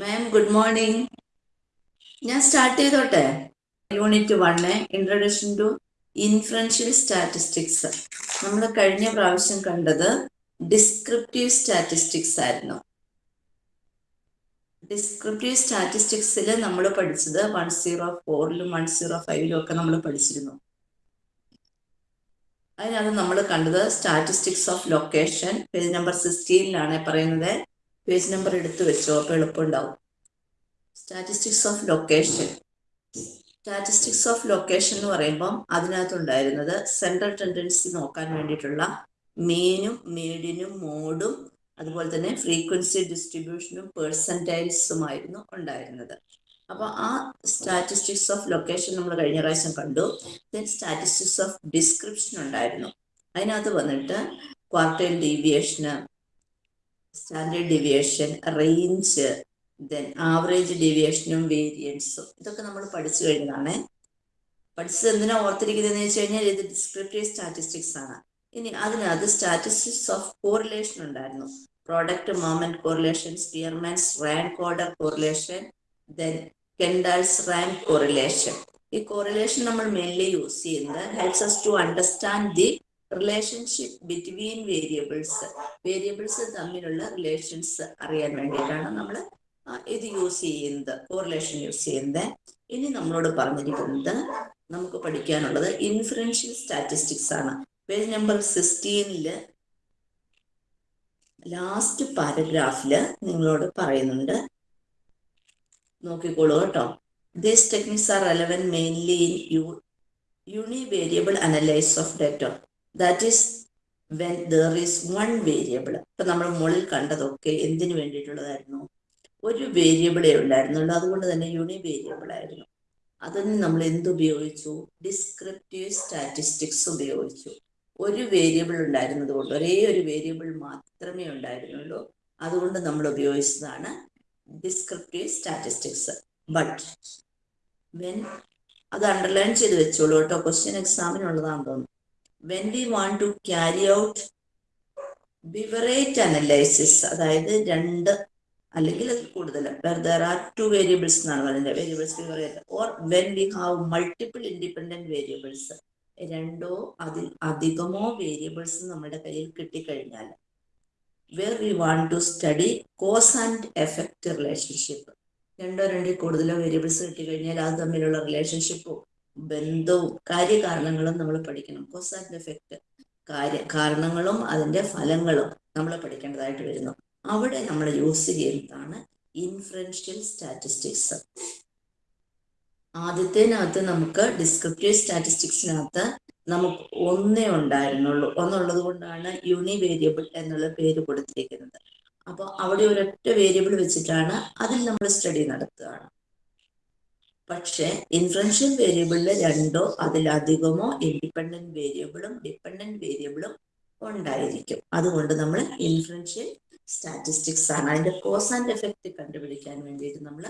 മാം good morning ഞാൻ start ചെയ്തോട്ടെ? Unit one introduction to influential statistics നമ്മൾ കഴിഞ്ഞ പ്രാവശ്യം കണ്ടത് ഡിസ്ക്രിപ്റ്റീവ് സ്റ്റാറ്റിസ്റ്റിക്സ് ആയിരുന്നു. ഡിസ്ക്രിപ്റ്റീവ് സ്റ്റാറ്റിസ്റ്റിക്സിൽ നമ്മൾ പഠിച്ചത് വൺ സീറോ ഫോറിലും വൺ സീറോ ഫൈവിലും ഒക്കെ നമ്മൾ പഠിച്ചിരുന്നു. അതിനകത്ത് നമ്മൾ കണ്ടത് statistics of location page number സിക്സ്റ്റീനിലാണ് പറയുന്നത്. പേജ് നമ്പർ എടുത്തു വെച്ചോ അപ്പോൾ എളുപ്പമുണ്ടാവും. Statistics of location statistics of location എന്ന് പറയുമ്പം അതിനകത്തുണ്ടായിരുന്നത് സെൻട്രൽ ടെൻഡൻസി നോക്കാൻ വേണ്ടിയിട്ടുള്ള മീനും മീഡിനും മോഡും അതുപോലെ തന്നെ ഫ്രീക്വൻസി ഡിസ്ട്രിബ്യൂഷനും പേഴ്സന്റൈൽസുമായിരുന്നു ഉണ്ടായിരുന്നത്. അപ്പോൾ ആ സ്റ്റാറ്റിസ്റ്റിക്സ് ഓഫ് ലൊക്കേഷൻ നമ്മൾ കഴിഞ്ഞ പ്രാവശ്യം കണ്ടു. ദെൻ സ്റ്റാറ്റിസ്റ്റിക്സ് ഓഫ് ഡിസ്ക്രിപ്ഷൻ ഉണ്ടായിരുന്നു. അതിനകത്ത് വന്നിട്ട് quartile ഡീവിയേഷന് standard deviation range then average ഡീവിയേഷനും വേരിയൻസും ഇതൊക്കെ നമ്മൾ പഠിച്ചു കഴിഞ്ഞതാണ്. പഠിച്ചത് എന്തിനാ ഓർത്തിരിക്കുന്നതെന്ന് വെച്ച് കഴിഞ്ഞാൽ ഇത് ഡിസ്ക്രിപ്റ്റീവ് സ്റ്റാറ്റിസ്റ്റിക്സ് ആണ്. ഇനി അതിനകത്ത് സ്റ്റാറ്റിസ്റ്റിക്സ് ഓഫ് കോറിലേഷൻ ഉണ്ടായിരുന്നു. Product moment correlation Spearman's rank order correlation then Kendall's rank correlation ഈ കോറിലേഷൻ നമ്മൾ മെയിൻലി യൂസ് ചെയ്യുന്നത് helps us to understand the relationship between variables variables തമ്മിലുള്ള റിലേഷൻസ് അറിയാൻ വേണ്ടിയിട്ടാണ് നമ്മൾ ഇത് യൂസ് ചെയ്യുന്നത് കോറിലേഷൻ യൂസ് ചെയ്യുന്നത്. ഇനി നമ്മളോട് പറഞ്ഞിരിക്കുന്നത് നമുക്ക് പഠിക്കാനുള്ളത് ഇൻഫറൻഷ്യൽ സ്റ്റാറ്റിസ്റ്റിക്സ് ആണ്. പേജ് നമ്പർ സിക്സ്റ്റീനിൽ ലാസ്റ്റ് പാരഗ്രാഫിൽ നിങ്ങളോട് പറയുന്നുണ്ട്. നോക്കിക്കോളൂ കേട്ടോ. These techniques are relevant mainly in uh univariable analyse of data that is when there is one variable ഇപ്പൊ നമ്മൾ മുകളിൽ കണ്ടതൊക്കെ എന്തിനു വേണ്ടിയിട്ടുള്ളതായിരുന്നു? ഒരു വേരിയബിളേ ഉണ്ടായിരുന്നുള്ളൂ അതുകൊണ്ട് തന്നെ യൂണി വേരിയബിൾ ആയിരുന്നു. അതിന് നമ്മൾ എന്തുപയോഗിച്ചു ഡിസ്ക്രിപ്റ്റീവ് സ്റ്റാറ്റിസ്റ്റിക്സ് ഉപയോഗിച്ചു. ഒരു വേരിയബിൾ ഉണ്ടായിരുന്നത് കൊണ്ട് ഒരേ ഒരു വേരിയബിൾ മാത്രമേ ഉണ്ടായിരുന്നുള്ളൂ. അതുകൊണ്ട് നമ്മൾ ഉപയോഗിച്ചതാണ് ഡിസ്ക്രിപ്റ്റീവ് സ്റ്റാറ്റിസ്റ്റിക്സ് ബട്ട് വെൻ അത് അണ്ടർലൈൻ ചെയ്ത് വെച്ചോളൂ കേട്ടോ. ക്വസ്റ്റ്യൻ എക്സാമിനുള്ളതാണെന്ന് തോന്നുന്നു. When we want to carry out bivariate analysis അതായത് രണ്ട് അല്ലെങ്കിൽ അതിൽ കൂടുതൽ ദർ ആർ ടു വേരിയബിൾസ് എന്നാണ് പറയുന്നത്. Variables or when we have multiple independent variables രണ്ടോ അതിൽ അധികമോ വേരിയബിൾസ് നമ്മുടെ കയ്യിൽ കിട്ടിക്കഴിഞ്ഞാൽ where we want to study cause and effect relationship രണ്ടോ രണ്ടിൽ കൂടുതലോ വേരിയബിൾസ് കിട്ടിക്കഴിഞ്ഞാൽ അത് തമ്മിലുള്ള റിലേഷൻഷിപ്പും ബന്ധവും കാര്യകാരണങ്ങളും നമ്മൾ പഠിക്കണം. കോസ് ആൻഡ് എഫക്റ്റ് കാര്യ കാരണങ്ങളും അതിന്റെ ഫലങ്ങളും നമ്മൾ പഠിക്കേണ്ടതായിട്ട് വരുന്നു. അവിടെ നമ്മൾ യൂസ് ചെയ്യുന്നതാണ് ഇൻഫറൻഷ്യൽ സ്റ്റാറ്റിസ്റ്റിക്സ് ആദ്യത്തേനകത്ത് നമുക്ക് ഡിസ്ക്രിപ്റ്റീവ് സ്റ്റാറ്റിസ്റ്റിക്സിനകത്ത് നമുക്ക് ഒന്നേ ഉണ്ടായിരുന്നുള്ളൂ. ഒന്നുള്ളത് കൊണ്ടാണ് യൂണി വേരിയബിൾ എന്നുള്ള പേര് കൊടുത്തിരിക്കുന്നത്. അപ്പോൾ അവിടെ ഒരൊറ്റ വേരിയബിൾ വെച്ചിട്ടാണ് അതിൽ നമ്മൾ സ്റ്റഡി നടത്തുകയാണ്. പക്ഷേ ഇൻഫ്ലുവൻഷ്യൽ വേരിയബിളിൽ രണ്ടോ അതിലധികമോ ഇൻഡിപെൻഡന്റ് വേരിയബിളും ഡിപെൻഡന്റ് വേരിയബിളും ഉണ്ടായിരിക്കും. അതുകൊണ്ട് നമ്മൾ ഇൻഫ്ലുവൻഷ്യൽ സ്റ്റാറ്റിസ്റ്റിക്സ് ആണ്. അതിന്റെ കോസ് ആൻഡ് എഫക്റ്റ് കണ്ടുപിടിക്കാൻ വേണ്ടിയിട്ട് നമ്മൾ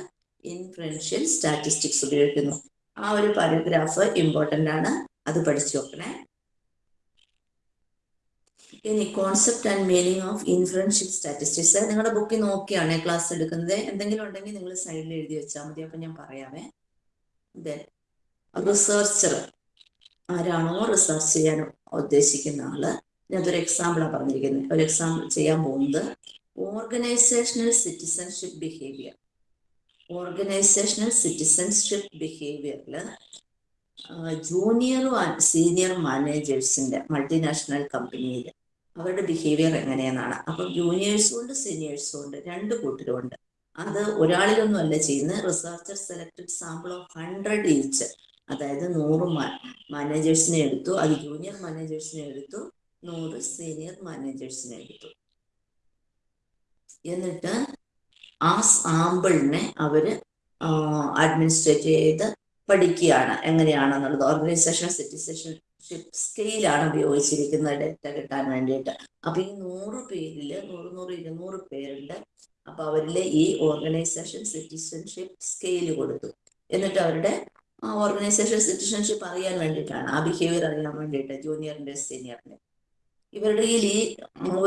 ഇൻഫ്ലുവൻഷ്യൽ സ്റ്റാറ്റിസ്റ്റിക്സ് ഉപയോഗിക്കുന്നു. ആ ഒരു പാരഗ്രാഫ് ഇമ്പോർട്ടന്റ് ആണ്. അത് പഠിച്ചു നോക്കണേ. ഇനി concept and meaning of influential statistics നിങ്ങളുടെ ബുക്കിൽ നോക്കിയാണ് ക്ലാസ് എടുക്കുന്നത്. എന്തെങ്കിലും ഉണ്ടെങ്കിൽ നിങ്ങൾ സൈഡിൽ എഴുതി വെച്ചാൽ മതി. അപ്പം ഞാൻ പറയാമേ. ദെൻ റിസർച്ചർ ആരാണോ റിസർച്ച് ചെയ്യാൻ ഉദ്ദേശിക്കുന്ന ആൾ. ഞാനതൊരു എക്സാമ്പിളാണ് പറഞ്ഞിരിക്കുന്നത് ഒരു എക്സാമ്പിൾ ചെയ്യാൻ പോകുന്നത് organisational citizenship behaviour organisational citizenship ബിഹേവിയറിൽ ജൂനിയറും സീനിയർ മാനേജേഴ്സിന്റെ മൾട്ടിനാഷണൽ കമ്പനിയിൽ അവരുടെ ബിഹേവിയർ എങ്ങനെയെന്നാണ്. അപ്പം ജൂനിയേഴ്സും ഉണ്ട് സീനിയേഴ്സും ഉണ്ട് രണ്ട് കൂട്ടരും ഉണ്ട് അത് ഒരാളിലൊന്നും അല്ല ചെയ്യുന്നത്. Researcher selected sample of hundred each അതായത് നൂറ് മാനേജേഴ്സിനെ എടുത്തു. അത് ജൂനിയർ മാനേജേഴ്സിനെ എടുത്തു. നൂറ് സീനിയർ മാനേജേഴ്സിനെ എടുത്തു. എന്നിട്ട് ആ സാമ്പിളിനെ അവർ അഡ്മിനിസ്ട്രേറ്റ് ചെയ്ത് പഠിക്കുകയാണ്. എങ്ങനെയാണെന്നുള്ളത്. ഓർഗനൈസേഷൻ സിറ്റിസൺഷിപ്പ് സ്കെയിലാണ് ഉപയോഗിച്ചിരിക്കുന്നത്. ഡേറ്റ കിട്ടാൻ വേണ്ടിയിട്ട്. അപ്പൊ ഈ നൂറ് പേരിൽ നൂറ് നൂറ് ഇരുന്നൂറ് പേരുണ്ട് അപ്പൊ അവരിലെ ഈ ഓർഗനൈസേഷൻ സിറ്റിസൺഷിപ്പ് സ്കെയിൽ കൊടുത്തു. എന്നിട്ട് അവരുടെ ഓർഗനൈസേഷൻ സിറ്റിസൺഷിപ്പ് അറിയാൻ വേണ്ടിയിട്ടാണ് ആ ബിഹേവിയർ അറിയാൻ വേണ്ടിയിട്ട് ജൂനിയറിന്റെ സീനിയറിന്റെ ഇവരുടെ ഈ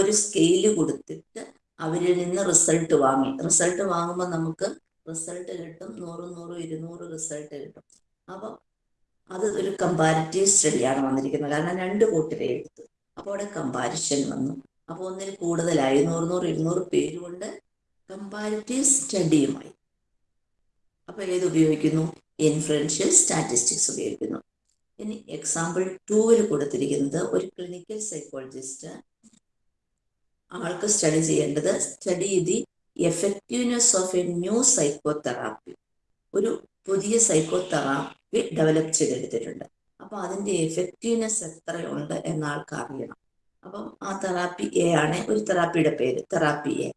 ഒരു സ്കെയിൽ കൊടുത്തിട്ട് അവരിൽ നിന്ന് റിസൾട്ട് വാങ്ങി. റിസൾട്ട് വാങ്ങുമ്പോൾ നമുക്ക് റിസൾട്ട് കിട്ടും നൂറ് നൂറ് ഇരുന്നൂറ് റിസൾട്ട് കിട്ടും. അപ്പം അത് ഒരു കമ്പാരിറ്റീവ് സ്റ്റഡിയാണ് വന്നിരിക്കുന്നത്. കാരണം രണ്ട് കൂട്ടരെ എടുത്തു. അപ്പോൾ അവിടെ കമ്പാരിഷൻ വന്നു. അപ്പോൾ ഒന്നിൽ കൂടുതലായി നൂറ് നൂറ് ഇരുന്നൂറ് പേര് കൊണ്ട് കമ്പാരിറ്റീവ് സ്റ്റഡിയുമായി അപ്പോൾ ഏത് ഉപയോഗിക്കുന്നു? ഇൻഫ്ലുവൻഷ്യൽ സ്റ്റാറ്റിസ്റ്റിക്സ് ഉപയോഗിക്കുന്നു. ഇനി എക്സാമ്പിൾ ടൂവിൽ കൊടുത്തിരിക്കുന്നത് ഒരു ക്ലിനിക്കൽ സൈക്കോളജിസ്റ്റ് ആൾക്ക് സ്റ്റഡി ചെയ്യേണ്ടത് study the effectiveness of a new psychotherapy ഒരു പുതിയ സൈക്കോതെറാപ്പി ഡെവലപ്പ് ചെയ്തെടുത്തിട്ടുണ്ട്. അപ്പൊ അതിന്റെ എഫക്റ്റീവ്നെസ് എത്രയുണ്ട് എന്ന ആൾക്ക് അറിയണം. അപ്പം ആ തെറാപ്പി എ ആണ്. ഒരു തെറാപ്പിയുടെ പേര് തെറാപ്പി എ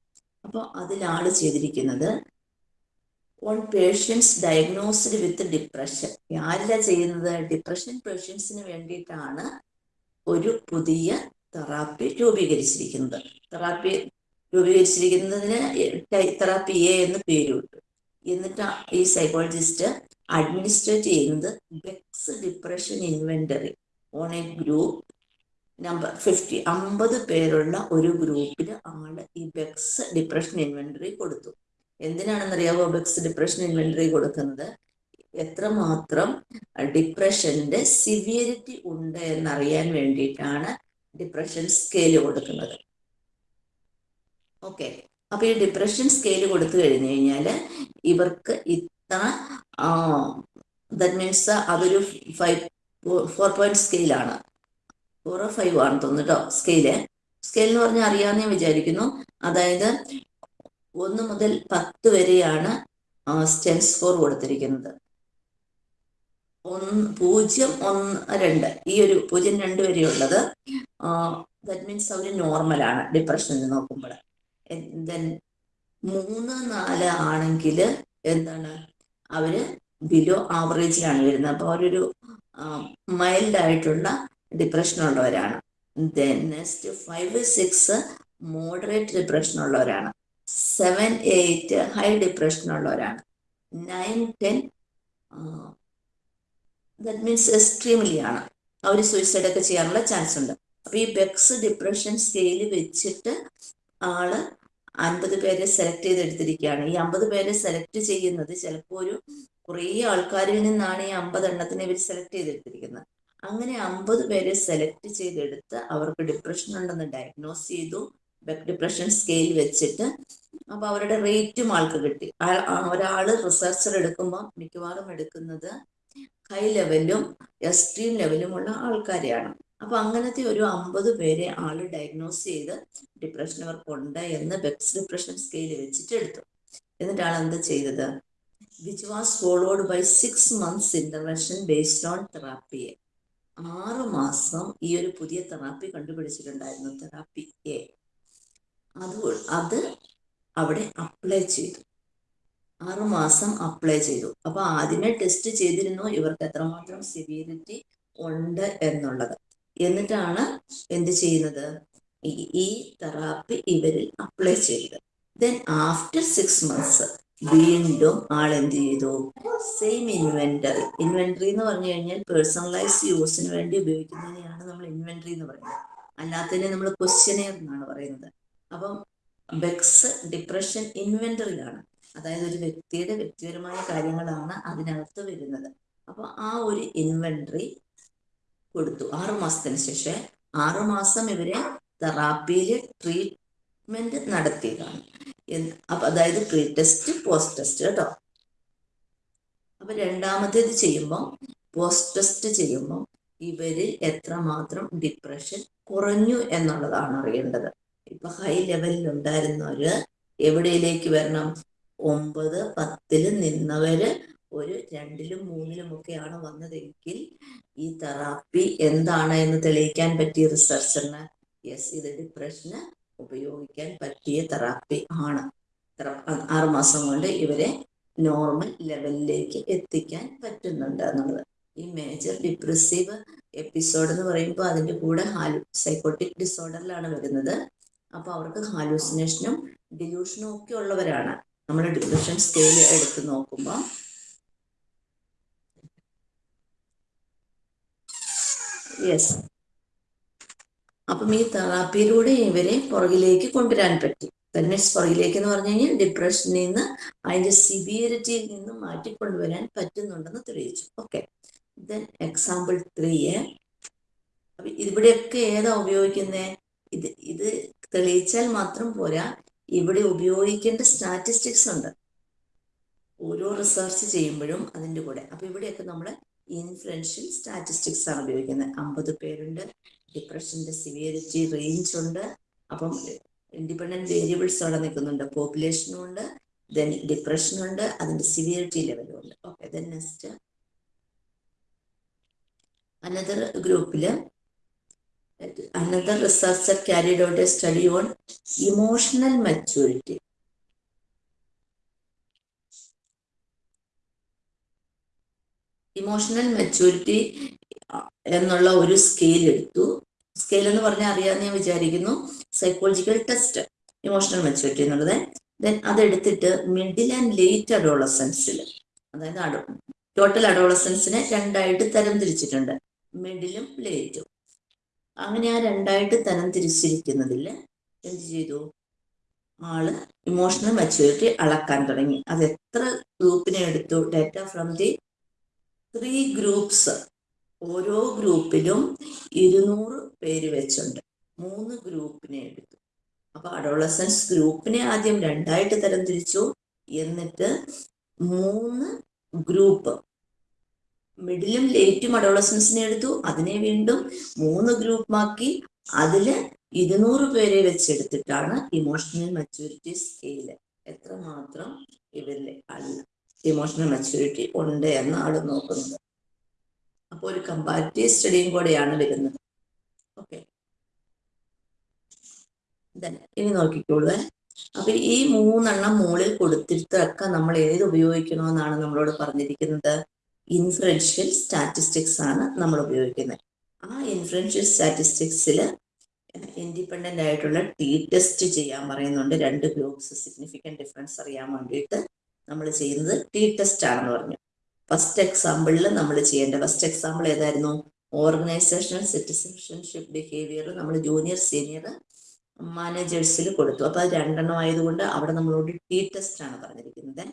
അപ്പോൾ അതിലാൾ ചെയ്തിരിക്കുന്നത്. On patients diagnosed with depression ആരില ചെയ്യുന്നത്? ഡിപ്രഷൻ പേഷ്യൻസിന് വേണ്ടിയിട്ടാണ് ഒരു പുതിയ തെറാപ്പി രൂപീകരിച്ചിരിക്കുന്നത്. തെറാപ്പി രൂപീകരിച്ചിരിക്കുന്നതിന് തെറാപ്പി എ എന്ന് പേരുണ്ട്. എന്നിട്ട് ഈ സൈക്കോളജിസ്റ്റ് അഡ്മിനിസ്ട്രേറ്റ് ചെയ്യുന്നത് Beck's depression inventory on a group number fifty അമ്പത് പേരുള്ള ഒരു ഗ്രൂപ്പിൽ ആൾ ഈ ബെക്സ് ഡിപ്രഷൻ ഇൻവെന്ററി കൊടുത്തു. എന്തിനാണെന്നറിയാവോ ബെക്സ് ഡിപ്രഷൻ ഇൻവെന്ററി കൊടുക്കുന്നത്? എത്രമാത്രം ഡിപ്രഷന്റെ സിവിയറിറ്റി ഉണ്ട് എന്നറിയാൻ വേണ്ടിയിട്ടാണ് ഡിപ്രഷൻ സ്കെയിൽ കൊടുക്കുന്നത്. ഓക്കെ. അപ്പൊ ഈ ഡിപ്രഷൻ സ്കെയിൽ കൊടുത്തു കഴിഞ്ഞു കഴിഞ്ഞാൽ ഇവർക്ക് ഇത്ര ദറ്റ് മീൻസ് അതൊരു ഫൈവ് ഫോർ പോയിന്റ് സ്കെയിലാണ്. ഫോർ ഫൈവ് ആണ് തോന്നുന്നു സ്കെയിൽ സ്കെയിൽ എന്ന് പറഞ്ഞാൽ അറിയാമെന്നേ വിചാരിക്കുന്നു. അതായത് ഒന്ന് മുതൽ പത്ത് വരെയാണ് സ്റ്റെൻസ് സ്കോർ കൊടുത്തിരിക്കുന്നത്. ഒന്ന് പൂജ്യം ഒന്ന് രണ്ട്. ഈ ഒരു പൂജ്യം രണ്ട് വരെയുള്ളത് ദറ്റ് മീൻസ് അവർ നോർമലാണ് ഡിപ്രഷനിൽ നോക്കുമ്പോൾ. ദെൻ മൂന്ന് നാല് ആണെങ്കിൽ എന്താണ്? അവർ ബിലോ ആവറേജിലാണ് വരുന്നത്. അപ്പോൾ അവരൊരു മൈൽഡ് ആയിട്ടുള്ള ഡിപ്രഷൻ ഉള്ളവരാണ് then next five six moderate depression ഉള്ളവരാണ് സെവൻ എയ്റ്റ് ഹൈ ഡിപ്രഷൻ ഉള്ളവരാണ് nine ten that means extremely ആണ് അവർ സൂയിസൈഡ് ഒക്കെ ചെയ്യാനുള്ള ചാൻസ് ഉണ്ട്. അപ്പൊ ഈ ബെക്സ് ഡിപ്രഷൻ സ്കെയിൽ വെച്ചിട്ട് ആൾ അൻപത് പേരെ സെലക്ട് ചെയ്തെടുത്തിരിക്കുകയാണ്. ഈ അമ്പത് പേരെ സെലക്ട് ചെയ്യുന്നത് ചിലപ്പോൾ ഒരു കുറേ ആൾക്കാരിൽ നിന്നാണ് ഈ അമ്പത് എണ്ണത്തിന് ഇവർ സെലക്ട് ചെയ്തെടുത്തിരിക്കുന്നത്. അങ്ങനെ അമ്പത് പേരെ സെലക്ട് ചെയ്തെടുത്ത് അവർക്ക് ഡിപ്രഷൻ ഉണ്ടെന്ന് ഡയഗ്നോസ് ചെയ്തു. ഡിപ്രഷൻ സ്കെയിൽ വെച്ചിട്ട് അപ്പൊ അവരുടെ റേറ്റും ആൾക്ക് കിട്ടി. ഒരാൾ റിസർച്ചർ എടുക്കുമ്പോൾ മിക്കവാറും എടുക്കുന്നത് ഹൈ ലെവലും എക്സ്ട്രീം ലെവലുമുള്ള ആൾക്കാരെയാണ്. അപ്പൊ അങ്ങനത്തെ ഒരു അമ്പത് പേരെ ആൾ ഡയഗ്നോസ് ചെയ്ത് ഡിപ്രഷൻ അവർക്കുണ്ട് എന്ന് ബെക്സ് ഡിപ്രഷൻ സ്കെയിൽ വെച്ചിട്ട് എടുത്തു. എന്നിട്ട് ആൾ എന്ത് ചെയ്തത്? Which was followed by six months intervention based on therapy ആറ് മാസം ഈ ഒരു പുതിയ തെറാപ്പി കണ്ടുപിടിച്ചിട്ടുണ്ടായിരുന്നു തെറാപ്പി എ. അത് അത് അവിടെ അപ്ലൈ ചെയ്തു. ആറ് മാസം അപ്ലൈ ചെയ്തു. അപ്പൊ ആദ്യമേ ടെസ്റ്റ് ചെയ്തിരുന്നു ഇവർക്ക് എത്രമാത്രം സിവിയറിറ്റി ഉണ്ട് എന്നുള്ളത്. എന്നിട്ടാണ് എന്ത് ചെയ്യുന്നത്? ഈ തെറാപ്പി ഇവരിൽ അപ്ലൈ ചെയ്തത്. ദെൻ ആഫ്റ്റർ സിക്സ് മന്ത്സ് വീണ്ടും ആൾ എന്ത് ചെയ്തു സെയിം ഇൻവെന്ററി ഇൻവെന്ററി എന്ന് പറഞ്ഞു കഴിഞ്ഞാൽ പേഴ്സണലൈസ് യൂസിന് വേണ്ടി ഉപയോഗിക്കുന്നതിനെയാണ് നമ്മൾ ഇൻവെന്ററി എന്ന് പറയുന്നത്. അല്ലാത്തതിനെ നമ്മൾ ക്വസ്റ്റ്യനെയർ എന്നാണ് പറയുന്നത്. അപ്പം ബെക്സ് ഡിപ്രഷൻ ഇൻവെന്ററിയാണ് അതായത് ഒരു വ്യക്തിയുടെ വ്യക്തിപരമായ കാര്യങ്ങളാണ് അതിനകത്ത് വരുന്നത്. അപ്പൊ ആ ഒരു ഇൻവെന്ററി കൊടുത്തു. ആറു മാസത്തിന് ശേഷം ആറു മാസം ഇവരെ തെറാപ്പിയിൽ ട്രീറ്റ്മെന്റ് നടത്തിയതാണ്. അപ്പൊ അതായത് പ്രീ ടെസ്റ്റ് പോസ്റ്റ് ടെസ്റ്റ് കേട്ടോ. അപ്പൊ രണ്ടാമത്തേത് ചെയ്യുമ്പോൾ പോസ്റ്റ് ടെസ്റ്റ് ചെയ്യുമ്പോൾ ഇവരിൽ എത്രമാത്രം ഡിപ്രഷൻ കുറഞ്ഞു എന്നുള്ളതാണ് അറിയേണ്ടത്. ഇപ്പൊ ഹൈ ലെവലിൽ ഉണ്ടായിരുന്നവര് എവിടെയിലേക്ക് വരണം? ഒമ്പത് പത്തിൽ നിന്നവര് ഒരു രണ്ടിലും മൂന്നിലും ഒക്കെയാണ് വന്നതെങ്കിൽ ഈ തെറാപ്പി എന്താണ് എന്ന് തെളിയിക്കാൻ പറ്റിയ റിസർച്ചറിന് യെസ് ഇത് ഡിപ്രഷന് ഉപയോഗിക്കാൻ പറ്റിയ തെറാപ്പി ആണ്. ആറുമാസം കൊണ്ട് ഇവരെ നോർമൽ ലെവലിലേക്ക് എത്തിക്കാൻ പറ്റുന്നുണ്ട് എന്നുള്ളത്. ഈ മേജർ ഡിപ്രസീവ് എപ്പിസോഡ് എന്ന് പറയുമ്പോൾ അതിന്റെ കൂടെ ഹാലു സൈക്കോട്ടിക് ഡിസോർഡറിലാണ് വരുന്നത്. അപ്പൊ അവർക്ക് ഹാലൂസിനേഷനും ഡിലൂഷനും ഒക്കെ ഉള്ളവരാണ്. നമ്മൾ ഡിപ്രഷൻ സ്കെയിൽ എടുത്ത് നോക്കുമ്പോൾ യെസ് അപ്പം ഈ തെറാപ്പിയിലൂടെ ഇവരെ പുറകിലേക്ക് കൊണ്ടുവരാൻ പറ്റി. ടെൻ പുറകിലേക്ക് എന്ന് പറഞ്ഞു കഴിഞ്ഞാൽ ഡിപ്രഷനിൽ നിന്ന് അതിന്റെ സിവിയറിറ്റിയിൽ നിന്ന് മാറ്റിക്കൊണ്ടുവരാൻ പറ്റുന്നുണ്ടെന്ന് തെളിയിച്ചു. ഓക്കെ ദെൻ എക്സാമ്പിൾ ത്രീ ഇവിടെയൊക്കെ ഏതാ ഉപയോഗിക്കുന്നത് ഇത് ഇത് തെളിയിച്ചാൽ മാത്രം പോരാ. ഇവിടെ ഉപയോഗിക്കേണ്ട സ്റ്റാറ്റിസ്റ്റിക്സ് ഉണ്ട്. ഓരോ റിസർച്ച് ചെയ്യുമ്പോഴും അതിന്റെ കൂടെ. അപ്പൊ ഇവിടെയൊക്കെ നമ്മൾ ഇൻഫ്ലുവൻഷ്യൽ സ്റ്റാറ്റിസ്റ്റിക്സ് ആണ് ഉപയോഗിക്കുന്നത്. അമ്പത് പേരുണ്ട്. ഡിപ്രഷന്റെ സിവിയറിറ്റി റേഞ്ച് ഉണ്ട്. അപ്പം ഇൻഡിപെൻഡന്റ് വേരിയബിൾസ് അവിടെ നിൽക്കുന്നുണ്ട്. പോപ്പുലേഷനും ഉണ്ട് ദെൻ ഡിപ്രഷനും ഉണ്ട് അതിന്റെ സിവിയറിറ്റി ലെവലും ഉണ്ട്. ഓക്കെ ദെൻ നെക്സ്റ്റ് അനദർ ഗ്രൂപ്പിൽ another researcher carried out a study on emotional maturity emotional maturity എന്നുള്ള ഒരു സ്കെയിൽ എടുത്തു. സ്കെയിൽ എന്ന് പറഞ്ഞാൽ അറിയാമെന്ന് ഞാൻ വിചാരിക്കുന്നു സൈക്കോളജിക്കൽ ടെസ്റ്റ് ഇമോഷണൽ മെച്യൂരിറ്റി എന്നുള്ളത്. ദെൻ അതെടുത്തിട്ട് മിഡിൽ ആൻഡ് ലേറ്റ് അഡോളസൻസിൽ അതായത് ടോട്ടൽ അഡോളസൻസിനെ രണ്ടായിട്ട് തരം തിരിച്ചിട്ടുണ്ട്. മിഡിലും ലേറ്റും അങ്ങനെ ആ രണ്ടായിട്ട് തരം തിരിച്ചിരിക്കുന്നതിൽ എന്ത് ചെയ്തു? ആൾ ഇമോഷണൽ മെച്യൂരിറ്റി അളക്കാൻ തുടങ്ങി. അത് എത്ര ഗ്രൂപ്പിനെ എടുത്തു? Data from the three groups ഓരോ ഗ്രൂപ്പിലും ഇരുന്നൂറ് പേര് വെച്ചുണ്ട് മൂന്ന് ഗ്രൂപ്പിനെ എടുത്തു. അപ്പൊ അഡോളസൻസ് ഗ്രൂപ്പിനെ ആദ്യം രണ്ടായിട്ട് തരം തിരിച്ചു എന്നിട്ട് മൂന്ന് ഗ്രൂപ്പ് മിഡിലും ലേറ്റും അഡോളസൻസിനെ എടുത്തു. അതിനെ വീണ്ടും മൂന്ന് ഗ്രൂപ്പാക്കി. അതിൽ ഇരുന്നൂറ് പേരെ വെച്ചെടുത്തിട്ടാണ് ഇമോഷണൽ മെച്ചൂരിറ്റി സ്കെയിൽ. എത്രമാത്രം ഇവരിൽ അല്ല. ഇമോഷണൽ മെച്ചൂരിറ്റി ഉണ്ട് എന്ന് ആൾ നോക്കുന്നത്. അപ്പോൾ ഒരു കമ്പാരിറ്റീവ് സ്റ്റഡിയും കൂടെയാണ് വരുന്നത്. ഓക്കെ ഇനി നോക്കിക്കോളൂ അപ്പൊ ഈ മൂന്നെണ്ണം മുകളിൽ കൊടുത്തിട്ടൊക്കെ നമ്മൾ ഏത് ഉപയോഗിക്കണമെന്നാണ് നമ്മളോട് പറഞ്ഞിരിക്കുന്നത്? ഇൻഫ്ലുവൻഷ്യൽ സ്റ്റാറ്റിസ്റ്റിക്സ് ആണ് നമ്മൾ ഉപയോഗിക്കുന്നത്. ആ ഇൻഫ്ലുവൻഷ്യൽ സ്റ്റാറ്റിസ്റ്റിക്സിൽ ഇൻഡിപെൻഡന്റ് ആയിട്ടുള്ള ടി ടെസ്റ്റ് ചെയ്യാൻ പറയുന്നുണ്ട്. രണ്ട് ഗ്രൂപ്പ്സ് സിഗ്നിഫിക്കന്റ് ഡിഫറൻസ് അറിയാൻ വേണ്ടിയിട്ട് നമ്മൾ ചെയ്യുന്നത് ടി ടെസ്റ്റ് ആണെന്ന് പറഞ്ഞു. ഫസ്റ്റ് എക്സാമ്പിളിൽ നമ്മൾ ചെയ്യേണ്ട ഫസ്റ്റ് എക്സാമ്പിൾ ഏതായിരുന്നു? ഓർഗനൈസേഷണൽ സിറ്റിസൺഷിപ്പ് ബിഹേവിയർ നമ്മൾ ജൂനിയർ സീനിയർ മാനേജേഴ്സിൽ കൊടുത്തു. അപ്പൊ അത് രണ്ടെണ്ണം ആയതുകൊണ്ട് അവിടെ നമ്മളോട് ടി ടെസ്റ്റ് ആണ് പറഞ്ഞിരിക്കുന്നത്.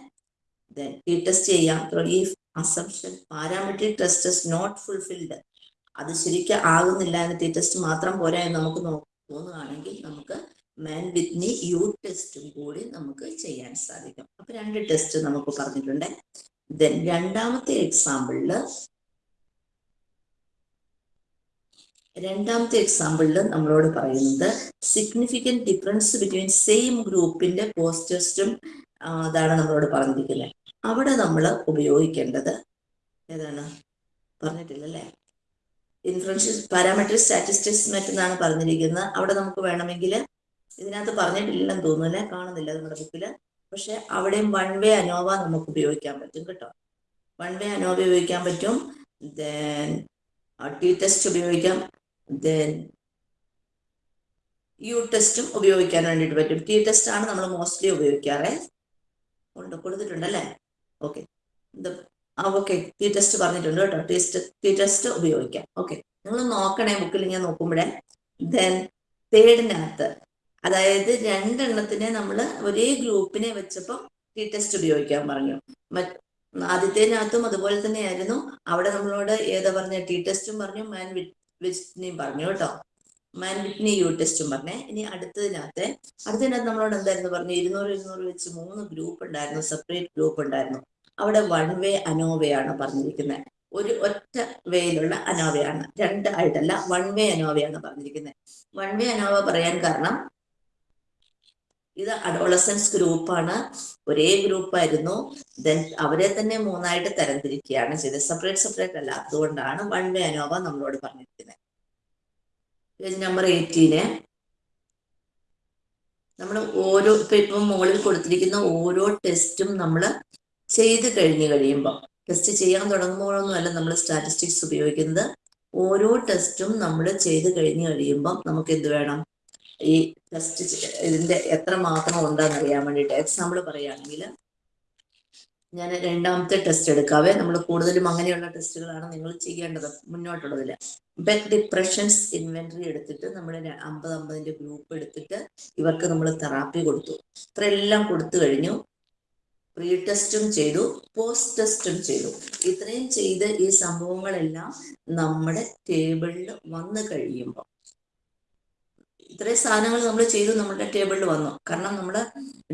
ടി ടെസ്റ്റ് ചെയ്യാം. ഈ assumption parametric test not fulfilled അത് ശരിക്കും ആകുന്നില്ല എന്ന് ടി ടെസ്റ്റ് മാത്രം പോരാ എന്ന് നമുക്ക് തോന്നുകയാണെങ്കിൽ നമുക്ക് മാൻ വിത്നി യു ടെസ്റ്റും കൂടി നമുക്ക് ചെയ്യാൻ സാധിക്കും. അപ്പൊ രണ്ട് ടെസ്റ്റ് നമുക്ക് പറഞ്ഞിട്ടുണ്ട്. ദെൻ രണ്ടാമത്തെ എക്സാമ്പിളിൽ രണ്ടാമത്തെ എക്സാമ്പിളിൽ നമ്മളോട് പറയുന്നത് സിഗ്നിഫിക്കന്റ് ഡിഫറൻസ് ബിറ്റ്വീൻ സെയിം ഗ്രൂപ്പിന്റെ പോസ്റ്റേഴ്സും അതാണ് നമ്മളോട് പറഞ്ഞിരിക്കുന്നത് അവിടെ നമ്മൾ ഉപയോഗിക്കേണ്ടത് ഏതാണ്? പറഞ്ഞിട്ടില്ലല്ലേ? ഇൻഫ്ലുവൻഷ്യൽ പാരാമെട്രിക് സ്റ്റാറ്റിസ്റ്റിക്സ് മറ്റെന്നാണ് പറഞ്ഞിരിക്കുന്നത്. അവിടെ നമുക്ക് വേണമെങ്കിൽ ഇതിനകത്ത് പറഞ്ഞിട്ടില്ലെന്ന് തോന്നുന്നില്ല കാണുന്നില്ല നമ്മുടെ ബുക്കിൽ പക്ഷെ അവിടെയും വൺ വേ അനോവ നമുക്ക് ഉപയോഗിക്കാൻ പറ്റും കേട്ടോ. വൺ വേ അനോവ ഉപയോഗിക്കാൻ പറ്റും. ദെൻ ടി ടെസ്റ്റ് ഉപയോഗിക്കാം. ദെൻ യു ടെസ്റ്റും ഉപയോഗിക്കാൻ വേണ്ടിയിട്ട് പറ്റും. ടി ടെസ്റ്റ് ആണ് നമ്മൾ മോസ്റ്റ്ലി ഉപയോഗിക്കാറ്. ഉണ്ട് കൊടുത്തിട്ടുണ്ടല്ലേ ഓക്കെ ആ ഓക്കെ ടി ടെസ്റ്റ് പറഞ്ഞിട്ടുണ്ട് കേട്ടോ. ടെസ്റ്റ് ടി ടെസ്റ്റ് ഉപയോഗിക്കാം. ഓക്കെ നിങ്ങൾ നോക്കണേ ബുക്കിൽ ഞാൻ നോക്കുമ്പോഴേ. ദെൻ തേർഡിനകത്ത് അതായത് രണ്ടെണ്ണത്തിനെ നമ്മൾ ഒരേ ഗ്രൂപ്പിനെ വെച്ചപ്പോൾ ടി ടെസ്റ്റ് ഉപയോഗിക്കാൻ പറഞ്ഞു. ആദ്യത്തേനകത്തും അതുപോലെ തന്നെയായിരുന്നു. അവിടെ നമ്മളോട് ഏതാ പറഞ്ഞ ടി ടെസ്റ്റും പറഞ്ഞു മാൻ വിറ്റ്നിയും പറഞ്ഞു കേട്ടോ. മാൻ വിറ്റ്നി യു ടെസ്റ്റും പറഞ്ഞേ. ഇനി അടുത്തതിനകത്തെ അടുത്തതിനകത്ത് നമ്മളോട് എന്തായിരുന്നു പറഞ്ഞു ഇരുന്നൂറ് ഇരുന്നൂറ് വെച്ച് മൂന്ന് ഗ്രൂപ്പ് ഉണ്ടായിരുന്നു സെപ്പറേറ്റ് ഗ്രൂപ്പ് ഉണ്ടായിരുന്നു. അവിടെ വൺ വേ അനോവയാണ് പറഞ്ഞിരിക്കുന്നത്. ഒരു ഒറ്റ വേയിലുള്ള അനോവയാണ് രണ്ട് ആയിട്ടല്ല വൺ വേ അനോവയാണ് പറഞ്ഞിരിക്കുന്നത്. വൺ വേ അനോവ പറയാൻ കാരണം ഇത് അഡോളസൻസ് ഗ്രൂപ്പാണ് ഒരേ ഗ്രൂപ്പായിരുന്നു ദെൻ അവരെ തന്നെ മൂന്നായിട്ട് തരംതിരിക്കുകയാണ് ചെയ്തത്. സെപ്പറേറ്റ് സെപ്പറേറ്റ് അല്ല. അതുകൊണ്ടാണ് വൺ വേ അനോവ നമ്മളോട് പറഞ്ഞിരിക്കുന്നത് പേജ് നമ്പർ എയ്റ്റീന് നമ്മൾ ഓരോ ഇപ്പൊ ഇപ്പം മുകളിൽ കൊടുത്തിരിക്കുന്ന ഓരോ ടെസ്റ്റും നമ്മൾ ചെയ്ത് കഴിഞ്ഞു കഴിയുമ്പോൾ ടെസ്റ്റ് ചെയ്യാൻ തുടങ്ങുമ്പോഴൊന്നുമല്ല നമ്മൾ സ്റ്റാറ്റിസ്റ്റിക്സ് ഉപയോഗിക്കുന്നത്. ഓരോ ടെസ്റ്റും നമ്മൾ ചെയ്ത് കഴിഞ്ഞു കഴിയുമ്പോൾ നമുക്ക് എന്ത് വേണം? ഈ ടെസ്റ്റ് ഇതിന്റെ എത്ര മാത്രം ഉണ്ടെന്ന് അറിയാൻ വേണ്ടിയിട്ട്. എക്സാമ്പിൾ പറയുകയാണെങ്കിൽ ഞാൻ രണ്ടാമത്തെ ടെസ്റ്റ് എടുക്കാവേ. നമ്മൾ കൂടുതലും അങ്ങനെയുള്ള ടെസ്റ്റുകളാണ് നിങ്ങൾ ചെയ്യേണ്ടത് മുന്നോട്ടുള്ളതിൽ ബെക്ക് ഡിപ്രഷൻസ് ഇൻവെന്ററി എടുത്തിട്ട് നമ്മൾ അമ്പത് അമ്പതിന്റെ ഗ്രൂപ്പ് എടുത്തിട്ട് ഇവർക്ക് നമ്മൾ തെറാപ്പി കൊടുത്തു. ഇത്രയെല്ലാം കൊടുത്തു കഴിഞ്ഞു. പ്രീ ടെസ്റ്റും ചെയ്തു പോസ്റ്റ് ടെസ്റ്റും ചെയ്തു. ഇത്രയും ചെയ്ത് ഈ സംഭവങ്ങളെല്ലാം നമ്മുടെ ടേബിളിൽ വന്നു കഴിയുമ്പോൾ ഇത്രയും സാധനങ്ങൾ നമ്മൾ ചെയ്തു നമ്മുടെ ടേബിളിൽ വന്നു. കാരണം നമ്മൾ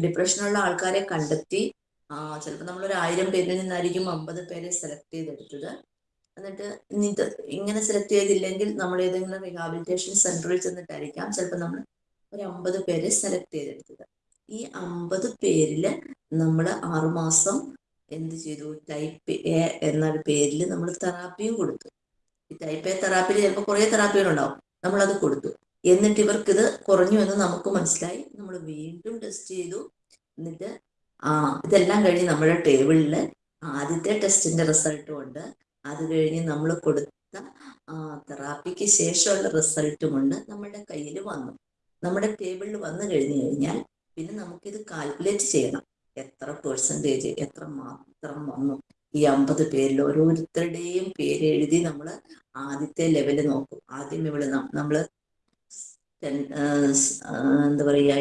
ഡിപ്രഷനുള്ള ആൾക്കാരെ കണ്ടെത്തി ചിലപ്പോൾ നമ്മൾ ഒരു ആയിരം പേരിൽ നിന്നായിരിക്കും അമ്പത് പേരെ സെലക്ട് ചെയ്തെടുത്തത്. എന്നിട്ട് ഇത് ഇങ്ങനെ സെലക്ട് ചെയ്തില്ലെങ്കിൽ നമ്മൾ ഏതെങ്കിലും റീഹാബിലിറ്റേഷൻ സെന്ററിൽ ചെന്നിട്ടായിരിക്കാം ചിലപ്പോൾ നമ്മൾ ഒരു അമ്പത് പേരെ സെലക്ട് ചെയ്തെടുത്തത്. ഈ അമ്പത് പേരിൽ നമ്മൾ ആറുമാസം എന്ത് ചെയ്തു? ടൈപ്പ് എ എന്നൊരു പേരിൽ നമ്മൾ തെറാപ്പിയും കൊടുത്തു. ഈ ടൈപ്പ് എ തെറാപ്പിയിൽ ചിലപ്പോൾ കുറേ തെറാപ്പികളുണ്ടാവും. നമ്മളത് കൊടുത്തു. എന്നിട്ട് ഇവർക്ക് ഇത് കുറഞ്ഞു എന്ന് നമുക്ക് മനസ്സിലായി. നമ്മൾ വീണ്ടും ടെസ്റ്റ് ചെയ്തു. എന്നിട്ട് ആ ഇതെല്ലാം കഴിഞ്ഞ് നമ്മുടെ ടേബിളിൽ ആദ്യത്തെ ടെസ്റ്റിന്റെ റിസൾട്ടും ഉണ്ട്. അത് കഴിഞ്ഞ് നമ്മൾ കൊടുത്ത തെറാപ്പിക്ക് ശേഷമുള്ള റിസൾട്ടും ഉണ്ട്. നമ്മുടെ കയ്യിൽ വന്നു. നമ്മുടെ ടേബിളിൽ വന്നു കഴിഞ്ഞു കഴിഞ്ഞാൽ പിന്നെ നമുക്കിത് കാൽക്കുലേറ്റ് ചെയ്യണം. എത്ര പെർസെന്റേജ് എത്ര മാത്രം വന്നു. ഈ അമ്പത് പേരിൽ ഓരോരുത്തരുടെയും പേര് എഴുതി നമ്മൾ ആദ്യത്തെ ലെവൽ നോക്കും. ആദ്യം ഇവിടെ നമ്മൾ എന്താ പറയുക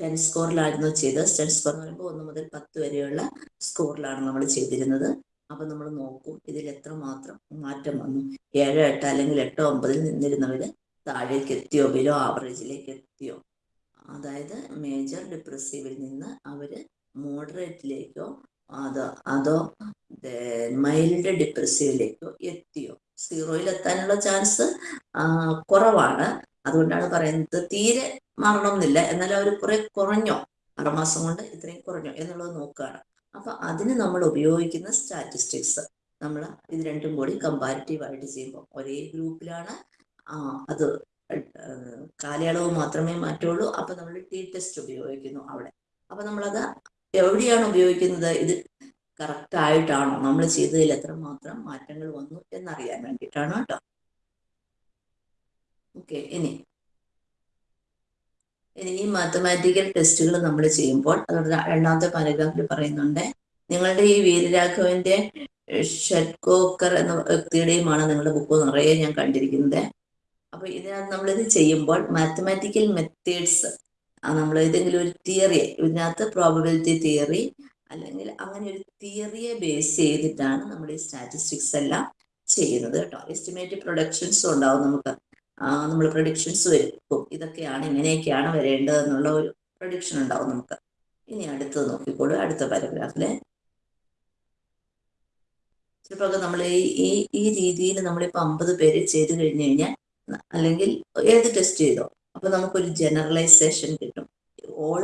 ടെൻ സ്കോറിലായിരുന്നു ചെയ്തത്. ടെൻ സ്കോർ എന്ന് പറയുമ്പോൾ ഒന്ന് മുതൽ പത്ത് വരെയുള്ള സ്കോറിലാണ് നമ്മൾ ചെയ്തിരുന്നത്. അപ്പൊ നമ്മൾ നോക്കും ഇതിൽ എത്ര മാത്രം മാറ്റം വന്നു. ഏഴോ എട്ടോ അല്ലെങ്കിൽ എട്ടോ ഒമ്പതിൽ നിന്നിരുന്നവര് താഴേക്ക് എത്തിയോ ബിലോ ആവറേജിലേക്ക് എത്തിയോ. അതായത് മേജർ ഡിപ്രസീവിൽ നിന്ന് അവർ മോഡറേറ്റിലേക്കോ അതോ അതോ മൈൽഡ് ഡിപ്രസീവിലേക്കോ എത്തിയോ. സീറോയിൽ എത്താനുള്ള ചാൻസ് കുറവാണ്. അതുകൊണ്ടാണ് പറയുന്നത് തീരെ മാറണമെന്നില്ല എന്നാൽ അവർ കുറെ കുറഞ്ഞോ? ആറുമാസം കൊണ്ട് ഇത്രയും കുറഞ്ഞോ എന്നുള്ളത് നോക്കുകയാണ്. അപ്പൊ അതിന് നമ്മൾ ഉപയോഗിക്കുന്ന സ്റ്റാറ്റിസ്റ്റിക്സ് നമ്മൾ ഇത് രണ്ടും കൂടി കമ്പാരിറ്റീവ് ആയിട്ട് ചെയ്യുമ്പോൾ ഒരേ ഗ്രൂപ്പിലാണ് അത് കാലയളവ് മാത്രമേ മാറ്റുള്ളൂ അപ്പൊ നമ്മൾ ടി ടെസ്റ്റ് ഉപയോഗിക്കുന്നു അവിടെ. അപ്പൊ നമ്മളത് എവിടെയാണ് ഉപയോഗിക്കുന്നത്? ഇത് കറക്റ്റ് ആയിട്ടാണോ? നമ്മൾ ചെയ്തതിൽ എത്രമാത്രം മാറ്റങ്ങൾ വന്നു എന്നറിയാൻ വേണ്ടിയിട്ടാണ് കേട്ടോ. ഓക്കെ ഇനി. ഇനി ഈ മാത്തമാറ്റിക്കൽ ടെസ്റ്റുകൾ നമ്മൾ ചെയ്യുമ്പോൾ അതുകൊണ്ട് രണ്ടാമത്തെ പാരഗ്രാഫിൽ പറയുന്നുണ്ട് നിങ്ങളുടെ ഈ വീരരാഘവന്റെ ഷെഡ്കോക്കർ എന്ന വ്യക്തിയുടെയുമാണ് നിങ്ങളുടെ ബുക്ക് നിറയെ ഞാൻ കണ്ടിരിക്കുന്നത്. അപ്പൊ ഇതിനകത്ത് നമ്മളിത് ചെയ്യുമ്പോൾ മാത്തമാറ്റിക്കൽ മെത്തേഡ്സ് നമ്മൾ ഏതെങ്കിലും ഒരു തിയറി ഇതിനകത്ത് പ്രോബബിലിറ്റി തിയറി അല്ലെങ്കിൽ അങ്ങനെ ഒരു തിയറിയെ ബേസ് ചെയ്തിട്ടാണ് നമ്മൾ ഈ സ്റ്റാറ്റിസ്റ്റിക്സ് എല്ലാം ചെയ്യുന്നത് കേട്ടോ. എസ്റ്റിമേറ്റ് പ്രൊഡക്ഷൻസും ഉണ്ടാവും നമുക്ക്. നമ്മൾ പ്രൊഡിക്ഷൻസ് വരും. ഇതൊക്കെയാണ് ഇങ്ങനെയൊക്കെയാണ് വരേണ്ടത് എന്നുള്ള ഒരു പ്രൊഡിക്ഷൻ ഉണ്ടാവും നമുക്ക്. ഇനി അടുത്തത് നോക്കിക്കോളൂ. അടുത്ത പാരഗ്രാഫിലെ ചിലപ്പോൾ നമ്മൾ ഈ ഈ രീതിയിൽ നമ്മളിപ്പോൾ അമ്പത് പേര് ചെയ്ത് കഴിഞ്ഞു കഴിഞ്ഞാൽ അല്ലെങ്കിൽ ഏത് ടെസ്റ്റ് ചെയ്തോ അപ്പൊ നമുക്കൊരു ജനറലൈസേഷൻ കിട്ടും. ഓൾ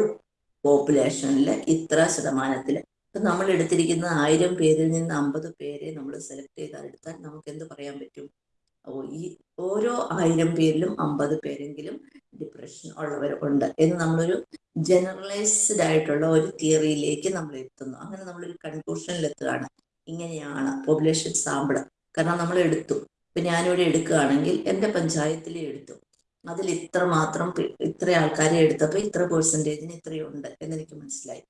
പോപ്പുലേഷനിൽ ഇത്ര ശതമാനത്തിൽ ഇപ്പൊ നമ്മൾ എടുത്തിരിക്കുന്ന ആയിരം പേരിൽ നിന്ന് അമ്പത് പേരെ നമ്മൾ സെലക്ട് ചെയ്താൽ എടുത്താൽ നമുക്ക് എന്ത് പറയാൻ പറ്റും? ഈ ഓരോ ആയിരം പേരിലും അമ്പത് പേരെങ്കിലും ഡിപ്രഷൻ ഉള്ളവർ ഉണ്ട് എന്ന് നമ്മളൊരു ജനറലൈസ്ഡ് ആയിട്ടുള്ള ഒരു തിയറിയിലേക്ക് നമ്മൾ എത്തുന്നു. അങ്ങനെ നമ്മളൊരു കൺക്ലൂഷനിൽ എത്തുകയാണ്. ഇങ്ങനെയാണ് പോപ്പുലേഷൻ സാമ്പിൾ കാരണം നമ്മൾ എടുത്തു. ഇപ്പൊ ഞാനിവിടെ എടുക്കുകയാണെങ്കിൽ എന്റെ പഞ്ചായത്തിലെ എടുത്തു. അതിൽ ഇത്ര മാത്രം ഇത്ര ആൾക്കാരെ എടുത്തപ്പോൾ ഇത്ര പെർസെന്റേജിന് ഇത്രയുണ്ട് എന്നെനിക്ക് മനസ്സിലായി.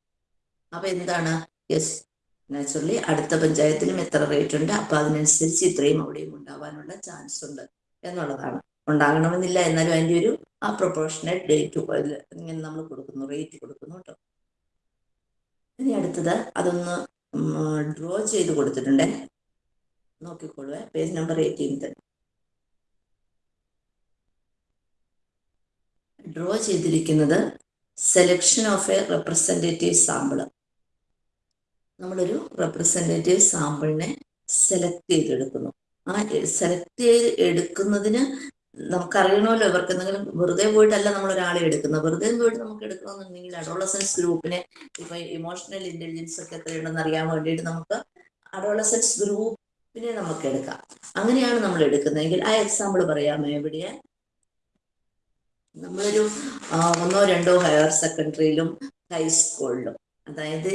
അപ്പൊ എന്താണ്? യെസ് നാച്ചുറലി അടുത്ത പഞ്ചായത്തിലും എത്ര റേറ്റ് ഉണ്ട്? അപ്പൊ അതിനനുസരിച്ച് ഇത്രയും അവിടെയും ഉണ്ടാവാനുള്ള ചാൻസ് ഉണ്ട് എന്നുള്ളതാണ്. ഉണ്ടാകണമെന്നില്ല എന്നാലും അതിന്റെ ഒരു ആ പ്രൊപ്പോർഷണൽ ഡേറ്റ് ഇങ്ങനെ നമ്മൾ കൊടുക്കുന്നു റേറ്റ് കൊടുക്കുന്നു കേട്ടോ. ഇനി അടുത്തത് അതൊന്ന് ഡ്രോ ചെയ്ത് കൊടുത്തിട്ടുണ്ട്. നോക്കിക്കൊള്ളുവേ പേജ് നമ്പർ എയ്റ്റീൻത്ത് ഡ്രോ ചെയ്തിരിക്കുന്നത് selection of a representative sample നമ്മളൊരു റെപ്രസെന്റേറ്റീവ് സാമ്പിളിനെ സെലക്ട് ചെയ്തെടുക്കുന്നു. ആ സെലക്ട് ചെയ്ത് എടുക്കുന്നതിന് നമുക്കറിയണമല്ലോ ഇവർക്ക് എന്തെങ്കിലും വെറുതെ പോയിട്ടല്ല നമ്മൾ ഒരാളെ എടുക്കുന്നത്. വെറുതെ പോയിട്ട് നമുക്ക് എടുക്കണമെന്നുണ്ടെങ്കിൽ അഡോളസൻസ് ഗ്രൂപ്പിനെ ഇപ്പൊ ഇമോഷണൽ ഇന്റലിജൻസ് ഒക്കെ എത്രയുണ്ടെന്ന് അറിയാൻ വേണ്ടിയിട്ട് നമുക്ക് അഡോളസൻസ് ഗ്രൂപ്പിനെ നമുക്ക് എടുക്കാം. അങ്ങനെയാണ് നമ്മൾ എടുക്കുന്നതെങ്കിൽ ആ എക്സാമ്പിൾ പറയാമോ എവിടെയാ? നമ്മളൊരു ഒന്നോ രണ്ടോ ഹയർ സെക്കൻഡറിയിലും ഹൈസ്കൂളിലും അതായത്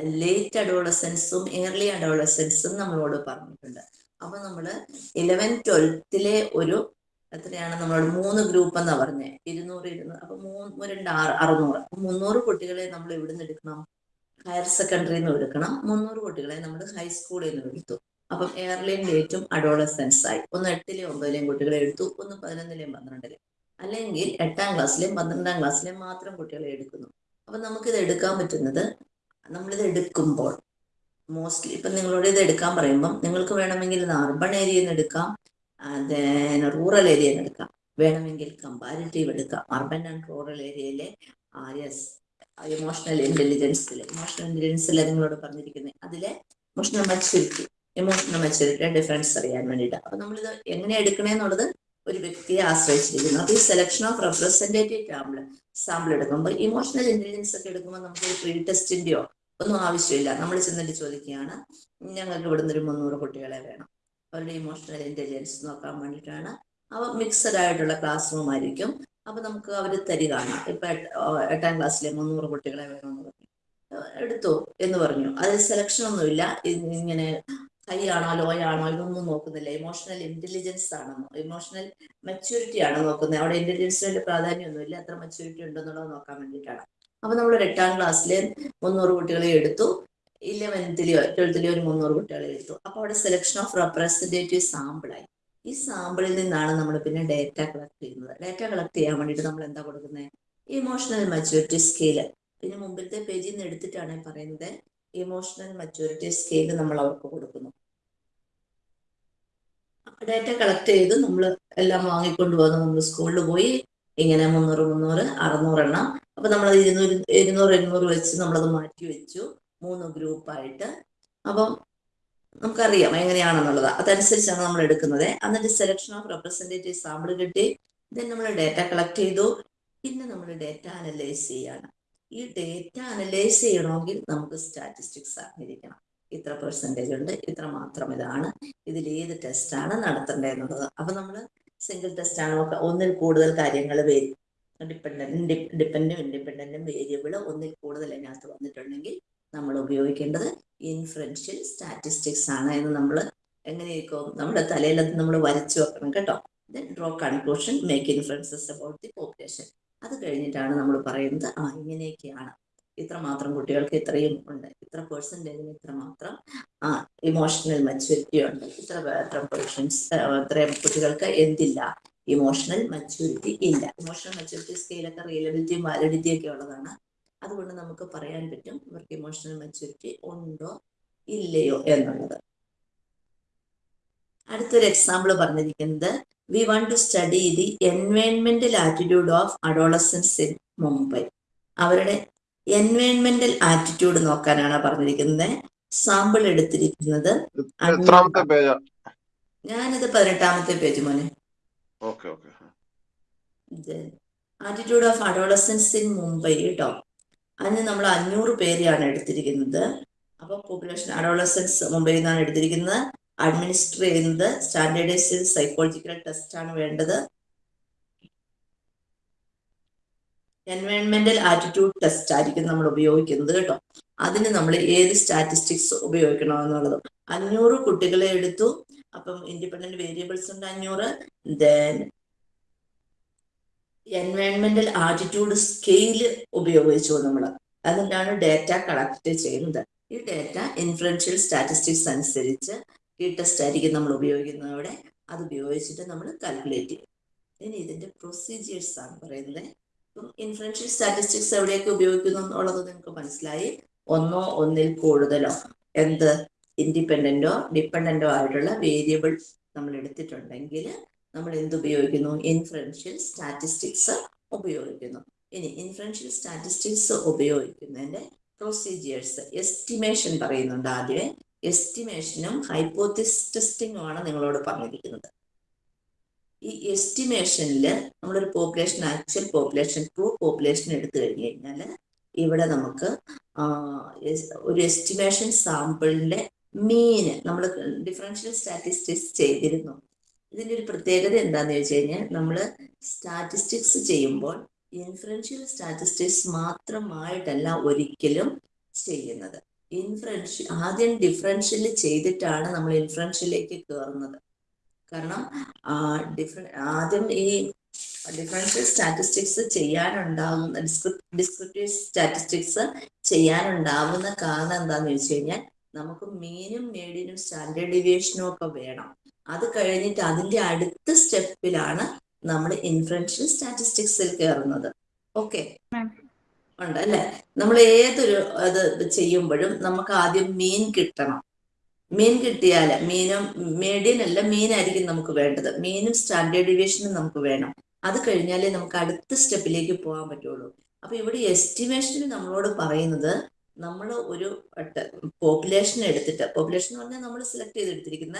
ലേറ്റ് അഡോളസൻസും ഏർലി അഡോളസൻസും നമ്മളോട് പറഞ്ഞിട്ടുണ്ട്. അപ്പൊ നമ്മൾ ഇലവൻ ട്വൽത്തിലെ ഒരു എത്രയാണ് നമ്മളോട് മൂന്ന് ഗ്രൂപ്പ് എന്നാ പറഞ്ഞത് ഇരുന്നൂറ് ഇരുന്നൂറ് അപ്പൊ മൂന്ന് രണ്ട് ആറ് അറുന്നൂറ്. മുന്നൂറ് കുട്ടികളെ നമ്മൾ ഇവിടുന്ന് എടുക്കണം? ഹയർ സെക്കൻഡറിയിൽ നിന്ന് എടുക്കണം. മുന്നൂറ് കുട്ടികളെ നമ്മൾ ഹൈസ്കൂളിൽ നിന്ന് എടുത്തു. അപ്പം എയർലൈൻ ഡേറ്റും അഡോളസെൻസ് ആയി ഒന്ന് എട്ടിലെയും ഒമ്പതിലെയും കുട്ടികളെ എടുത്തു. ഒന്ന് പതിനൊന്നിലെയും പന്ത്രണ്ടിലെയും. അല്ലെങ്കിൽ എട്ടാം ക്ലാസ്സിലെയും പന്ത്രണ്ടാം ക്ലാസ്സിലെയും മാത്രം കുട്ടികളെ എടുക്കുന്നു. അപ്പൊ നമുക്കിത് എടുക്കാൻ പറ്റുന്നത് നമ്മളിത് എടുക്കുമ്പോൾ മോസ്റ്റ്ലി ഇപ്പം നിങ്ങളോട് ഇത് എടുക്കാൻ പറയുമ്പം നിങ്ങൾക്ക് വേണമെങ്കിൽ ഇത് അർബൺ ഏരിയയിൽ നിന്ന് എടുക്കാം ദെൻ റൂറൽ ഏരിയയിൽ നിന്ന് എടുക്കാം. വേണമെങ്കിൽ കമ്പാരിറ്റീവ് എടുക്കാം. അർബൻ ആൻഡ് റൂറൽ ഏരിയയിലെ യെസ് ഇമോഷണൽ ഇന്റലിജൻസിൽ ഇമോഷണൽ ഇന്റലിജൻസിൽ നിങ്ങളോട് പറഞ്ഞിരിക്കുന്നത് അതിലെ ഇമോഷണൽ മെച്ചൂരിറ്റി ഇമോഷണൽ മെച്ചൂരിറ്റിയുടെ ഡിഫറൻസ് അറിയാൻ വേണ്ടിയിട്ട്. അപ്പൊ നമ്മളിത് എങ്ങനെ എടുക്കണേന്നുള്ളത് ഒരു വ്യക്തിയെ ആശ്രയിച്ചിരിക്കുന്നു. അപ്പൊ ഈ selection of representative sample sample എടുക്കുമ്പോൾ ഇമോഷണൽ ഇന്റലിജൻസ് ഒക്കെ എടുക്കുമ്പോൾ നമുക്ക് ഒരു പ്രീ ടെസ്റ്റിന്റെയോ ഒന്നും ആവശ്യമില്ല. നമ്മൾ ചെന്നിട്ട് ചോദിക്കുകയാണ് ഞങ്ങൾക്ക് ഇവിടുന്ന് ഒരു മുന്നൂറ് കുട്ടികളെ വേണം. അവരുടെ ഇമോഷണൽ ഇന്റലിജൻസ് നോക്കാൻ വേണ്ടിയിട്ടാണ്. അവ മിക്സഡ് ആയിട്ടുള്ള ക്ലാസ് റൂം ആയിരിക്കും. അപ്പൊ നമുക്ക് അവർ തരികയാണ് ഇപ്പൊ എട്ടാം ക്ലാസ്സിലെ മുന്നൂറ് കുട്ടികളെ വേണമെന്ന് പറഞ്ഞു. എടുത്തു എന്ന് പറഞ്ഞു. അതിൽ സെലക്ഷൻ ഒന്നുമില്ല. ഇങ്ങനെ ഹൈ ആണോ ഇതൊന്നും നോക്കുന്നില്ല. ഇമോഷണൽ ഇന്റലിജൻസ് ആണ്? ഇമോഷണൽ മെച്യൂരിറ്റി ആണോ നോക്കുന്നത്? അവിടെ ഇന്റലിജൻസിന് പ്രാധാന്യമൊന്നുമില്ല എത്ര മെച്യൂരിറ്റി ഉണ്ടെന്നുള്ളത് നോക്കാൻ വേണ്ടിയിട്ടാണ്. അപ്പൊ നമ്മൾ എട്ടാം ക്ലാസ്സിലെ മുന്നൂറ് കുട്ടികളെ എടുത്തു. ഇലവൻത്തിലെയോ ട്വൽത്തിലെയോ ഒരു മുന്നൂറ് കുട്ടികളെ എടുത്തു. അപ്പൊ അവിടെ സെലക്ഷൻ ഓഫ് റെപ്രസെന്റേറ്റീവ് സാമ്പിളായി ഈ സാമ്പിളിൽ നിന്നാണ് നമ്മൾ പിന്നെ ഡേറ്റ കളക്ട് ചെയ്യുന്നത്. ഡേറ്റ കളക്ട് ചെയ്യാൻ വേണ്ടിയിട്ട് നമ്മൾ എന്താ കൊടുക്കുന്നത് ഇമോഷണൽ മെച്യൂരിറ്റി സ്കെയിൽ പിന്നെ മുമ്പിലത്തെ പേജിൽ നിന്ന് എടുത്തിട്ടാണ് പറയുന്നത്. ഇമോഷണൽ മെച്യൂരിറ്റി സ്കെയിൽ നമ്മൾ അവർക്ക് കൊടുക്കുന്നു. ഡേറ്റ കളക്ട് ചെയ്ത് നമ്മൾ എല്ലാം വാങ്ങിക്കൊണ്ട് പോകുന്നു നമ്മൾ സ്കൂളിൽ പോയി ഇങ്ങനെ മുന്നൂറ് മുന്നൂറ് അറുന്നൂറ് എണ്ണം അപ്പൊ നമ്മൾ ഇരുന്നൂറ് ഇരുന്നൂറ് എണ്ണൂറ് വെച്ച് നമ്മളത് മാറ്റി വെച്ചു. മൂന്ന് ഗ്രൂപ്പായിട്ട് അപ്പം നമുക്കറിയാം എങ്ങനെയാണെന്നുള്ളത്. അതനുസരിച്ചാണ് നമ്മൾ എടുക്കുന്നത്. എന്നിട്ട് സെലക്ഷൻ ഓഫ് റെപ്രസെന്റേറ്റീവ് സാമ്പിൾ കിട്ടി. ദെൻ നമ്മൾ ഡേറ്റ കളക്ട് ചെയ്തു. പിന്നെ നമ്മൾ ഡേറ്റ അനലൈസ് ചെയ്യാണ്. ഈ ഡേറ്റ അനലൈസ് ചെയ്യണമെങ്കിൽ നമുക്ക് സ്റ്റാറ്റിസ്റ്റിക്സ് അറിഞ്ഞിരിക്കണം. ഇത്ര പെർസെന്റേജ് ഉണ്ട് ഇത്ര മാത്രം ഇതാണ് ഇതിൽ ഏത് ടെസ്റ്റാണ് നടത്തേണ്ടതെന്നുള്ളത്. അപ്പം നമ്മൾ സിംഗിൾ ടെസ്റ്റാണ് നോക്കുക ഒന്നിൽ കൂടുതൽ കാര്യങ്ങൾ വരും ഡിപ്പെൻഡും ഇൻഡിപെൻഡന്റും വേരിയബിൾ ഒന്നിൽ കൂടുതൽ അതിനകത്ത് വന്നിട്ടുണ്ടെങ്കിൽ നമ്മൾ ഉപയോഗിക്കേണ്ടത് ഇൻഫറൻഷ്യൽ സ്റ്റാറ്റിസ്റ്റിക്സ് ആണ് എന്ന് നമ്മൾ എങ്ങനെയൊക്കെ നമ്മുടെ തലയിൽ നമ്മൾ വരച്ചു വെക്കണം കേട്ടോ. Then draw conclusion make influences about the population അത് കഴിഞ്ഞിട്ടാണ് നമ്മൾ പറയുന്നത് ആ ഇങ്ങനെയൊക്കെയാണ്. ഇത്ര മാത്രം കുട്ടികൾക്ക് ഇത്രയും ഉണ്ട്. ഇത്ര പേഴ്സന്റേജിന് ഇത്ര മാത്രം ആ ഇമോഷണൽ മെച്യൂരിറ്റി ഉണ്ട്. ഇത്ര ഇത്ര പേഴ്സൺസ് ഇത്രയും കുട്ടികൾക്ക് എന്തില്ല? ഇമോഷണൽ മെച്യൂരിറ്റി ഇല്ല. ഇമോഷണൽ മെച്യൂരിറ്റി സ്കെയിലൊക്കെ റിയലബിലിറ്റിയും വാലിഡിറ്റിയും ഒക്കെ ഉള്ളതാണ്. അതുകൊണ്ട് നമുക്ക് പറയാൻ പറ്റും ഇവർക്ക് ഇമോഷണൽ മെച്യൂരിറ്റി ഉണ്ടോ ഇല്ലയോ എന്നുള്ളത്. അടുത്തൊരു എക്സാമ്പിൾ പറഞ്ഞിരിക്കുന്നത് we want to study the എൻവയൺമെന്റൽ attitude of adolescents in Mumbai അവരുടെ എൻവയൺമെന്റൽ ആറ്റിറ്റ്യൂഡ് നോക്കാനാണ് പറഞ്ഞിരിക്കുന്നത്. സാമ്പിൾ എടുത്തിരിക്കുന്നത് ഞാനിത് പതിനെട്ടാമത്തെ പേജ് മോനെ. Attitude of adolescents in Mumbai കേട്ടോ അതിന് നമ്മൾ അഞ്ഞൂറ് പേരെയാണ് എടുത്തിരിക്കുന്നത്. അപ്പൊ പോപ്പുലേഷൻ അഡോളസൻസ് മുംബൈയിൽ നിന്നാണ് എടുത്തിരിക്കുന്നത്. അഡ്മിനിസ്റ്റർ ചെയ്യുന്നത് സ്റ്റാൻഡേർഡൈസ്ഡ് സൈക്കോളജിക്കൽ ടെസ്റ്റ് ആണ് വേണ്ടത്. എൻവയോൺമെന്റൽ ആറ്റിറ്റ്യൂഡ് ടെസ്റ്റ് ആയിരിക്കും നമ്മൾ ഉപയോഗിക്കുന്നത് കേട്ടോ. അതിന് നമ്മൾ ഏത് സ്റ്റാറ്റിസ്റ്റിക്സ് ഉപയോഗിക്കണം എന്നുള്ളത്. അഞ്ഞൂറ് കുട്ടികളെ എടുത്തു. അപ്പം ഇൻഡിപെൻഡന്റ് വേരിയബിൾസ് ഉണ്ട് അഞ്ഞൂറ്. ദെൻ എൻവയോൺമെന്റൽ ആറ്റിറ്റ്യൂഡ് സ്കെയിൽ ഉപയോഗിച്ചു നമ്മൾ. അതുകൊണ്ടാണ് ഡേറ്റ കളക്ട് ചെയ്യുന്നത്. ഈ ഡേറ്റ ഇൻഫ്ലുവൻഷ്യൽ സ്റ്റാറ്റിസ്റ്റിക്സ് അനുസരിച്ച് ഈ ടെസ്റ്റ് ആയിരിക്കും നമ്മൾ ഉപയോഗിക്കുന്നത് അവിടെ. അത് ഉപയോഗിച്ചിട്ട് നമ്മൾ കാൽക്കുലേറ്റ് ചെയ്യും. ഇനി ഇതിന്റെ പ്രൊസീജിയേഴ്സ് ആണ് പറയുന്നത്. ഇപ്പം ഇൻഫ്ലുവൻഷ്യൽ സ്റ്റാറ്റിസ്റ്റിക്സ് എവിടെയൊക്കെ ഉപയോഗിക്കുന്നു എന്നുള്ളത് നിങ്ങൾക്ക് മനസ്സിലായി. ഒന്നോ ഒന്നിൽ കൂടുതലോ എന്ത് ഇൻഡിപെൻഡന്റോ ഡിപ്പെൻഡന്റോ ആയിട്ടുള്ള വേരിയബിൾ നമ്മൾ എടുത്തിട്ടുണ്ടെങ്കിൽ നമ്മൾ എന്ത് ഉപയോഗിക്കുന്നു? ഇൻഫ്ലുവൻഷ്യൽ സ്റ്റാറ്റിസ്റ്റിക്സ് ഉപയോഗിക്കുന്നു. ഇനി ഇൻഫ്ലുവൻഷ്യൽ സ്റ്റാറ്റിസ്റ്റിക്സ് ഉപയോഗിക്കുന്നതിന്റെ പ്രൊസീജിയേഴ്സ് എസ്റ്റിമേഷൻ പറയുന്നുണ്ട് ആദ്യമേ. എസ്റ്റിമേഷനും ഹൈപ്പോത്തിസ് ടെസ്റ്റിംഗും ആണ് നിങ്ങളോട് പറഞ്ഞിരിക്കുന്നത്. ഈ എസ്റ്റിമേഷനിൽ നമ്മളൊരു population actual population true population എടുത്തു കഴിഞ്ഞു കഴിഞ്ഞാൽ ഇവിടെ നമുക്ക് ഒരു എസ്റ്റിമേഷൻ സാമ്പിളിന്റെ മീന് നമ്മൾ ഡിഫറൻഷ്യൽ സ്റ്റാറ്റിസ്റ്റിക്സ് ചെയ്തിരുന്നു. ഇതിന്റെ ഒരു പ്രത്യേകത എന്താണെന്ന് ചോദിച്ചു കഴിഞ്ഞാൽ നമ്മൾ സ്റ്റാറ്റിസ്റ്റിക്സ് ചെയ്യുമ്പോൾ ഇൻഫറൻഷ്യൽ സ്റ്റാറ്റിസ്റ്റിക്സ് മാത്രമായിട്ടല്ല ഒരിക്കലും ചെയ്യുന്നത്. ഇൻഫറൻഷ്യൽ ആദ്യം ഡിഫറൻഷ്യൽ ചെയ്തിട്ടാണ് നമ്മൾ ഇൻഫ്രൻഷ്യലേക്ക് കയറുന്നത് കാരണം ഡിഫറൻ ആദ്യം ഈ ഡിഫറൻഷ്യൽ സ്റ്റാറ്റിസ്റ്റിക്സ് ചെയ്യാനുണ്ടാകുന്ന ഡിസ്ക്രിപ്റ്റീവ് സ്റ്റാറ്റിസ്റ്റിക്സ് ചെയ്യാനുണ്ടാവുന്ന കാരണം എന്താന്ന് ചോദിച്ചു കഴിഞ്ഞാൽ നമുക്ക് മീനും മീഡിയനും സ്റ്റാൻഡേർഡ് ഡിവിയേഷനും ഒക്കെ വേണം. അത് കഴിഞ്ഞിട്ട് അതിന്റെ അടുത്ത സ്റ്റെപ്പിലാണ് നമ്മൾ ഇൻഫറൻഷ്യൽ സ്റ്റാറ്റിസ്റ്റിക്സിൽ കയറുന്നത് ഓക്കെ. ഉണ്ട് അല്ലെ നമ്മൾ ഏതൊരു അത് ചെയ്യുമ്പോഴും നമുക്ക് ആദ്യം മീൻ കിട്ടണം. മീൻ കിട്ടിയാൽ മീനും മീഡിയൻ അല്ല മീനായിരിക്കും നമുക്ക് വേണ്ടത്. മീനും സ്റ്റാൻഡേർഡ് ഡീവിയേഷനും നമുക്ക് വേണം. അത് കഴിഞ്ഞാലേ നമുക്ക് അടുത്ത സ്റ്റെപ്പിലേക്ക് പോകാൻ പറ്റുള്ളൂ. അപ്പൊ ഇവിടെ എസ്റ്റിമേഷനിൽ നമ്മളോട് പറയുന്നത് നമ്മൾ ഒരു പോപ്പുലേഷൻ എടുത്തിട്ട് പോപ്പുലേഷൻ എന്ന് പറഞ്ഞാൽ നമ്മൾ സെലക്ട് ചെയ്തെടുത്തിരിക്കുന്ന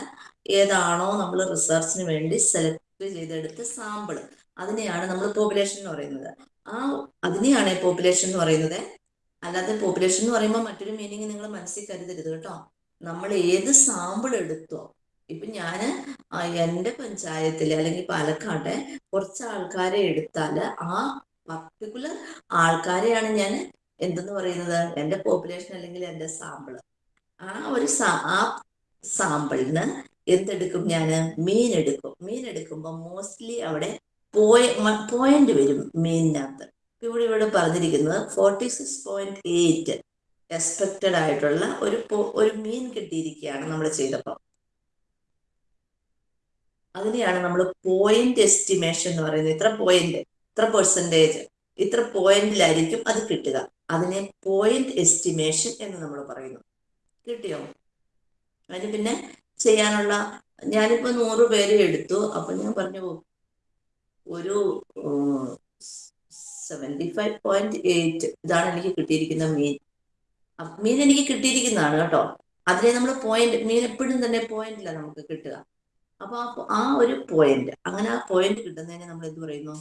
ഏതാണോ നമ്മൾ റിസർച്ചിന് വേണ്ടി സെലക്ട് ചെയ്തെടുത്ത സാമ്പിൾ. അതിനെയാണ് നമ്മൾ പോപ്പുലേഷൻ എന്ന് പറയുന്നത്. ആ അതിനെയാണ് പോപ്പുലേഷൻ എന്ന് പറയുന്നത്. അല്ലാതെ പോപ്പുലേഷൻ എന്ന് പറയുമ്പോൾ മറ്റൊരു മീനിങ് നിങ്ങൾ മനസ്സിൽ കരുതരുത് കേട്ടോ. നമ്മൾ ഏത് സാമ്പിൾ എടുത്തോ ഇപ്പൊ ഞാൻ എന്റെ പഞ്ചായത്തിലെ അല്ലെങ്കിൽ പാലക്കാട്ടെ കുറച്ച് ആൾക്കാരെ എടുത്താൽ ആ പർട്ടിക്കുലർ ആൾക്കാരെയാണ് ഞാൻ എന്തെന്ന് പറയുന്നത്? എന്റെ പോപ്പുലേഷൻ അല്ലെങ്കിൽ എന്റെ സാമ്പിൾ ആ ഒരു ആ സാമ്പിളിന് എന്തെടുക്കും ഞാൻ? മീൻ എടുക്കും. മീൻ എടുക്കുമ്പോൾ മോസ്റ്റ്ലി അവിടെ പോയ പോയിന്റ് വരും മീനിനകത്ത് ഇവിടെ ഇവിടെ പറഞ്ഞിരിക്കുന്നത് forty six point eight expected ആയിട്ടുള്ള ഒരു ഒരു മീൻ കിട്ടിയിരിക്കുകയാണ് നമ്മൾ ചെയ്തപ്പോൾ. അതിനെയാണ് നമ്മൾ പോയിന്റ് എസ്റ്റിമേഷൻ എന്ന് പറയുന്നത്. ഇത്ര പോയിന്റ് ഇത്ര പെർസെന്റേജ് ഇത്ര പോയിന്റിലായിരിക്കും അത് കിട്ടുക. അതിനെ പോയിന്റ് എസ്റ്റിമേഷൻ എന്ന് നമ്മൾ പറയുന്നു. കിട്ടിയോ? അതിന് പിന്നെ ചെയ്യാനുള്ള ഞാനിപ്പോ നൂറ് പേര് എടുത്തു. അപ്പൊ ഞാൻ പറഞ്ഞു ഒരു സെവന്റി ഫൈവ് പോയിന്റ് എയ്റ്റ് ഇതാണ് എനിക്ക് കിട്ടിയിരിക്കുന്ന മീൻ മീൻ എനിക്ക് കിട്ടിയിരിക്കുന്നതാണ് കേട്ടോ. അതിനെ നമ്മൾ പോയിന്റ് മീൻ എപ്പോഴും തന്നെ പോയിന്റില്ല നമുക്ക് കിട്ടുക. അപ്പൊ ആ ഒരു പോയിന്റ് അങ്ങനെ ആ പോയിന്റ് കിട്ടുന്നതിനെ നമ്മൾ എന്ത് പറയുന്നു?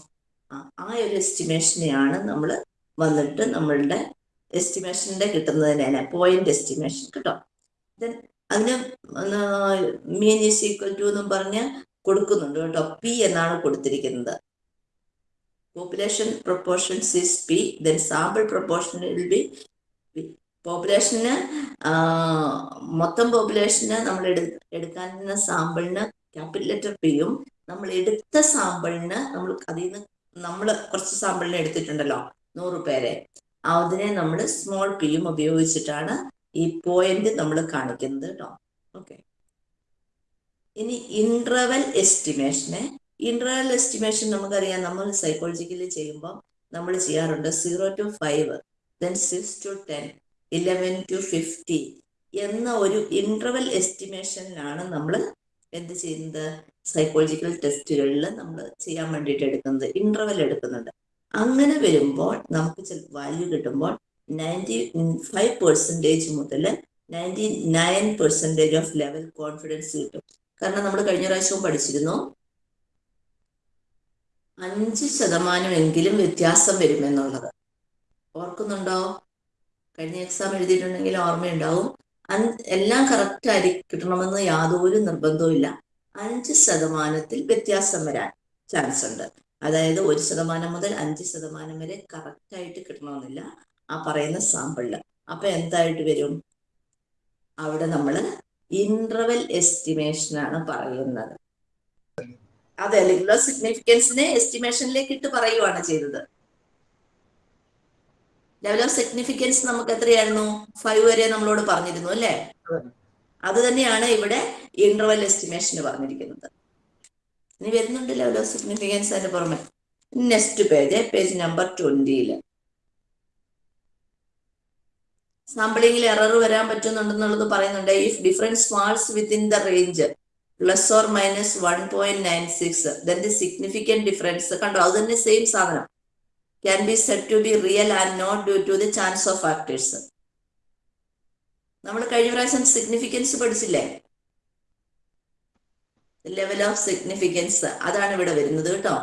ആ ഒരു എസ്റ്റിമേഷനെയാണ് നമ്മൾ വന്നിട്ട് നമ്മളുടെ എസ്റ്റിമേഷന്റെ കിട്ടുന്നതിനെ പോയിന്റ് എസ്റ്റിമേഷൻ കേട്ടോ. ദെൻ അതിന് മീൻ ഈസ് ഈക്വൽ ടു എന്നും പറഞ്ഞ് കൊടുക്കുന്നുണ്ട് കേട്ടോ. പി എന്നാണ് കൊടുത്തിരിക്കുന്നത്. Population proportions is P then sample proportion B population മൊത്തം പോപ്പുലേഷന് നമ്മൾ എടു എടുക്കാനുള്ള സാമ്പിളിന് ക്യാപിറ്റൽ ലെറ്റർ പിയും നമ്മൾ എടുത്ത സാമ്പിളിന് നമ്മൾ അതിൽ നിന്ന് നമ്മൾ കുറച്ച് സാമ്പിളിന് എടുത്തിട്ടുണ്ടല്ലോ നൂറ് പേരെ. അതിനെ നമ്മൾ സ്മോൾ പിയും ഉപയോഗിച്ചിട്ടാണ് ഈ പോയിന്റ് നമ്മൾ കാണിക്കുന്നത് കേട്ടോ. ഓക്കെ ഇനി ഇന്റർവൽ എസ്റ്റിമേഷന് ഇന്റർവൽ എസ്റ്റിമേഷൻ നമുക്കറിയാം. നമ്മൾ സൈക്കോളജിക്കലി ചെയ്യുമ്പോൾ നമ്മൾ ചെയ്യാറുണ്ട് zero to five then six to ten eleven to fifty എന്ന ഒരു ഇന്റർവൽ എസ്റ്റിമേഷനിലാണ് നമ്മൾ എന്ത് ചെയ്യുന്നത്? സൈക്കോളജിക്കൽ ടെസ്റ്റുകളിൽ നമ്മൾ ചെയ്യാൻ വേണ്ടിയിട്ട് എടുക്കുന്നത് ഇന്റർവൽ എടുക്കുന്നുണ്ട് അങ്ങനെ വരുമ്പോൾ നമുക്ക് വാല്യൂ കിട്ടുമ്പോൾ നയന്റി ഫൈവ് പെർസെന്റേജ് മുതൽ ninety nine percentage of level confidence കിട്ടും. കാരണം നമ്മൾ കഴിഞ്ഞ പ്രാവശ്യവും പഠിച്ചിരുന്നു. അഞ്ച് ശതമാനമെങ്കിലും വ്യത്യാസം വരുമെന്നുള്ളത്. ഓർക്കുന്നുണ്ടോ? കഴിഞ്ഞ എക്സാം എഴുതിയിട്ടുണ്ടെങ്കിൽ ഓർമ്മയുണ്ടാവും. എല്ലാം കറക്റ്റ് ആയി കിട്ടണമെന്ന് യാതൊരു നിർബന്ധവും ഇല്ല. അഞ്ച് ശതമാനത്തിൽ വ്യത്യാസം വരാൻ ചാൻസ് ഉണ്ട്. അതായത് ഒരു ശതമാനം മുതൽ അഞ്ച് ശതമാനം വരെ കറക്റ്റ് ആയിട്ട് കിട്ടണമെന്നില്ല ആ പറയുന്ന സാമ്പിളിൽ അപ്പൊ എന്തായിട്ട് വരും? അവിടെ നമ്മൾ ഇന്റർവെൽ എസ്റ്റിമേഷൻ ആണ് പറയുന്നത്. അതെ അല്ലെങ്കിൽ സിഗ്നിഫിക്കൻസിനെ എസ്റ്റിമേഷനിലേക്ക് ഇട്ട് പറയുവാണ് ചെയ്തത്. ലെവൽ ഓഫ് സിഗ്നിഫിക്കൻസ് നമുക്ക് എത്രയായിരുന്നു? ഫൈവ് വരെ നമ്മളോട് പറഞ്ഞിരുന്നു അല്ലേ? അത് തന്നെയാണ് ഇവിടെ ഇന്റർവൽ എസ്റ്റിമേഷന് പറഞ്ഞിരിക്കുന്നത്. ഇനി വരുന്നുണ്ട് ലെവൽ ഓഫ് സിഗ്നിഫിക്കൻസ് അതിന് പുറമെ. നെക്സ്റ്റ് പേജ് പേജ് നമ്പർ ട്വന്റിയിൽ സാമ്പിളിംഗിൽ എറർ വരാൻ പറ്റുന്നുണ്ടെന്നുള്ളത് പറയുന്നുണ്ട്. If difference falls within the range plus or minus one point nine six the significant difference കണ്ടോ? അത് തന്നെ സെയിം സാധനം. Can be set to be real and not due to the chance of factors നമ്മൾ കഴിഞ്ഞ പ്രാവശ്യം significance പഠിച്ചില്ലേ? Level of significance അതാണ് ഇവിടെ വരുന്നത് കേട്ടോ.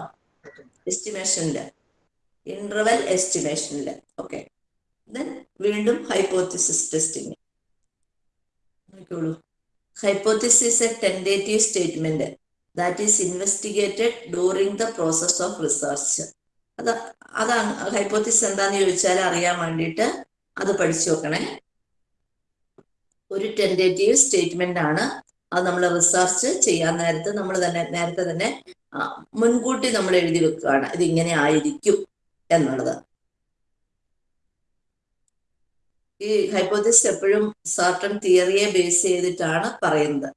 എസ്റ്റിമേഷനിൽ ഇന്റർവെൽ എസ്റ്റിമേഷനിൽ ഓക്കെ ദെൻ വീണ്ടും ഹൈപ്പോത്തിസിസ് ടെസ്റ്റിംഗ് നോക്കിക്കോളൂ. Hypothesis a tentative statement that is investigated during the process of research അത് അതാണ് ഹൈപ്പോത്തിസിസ് എന്താന്ന് ചോദിച്ചാൽ അറിയാൻ വേണ്ടിയിട്ട് അത് പഠിച്ചു നോക്കണേ ഒരു ടെൻഡേറ്റീവ് സ്റ്റേറ്റ്മെന്റ് ആണ് അത് നമ്മൾ റിസർച്ച് ചെയ്യാൻ നേരത്ത് നമ്മൾ തന്നെ നേരത്തെ തന്നെ മുൻകൂട്ടി നമ്മൾ എഴുതി വെക്കുകയാണ്. ഇത് ഇങ്ങനെ ആയിരിക്കും എന്നുള്ളത്. ഈ ഹൈപ്പോത്തിസ് എപ്പോഴും സാർട്ടൺ തിയറിയെ ബേസ് ചെയ്തിട്ടാണ് പറയുന്നത്.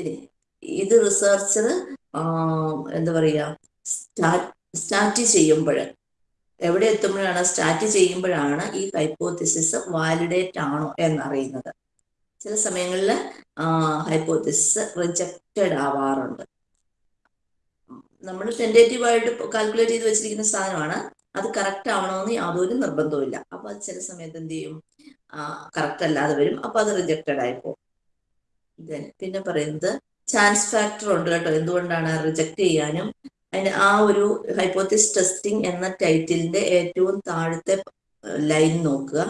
ഇനി ഇത് റിസർച്ചർ എന്താ പറയുക സ്റ്റാർട്ട് ചെയ്യുമ്പോൾ എവിടെ എത്തുമ്പോഴാണ് സ്റ്റാർട്ട് ചെയ്യുമ്പോഴാണ് ഈ ഹൈപ്പോത്തിസിസ് വാലിഡേറ്റ് ആണോ എന്നറിയുന്നത്. ചില സമയങ്ങളിൽ ഹൈപ്പോത്തിസിസ് റിജക്റ്റഡ് ആവാറുണ്ട്. നമ്മൾ ടെൻഡേറ്റീവ് ആയിട്ട് കാൽക്കുലേറ്റ് ചെയ്ത് വെച്ചിരിക്കുന്ന സാധനമാണ്. അത് കറക്റ്റ് ആവണമെന്ന് യാതൊരു നിർബന്ധവുമില്ല. അപ്പൊ അത് ചില സമയത്ത് എന്ത് ചെയ്യും? കറക്റ്റ് അല്ലാതെ വരും. അപ്പൊ അത് റിജക്റ്റഡ് ആയി പോകും. പിന്നെ പറയുന്നത് ചാൻസ് ഫാക്ടർ ഉണ്ട് കേട്ടോ. എന്തുകൊണ്ടാണ് റിജക്റ്റ് ചെയ്യാനും? അതിന് ആ ഒരു ഹൈപ്പോത്തിസ് ടെസ്റ്റിംഗ് എന്ന ടൈറ്റിലിന്റെ ഏറ്റവും താഴത്തെ ലൈൻ നോക്കുക.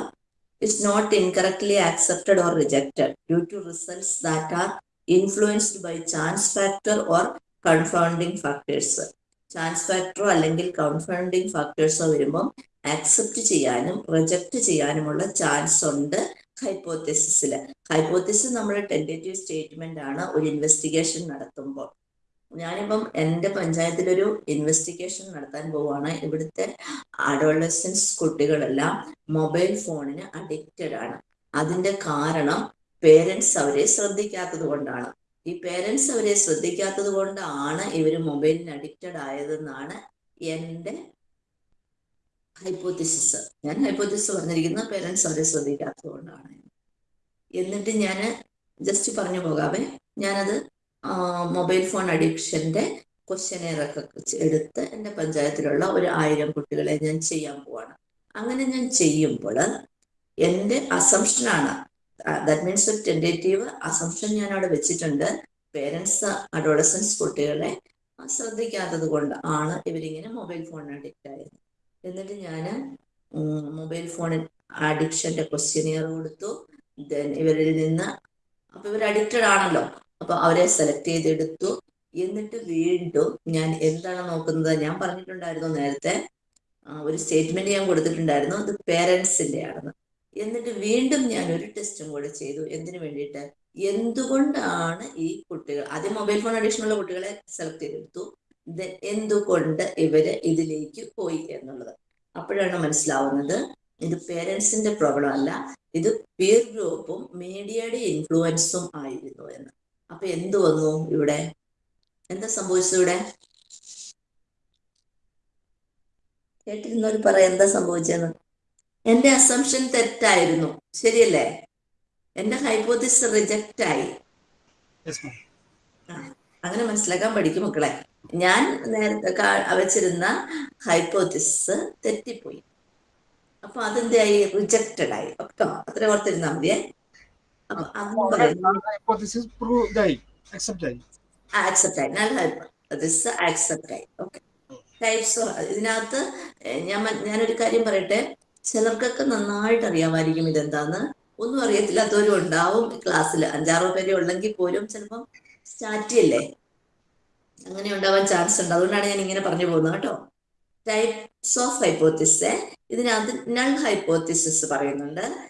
It's not incorrectly accepted or rejected due to results that are influenced by chance factor or confounding factors chance ഫാക്ടറോ അല്ലെങ്കിൽ കൺഫൗണ്ടിങ് ഫാക്ടേഴ്സോ വരുമ്പം ആക്സെപ്റ്റ് ചെയ്യാനും റിജക്റ്റ് ചെയ്യാനുമുള്ള ചാൻസ് ഉണ്ട് ഹൈപ്പോത്തിസിൽ ഹൈപ്പോത്തിസിസ് നമ്മൾ ടെന്റേറ്റീവ് സ്റ്റേറ്റ്മെന്റ് ആണ് ഒരു ഇൻവെസ്റ്റിഗേഷൻ നടത്തുമ്പോൾ. ഞാനിപ്പം എന്റെ പഞ്ചായത്തിലൊരു ഇൻവെസ്റ്റിഗേഷൻ നടത്താൻ പോവുകയാണ് ഇവിടുത്തെ അഡോളസൻസ് കുട്ടികളെല്ലാം മൊബൈൽ ഫോണിന് അഡിക്റ്റഡ് ആണ്. അതിന്റെ കാരണം പേരൻസ് അവരെ ശ്രദ്ധിക്കാത്തത് കൊണ്ടാണ്. ഈ പേരൻസ് അവരെ ശ്രദ്ധിക്കാത്തത് കൊണ്ടാണ് ഇവർ മൊബൈലിന് അഡിക്റ്റഡ് ആയതെന്നാണ് എന്റെ ഹൈപ്പോത്തിസിസ് ഞാൻ ഹൈപ്പോത്തിസിസ് പറഞ്ഞിരിക്കുന്ന പേരൻസ് അവരെ ശ്രദ്ധിക്കാത്തത് കൊണ്ടാണ്. എന്നിട്ട് ഞാൻ ജസ്റ്റ് പറഞ്ഞു പോകാവേ ഞാനത് മൊബൈൽ ഫോൺ അഡിക്ഷന്റെ ക്വസ്റ്റനെയറൊക്കെ എടുത്ത് എന്റെ പഞ്ചായത്തിലുള്ള ഒരു ആയിരം കുട്ടികളെ ഞാൻ ചെയ്യാൻ പോവാണ്. അങ്ങനെ ഞാൻ ചെയ്യുമ്പോൾ എന്റെ അസംഷനാണ് ദാറ്റ് മീൻസ് ഒരു ടെൻഡേറ്റീവ് അസംഷൻ ഞാൻ അവിടെ വെച്ചിട്ടുണ്ട്. പേരൻസ് അഡോളസൻസ് കുട്ടികളെ ശ്രദ്ധിക്കാത്തത് കൊണ്ട് ആണ് ഇവരിങ്ങനെ മൊബൈൽ ഫോണിന് അഡിക്റ്റ് ആയത്. എന്നിട്ട് ഞാൻ മൊബൈൽ ഫോണിൽ അഡിക്ഷന്റെ ക്വസ്റ്റ്യനിയർ കൊടുത്തു. ദെൻ ഇവരിൽ നിന്ന് അപ്പൊ ഇവർ അഡിക്റ്റഡ് ആണല്ലോ. അപ്പൊ അവരെ സെലക്ട് ചെയ്തെടുത്തു. എന്നിട്ട് വീണ്ടും ഞാൻ എന്താണ് നോക്കുന്നത്? ഞാൻ പറഞ്ഞിട്ടുണ്ടായിരുന്നു നേരത്തെ ഒരു സ്റ്റേറ്റ്മെന്റ് ഞാൻ കൊടുത്തിട്ടുണ്ടായിരുന്നു. അത് പേരൻസിന്റെ ആണെന്ന് എന്നിട്ട് വീണ്ടും ഞാൻ ഒരു ടെസ്റ്റും കൂടെ ചെയ്തു. എന്തിനു വേണ്ടിയിട്ട്? എന്തുകൊണ്ടാണ് ഈ കുട്ടികൾ ആദ്യം മൊബൈൽ ഫോൺ അഡിക്ഷൻ ഉള്ള കുട്ടികളെ സെലക്ട് ചെയ്തെടുത്തു. എന്തുകൊണ്ട് ഇവർ ഇതിലേക്ക് പോയി എന്നുള്ളത്. അപ്പോഴാണ് മനസ്സിലാവുന്നത് ഇത് പേരൻസിന്റെ പ്രോബ്ലം അല്ല ഇത് പിയർ ഗ്രൂപ്പും മീഡിയയുടെ ഇൻഫ്ലുവൻസും ആയിരുന്നു എന്ന്. അപ്പൊ എന്ത് വന്നു ഇവിടെ? എന്താ സംഭവിച്ചത് ഇവിടെ? കേട്ടിരുന്നവർ പറയാം എന്താ സംഭവിച്ചെന്ന് എന്റെ അസംഷൻ തെറ്റായിരുന്നു. ശരിയല്ലേ? എന്റെ ഹൈപ്പോതിസ് റിജക്റ്റ് ആയി. അങ്ങനെ മനസ്സിലാക്കാൻ പഠിക്കും മക്കളെ. ഞാൻ നേരത്തെ വെച്ചിരുന്ന ഹൈപ്പോതിസ് തെറ്റിപ്പോയി. അപ്പൊ ആയി റിജക്റ്റഡ് ആയി. ഒക്കെ അത്ര ഓർത്തിരുന്നാ മതിയേ. അപ്പൊ അതും പറയുന്നു ആക്സെപ്റ്റ് ആയി. ആക്സെപ്റ്റ് ആയി. ഓക്കെ ടൈപ്സ് ഇതിനകത്ത് ഞാൻ ഞാനൊരു കാര്യം പറയട്ടെ? ചിലർക്കൊക്കെ നന്നായിട്ട് അറിയാമായിരിക്കും ഇതെന്താന്ന്. ഒന്നും അറിയത്തില്ലാത്തവരും ഉണ്ടാവും ക്ലാസ്സിൽ. അഞ്ചാറോ പേരെ ഉള്ളെങ്കിൽ പോലും ചിലപ്പം സ്റ്റാറ്റി അല്ലേ? അങ്ങനെ ഉണ്ടാവാൻ ചാൻസ് ഉണ്ട്. അതുകൊണ്ടാണ് ഞാൻ ഇങ്ങനെ പറഞ്ഞു പോകുന്നത് കേട്ടോ. ടൈപ്സ് ഓഫ് ഹൈപ്പോത്തിസ് ഇതിനകത്ത് നൾ ഹൈപ്പോത്തിസിസ് പറയുന്നുണ്ട്.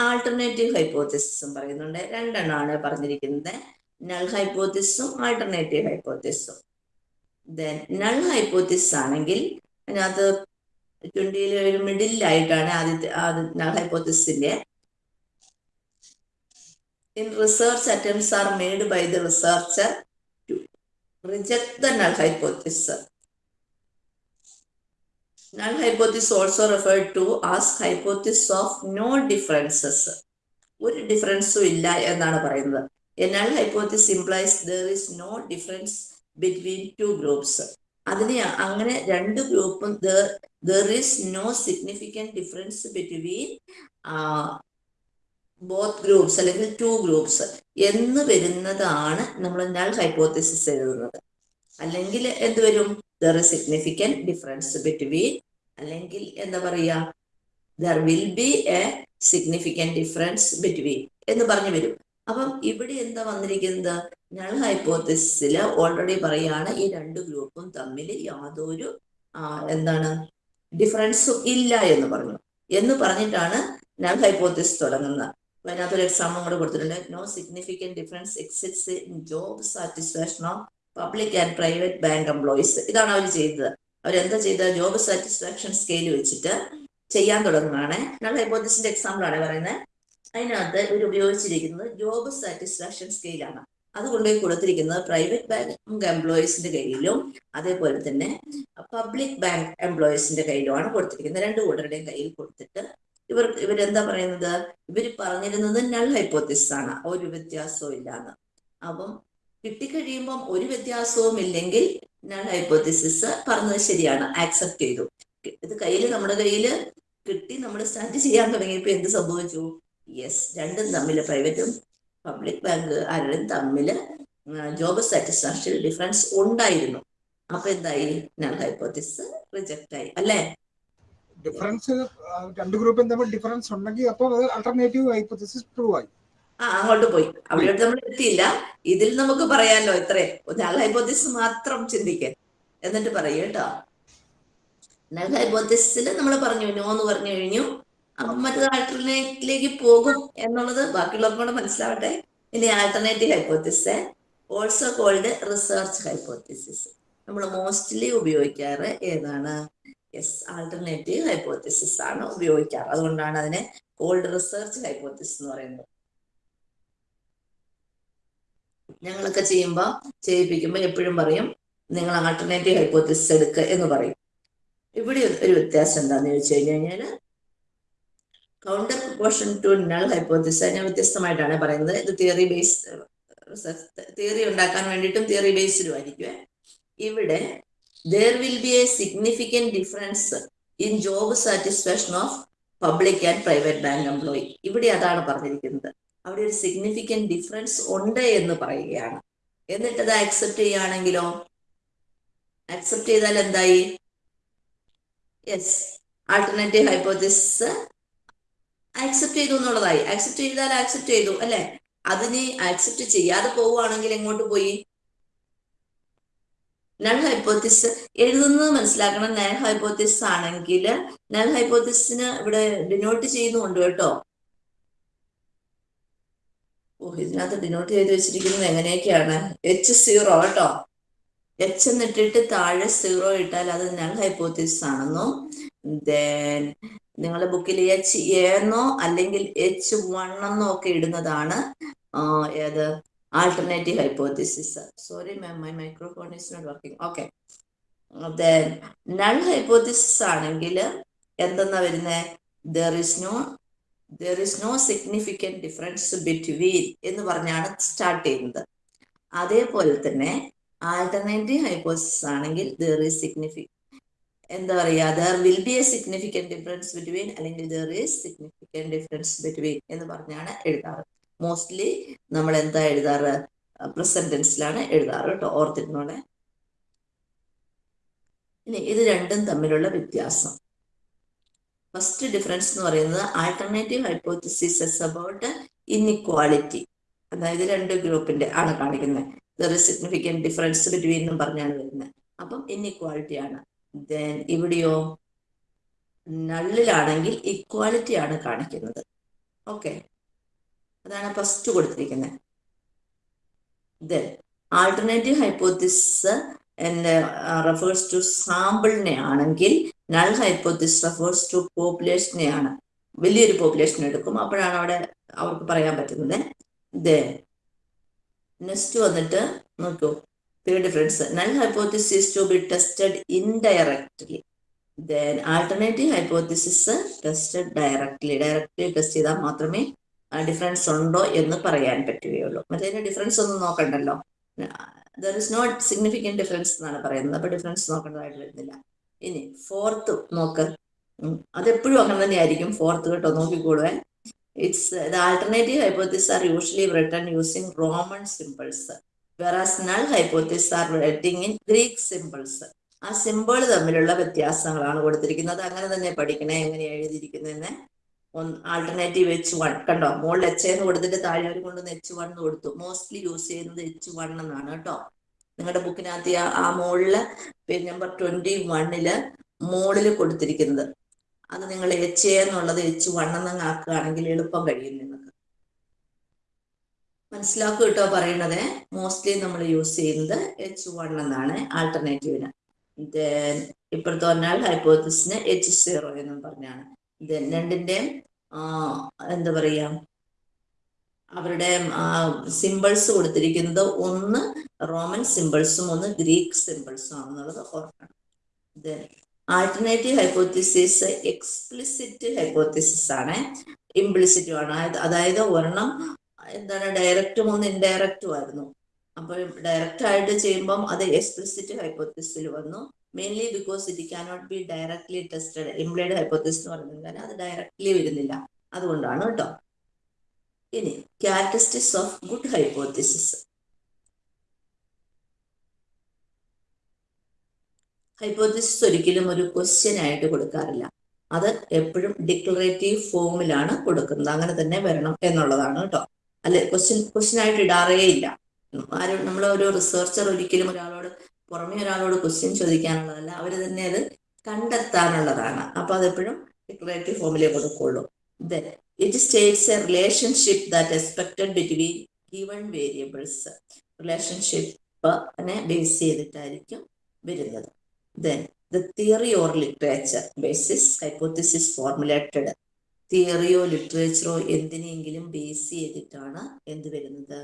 ആൾട്ടർനേറ്റീവ് ഹൈപ്പോത്തിസിസും പറയുന്നുണ്ട്. രണ്ടെണ്ണമാണ് പറഞ്ഞിരിക്കുന്നത്. നൾ ഹൈപ്പോത്തിസും ആൾട്ടർനേറ്റീവ് ഹൈപ്പോത്തിസും ദെൻ നൾ ഹൈപ്പോത്തിസിസ് ആണെങ്കിൽ അതിനകത്ത് ട്വന്റിയിൽ ഒരു മിഡിലായിട്ടാണ് ആദ്യത്തെ ഞങ്ങൾ ഹൈപ്പോത്തിസിന്റെ in research attempts are made by the researcher to reject the hypothesis null hypothesis also refer to as hypothesis of no differences ഒരു ഡിഫറൻസും ഇല്ല എന്നാണ് പറയുന്നത്. A null hypothesis implies there is no difference between two groups അതിന് അങ്ങനെ രണ്ട് ഗ്രൂപ്പും there is no significant difference between both groups അല്ലെങ്കിൽ ടു ഗ്രൂപ്പ്സ് എന്ന് വരുന്നതാണ് നമ്മൾ നൾ ഹൈപ്പോത്തിസിസ് എഴുതുന്നത്. അല്ലെങ്കിൽ എന്ത് വരും? There is significant difference between അല്ലെങ്കിൽ എന്താ പറയുക there will be a significant difference between എന്ന് പറഞ്ഞു വരും. അപ്പം ഇവിടെ എന്താ വന്നിരിക്കുന്നത്? നൾ ഹൈപ്പോത്തിസിൽ ഓൾറെഡി പറയാണ് ഈ രണ്ട് ഗ്രൂപ്പും തമ്മിൽ യാതൊരു എന്താണ് ഡിഫറൻസും ഇല്ല എന്ന് പറഞ്ഞു. എന്ന് പറഞ്ഞിട്ടാണ് നൾ ഹൈപ്പോത്തിസ് തുടങ്ങുന്നത്. അപ്പൊ അതിനകത്തൊരു എക്സാമ്പിൾ കൂടെ കൊടുത്തിട്ടുണ്ട്. No significant difference exists in job satisfaction of public and private bank employees ഇതാണ് അവർ ചെയ്തത്. അവരെന്താ ചെയ്ത ജോബ് സാറ്റിസ്ഫാക്ഷൻ സ്കെയിൽ വെച്ചിട്ട് ചെയ്യാൻ തുടങ്ങുകയാണ്. നൾ ഹൈപ്പോത്തിസിന്റെ എക്സാമ്പിൾ ആണ് പറയുന്നത്. അതിനകത്ത് ഇവർ ഉപയോഗിച്ചിരിക്കുന്നത് ജോബ് സാറ്റിസ്ഫാക്ഷൻ സ്കെയിലാണ് അത് കൊണ്ടുപോയി കൊടുത്തിരിക്കുന്നത് പ്രൈവറ്റ് ബാങ്ക് എംപ്ലോയീസിന്റെ കയ്യിലും അതേപോലെ തന്നെ പബ്ലിക് ബാങ്ക് എംപ്ലോയീസിന്റെ കയ്യിലുമാണ് കൊടുത്തിരിക്കുന്നത്. രണ്ട് കൂട്ടരുടെയും കയ്യിൽ കൊടുത്തിട്ട് ഇവർ ഇവരെന്താ പറയുന്നത്? ഇവർ പറഞ്ഞിരുന്നത് നൾ ഹൈപ്പോത്തിസ് ആണ്. ഒരു വ്യത്യാസവും ഇല്ലാന്ന്. അപ്പം കിട്ടിക്കഴിയുമ്പം ഒരു വ്യത്യാസവും ഇല്ലെങ്കിൽ നൾ ഹൈപ്പോത്തിസിസ് പറഞ്ഞത് ശരിയാണ്. ആക്സെപ്റ്റ് ചെയ്തു. ഇത് കയ്യിൽ നമ്മുടെ കയ്യിൽ കിട്ടി നമ്മൾ സ്റ്റാർട്ട് ചെയ്യാൻ തുടങ്ങിയപ്പോൾ എന്ത് സംഭവിച്ചു? യെസ് രണ്ടും തമ്മിൽ പ്രൈവറ്റും പബ്ലിക് ബാങ്ക് ആരും തമ്മിൽ ജോബ് സാറ്റിസ്ഫാക്ഷൻ ഡിഫറൻസ് ഉണ്ടായിരുന്നു. അപ്പൊ എന്തായി? നൾ ഹൈപ്പോത്തിസ് റിജക്റ്റ് ആയി. അല്ലേ? ഡിഫറൻസ് രണ്ട് ഗ്രൂപ്പും തമ്മിൽ ഡിഫറൻസ് ഉണ്ടെങ്കിൽ അപ്പോൾ അത് അൾട്ടർനേറ്റീവ് ഹൈപ്പോത്തിസിസ് പ്രൂവ് ആയി. ആ അങ്ങോട്ട് പോയി. അവിടെ നമ്മൾ എത്തിയില്ല. ഇതിൽ നമുക്ക് പറയാലോ ഇത്രേ. നൾ ഹൈപ്പോത്തിസ് മാത്രം ചിന്തിക്കാൻ എന്നിട്ട് പറയൂ കേട്ടോ. നൾ ഹൈപ്പോത്തിസിൽ നമ്മൾ പറഞ്ഞു നോ എന്ന് പറഞ്ഞു കഴിഞ്ഞു. അപ്പം മറ്റൊരു ആൾട്ടർനേറ്റിലേക്ക് പോകും എന്നുള്ളത് ബാക്കിയുള്ളവർക്കും കൂടെ മനസ്സിലാവട്ടെ. ഇനി alternative hypothesis also called research hypothesis നമ്മൾ മോസ്റ്റ്ലി ഉപയോഗിക്കാറ് ഏതാണ്? യെസ് ആൾട്ടർനേറ്റീവ് ഹൈപ്പോത്തിസിസ് ആണ് ഉപയോഗിക്കാറ്. അതുകൊണ്ടാണ് അതിനെ കോൾഡ് റിസർച്ച് ഹൈപ്പോത്തിസിസ് എന്ന് പറയുന്നത്. ഞങ്ങളൊക്കെ ചെയ്യുമ്പോൾ ചെയ്യിപ്പിക്കുമ്പോൾ എപ്പോഴും പറയും നിങ്ങൾ ആൾട്ടർനേറ്റീവ് ഹൈപ്പോത്തിസിസ് എടുക്കുക എന്ന് പറയും. ഇവിടെ ഒരു വ്യത്യാസം എന്താണെന്ന് ചോദിച്ചു കഴിഞ്ഞു കഴിഞ്ഞാൽ counter proportion to null hypothesis ഞാൻ വ്യത്യസ്തമായിട്ടാണ് പറയുന്നത്. ഇത് തിയറി ബേസ് തിയറി ഉണ്ടാക്കാൻ വേണ്ടിയിട്ടും തിയറി ബേസ്ഡും ആയിരിക്കും ഇവിടെ there will be a significant difference in job satisfaction of public and private bank employee ഇവിടെ അതാണ് പറഞ്ഞിരിക്കുന്നത്. അവിടെ ഒരു സിഗ്നിഫിക്കന്റ് ഡിഫറൻസ് ഉണ്ട് എന്ന് പറയുകയാണ്. എന്നിട്ട് അത് ആക്സെപ്റ്റ് ചെയ്യുകയാണെങ്കിലോ? ആക്സെപ്റ്റ് ചെയ്താൽ എന്തായി? യെസ് ആൾട്ടർനേറ്റീവ് ഹൈപ്പോത്തിസ് ആക്സെപ്റ്റ് ചെയ്തു എന്നുള്ളതായി. ആക്സെപ്റ്റ് ചെയ്താൽ ആക്സെപ്റ്റ് ചെയ്തു അല്ലെ? അതിനെ ആക്സെപ്റ്റ് ചെയ്യാതെ പോവുകയാണെങ്കിൽ എങ്ങോട്ട് പോയി? നൾ ഹൈപ്പോത്തിസ് എഴുതുന്നത് മനസ്സിലാക്കണം. നൾ ഹൈപ്പോത്തിസ് ആണെങ്കിൽ നൾ ഹൈപ്പോത്തിസിന് ഇവിടെ ഡിനോട്ട് ചെയ്യുന്നുണ്ട് കേട്ടോ. ഓ ഇതിനകത്ത് ഡിനോട്ട് ചെയ്ത് വെച്ചിരിക്കുന്നത് എങ്ങനെയൊക്കെയാണ്? എച്ച് സീറോ കേട്ടോ. എച്ച് എന്നിട്ടിട്ട് താഴെ സീറോ ഇട്ടാൽ അത് നൾ ഹൈപ്പോത്തിസ് ആണെന്നും ദെൻ നിങ്ങളുടെ ബുക്കിൽ എച്ച് എന്നോ അല്ലെങ്കിൽ എച്ച് വൺ എന്നോ ഒക്കെ ഇടുന്നതാണ് ഏത്? Alternative hypothesis sorry ma'am my microphone is not working okay then null hypothesis ആണെങ്കിൽ എന്തെന്നാ വരുന്നത് there is no there is no significant difference between എന്ന് പറഞ്ഞാണ് സ്റ്റാർട്ട് ചെയ്യുന്നത്. അതേപോലെ തന്നെ ആൾട്ടർനേറ്റീവ് ഹൈപ്പോസിസ് ആണെങ്കിൽ ദർ ഈസ് സിഗ്നിഫിക്കൻ എന്താ പറയുക there will be a significant difference between അല്ലെങ്കിൽ there is significant difference between എന്ന് പറഞ്ഞാണ് എഴുതാറ്. മോസ്റ്റ്ലി നമ്മൾ എന്താ എഴുതാറ്? പ്രസന്റ് ടെൻസിലാണ് എഴുതാറ് കേട്ടോ ഓർത്തിരുന്നോടെ ഇനി ഇത് രണ്ടും തമ്മിലുള്ള വ്യത്യാസം. ഫസ്റ്റ് ഡിഫറൻസ് എന്ന് പറയുന്നത് ആൾട്ടർനേറ്റീവ് ഹൈപ്പോത്തിസിസ് അബൌട്ട് ഇൻഇക്വാളിറ്റി അതായത് രണ്ട് ഗ്രൂപ്പിന്റെ ആണ് കാണിക്കുന്നത്. ദർ സിഗ്നിഫിക്കന്റ് ഡിഫറൻസ് ബിറ്റ്വീൻ എന്നും പറഞ്ഞാണ് വരുന്നത്. അപ്പം ഇൻഇക്വാളിറ്റി ആണ്. ദെൻ ഇവിടെയോ? നള്ളിലാണെങ്കിൽ ഇക്വാലിറ്റി ആണ് കാണിക്കുന്നത്. ഓക്കെ അതാണ് ഫസ്റ്റ് കൊടുത്തിരിക്കുന്നത് then alternative hypothesis refers to സാമ്പിളിനെ ആണെങ്കിൽ നൾ ഹൈപ്പോത്തിസ് റെഫേഴ്സ് ടു പോപ്പുലേഷനെ ആണ് വലിയൊരു പോപ്പുലേഷൻ എടുക്കും. അപ്പോഴാണ് അവിടെ അവർക്ക് പറയാൻ പറ്റുന്നത്. ദെൻ നെക്സ്റ്റ് വന്നിട്ട് നോക്കൂ. Third difference null hypothesis to be tested indirectly then alternative hypothesis tested directly directly test ചെയ്താൽ മാത്രമേ ഡിഫറൻസ് ഉണ്ടോ എന്ന് പറയാൻ പറ്റുകയുള്ളൂ. മറ്റേ ഡിഫറൻസ് ഒന്നും നോക്കണ്ടല്ലോ. There is not significant difference എന്നാണ് പറയുന്നത്. അപ്പൊ ഡിഫറൻസ് നോക്കേണ്ടതായിട്ട് വരുന്നില്ല ഇനി ഫോർത്ത് നോക്ക്. അതെപ്പോഴും അങ്ങനെ തന്നെയായിരിക്കും ഫോർത്ത് കേട്ടോ നോക്കിക്കോളുവേ it's the alternative hypothesis are usually written using Roman symbols versus null hypothesis are writing in Greek symbols ആ സിമ്പിൾ തമ്മിലുള്ള വ്യത്യാസങ്ങളാണ് കൊടുത്തിരിക്കുന്നത്. അങ്ങനെ തന്നെ പഠിക്കണേ എങ്ങനെ എഴുതിയിരിക്കുന്നതെന്ന്. ഒന്ന് ആൾട്ടർനേറ്റീവ് എച്ച് വൺ കണ്ടോ? മുകളിൽ എച്ച് എന്ന് കൊടുത്തിട്ട് താഴെ അവർ കൊണ്ടുവന്ന് എച്ച് വൺ എന്ന് കൊടുത്തു. മോസ്റ്റ്ലി യൂസ് ചെയ്യുന്നത് എച്ച് വൺ എന്നാണ് കേട്ടോ. നിങ്ങളുടെ ബുക്കിനകത്ത് ആ മോളിൽ പേജ് നമ്പർ ട്വന്റി വണ്ണിൽ മുകളിൽ കൊടുത്തിരിക്കുന്നത്. അത് നിങ്ങൾ എച്ച് എന്നുള്ളത് എച്ച് വൺ എന്നങ്ങ് ആക്കുകയാണെങ്കിൽ എളുപ്പം കഴിയും നിങ്ങൾക്ക്. മനസ്സിലാക്കുക കേട്ടോ പറയുന്നത് മോസ്റ്റ്ലി നമ്മൾ യൂസ് ചെയ്യുന്നത് എച്ച് വൺ എന്നാണ് ആൾട്ടർനേറ്റീവിന് ഇപ്പോഴത്തെ പറഞ്ഞാൽ ഹൈപ്പോത്തിസിന് എച്ച് സീറോ എന്നും പറഞ്ഞാണ്. രണ്ടിന്റെയും എന്താ പറയാ അവരുടെ സിമ്പിൾസ് കൊടുത്തിരിക്കുന്നത് ഒന്ന് റോമൻ സിമ്പിൾസും ഒന്ന് ഗ്രീക്ക് സിമ്പിൾസും ആണെന്നുള്ളത് ഓർക്കണം. ഇത് ആൾട്ടർനേറ്റീവ് ഹൈപ്പോത്തിസിസ് എക്സ്പ്ലിസിറ്റ് ഹൈപ്പോത്തിസിസ് ആണ്. ഇംപ്ലിസിറ്റും ആണ്. അതായത് ഒരെണ്ണം എന്താണ് ഡയറക്റ്റും ഒന്ന് ഇൻഡയറക്റ്റും ആയിരുന്നു. അപ്പോൾ ഡയറക്റ്റ് ആയിട്ട് ചെയ്യുമ്പം അത് എക്സ്പ്ലിസിറ്റ് ഹൈപ്പോത്തിസിൽ വന്നു. Mainly because it cannot be directly tested implied hypothesis എന്ന് പറയുന്നത് കാരണം അത് ഡയറക്ട്ലി വരുന്നില്ല. അതുകൊണ്ടാണ് കേട്ടോ. ഇനി characteristics of good hypothesis hypothesis ഒരിക്കലും ഒരു ക്വസ്റ്റ്യൻ ആയിട്ട് കൊടുക്കാറില്ല. അത് എപ്പോഴും ഡിക്ലറേറ്റീവ് ഫോമിലാണ് കൊടുക്കുന്നത്. അങ്ങനെ തന്നെ വരണം എന്നുള്ളതാണ് കേട്ടോ. അല്ലെ ക്വസ്റ്റ്യൻ ക്വസ്റ്റ്യൻ ആയിട്ട് ഇടാറേ ഇല്ല. ആരും നമ്മൾ ഒരു റിസർച്ചർ ഒരിക്കലും ഒരാളോട് പുറമേ ഒരാളോട് ക്വസ്റ്റ്യൻ ചോദിക്കാനുള്ളതല്ല. അവർ തന്നെ അത് കണ്ടെത്താനുള്ളതാണ്. അപ്പൊ അതെപ്പോഴും ഡിക്ലറേറ്റീവ് ഫോമിലേ കൊടുക്കുള്ളൂ. Then it states a relationship that expected between given variables റിലേഷൻഷിപ്പിനെ base ചെയ്തിട്ടായിരിക്കും വരുന്നത്. Then the theory or literature basis hypothesis formulated തിയറിയോ ലിറ്ററേച്ചറോ എന്തിനെങ്കിലും ബേസ് ചെയ്തിട്ടാണ് എന്ത് വരുന്നത്?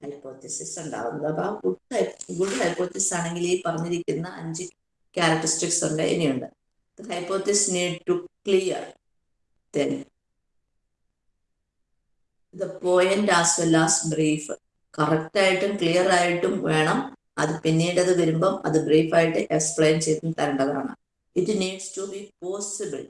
ഹൈപ്പോത്തിസിസ് ഉണ്ടാകുന്നത് അപ്പൊ ആ ഗുഡ് ഗുഡ് ഹൈപ്പോത്തിസ് ആണെങ്കിൽ ഈ പറഞ്ഞിരിക്കുന്ന അഞ്ച് ക്യാരക്ടറിസ്റ്റിക്സ് ഉണ്ട് ഇനിയുണ്ട്. Hypothesis need to clear then the point as well as brief correct ആയിട്ടും ക്ലിയർ ആയിട്ടും വേണം. അത് പിന്നീട് അത് വരുമ്പം അത് ബ്രീഫായിട്ട് എക്സ്പ്ലെയിൻ ചെയ്ത് തരേണ്ടതാണ്. It needs to be possible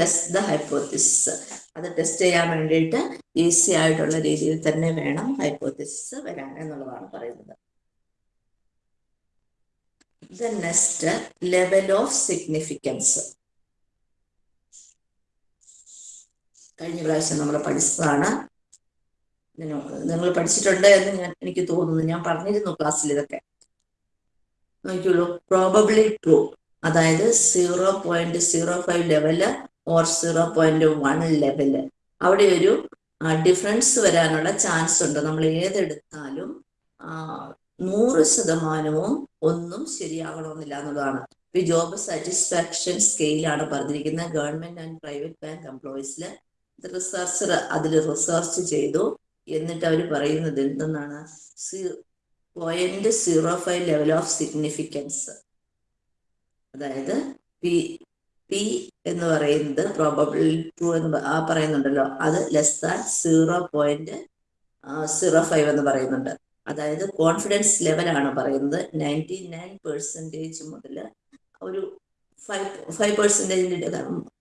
test the hypothesis അത് ടെസ്റ്റ് ചെയ്യാൻ വേണ്ടിയിട്ട് ഈസി ആയിട്ടുള്ള രീതിയിൽ തന്നെ വേണം ഹൈപ്പോത്തിസിസ് വരാൻ എന്നുള്ളതാണ് പറയുന്നത്. The next level of significance കഴിഞ്ഞ പ്രാവശ്യം നമ്മൾ പഠിച്ചതാണ്. നിങ്ങൾ പഠിച്ചിട്ടുണ്ട് എന്ന് ഞാൻ എനിക്ക് തോന്നുന്നു. ഞാൻ പറഞ്ഞിരുന്നു ക്ലാസ്സിൽ ഇതൊക്കെ. നോക്കിയുള്ളൂ. പ്രോബബ്ലി ട്രൂ അതായത് zero point zero five level or zero point one level അവിടെ ഒരു ഡിഫറൻസ് വരാനുള്ള ചാൻസ് ഉണ്ട്. നമ്മൾ ഏതെടുത്താലും നൂറ് ശതമാനവും ഒന്നും ശരിയാകണമെന്നില്ല എന്നുള്ളതാണ്. ഈ ജോബ് സാറ്റിസ്ഫാക്ഷൻ സ്കെയിലാണ് പറഞ്ഞിരിക്കുന്നത്. ഗവൺമെന്റ് ആൻഡ് പ്രൈവറ്റ് ബാങ്ക് എംപ്ലോയീസിൽ റിസർച്ചർ അതിൽ റിസർച്ച് ചെയ്തു. എന്നിട്ട് അവർ പറയുന്നത് എന്തെന്നാണ്? Point zero five level of significance അതായത് പി എന്ന് പറയുന്നത് പ്രോബബിൾ ടു എന്ന് പറയുന്നുണ്ടല്ലോ. അത് less than zero point zero five എന്ന് പറയുന്നുണ്ട്. അതായത് കോൺഫിഡൻസ് ലെവലാണ് പറയുന്നത്. നയന്റി നയൻ പെർസെന്റേജ് മുതൽ ഒരു ഫൈവ് ഫൈവ് പെർസെന്റേജിന്റെ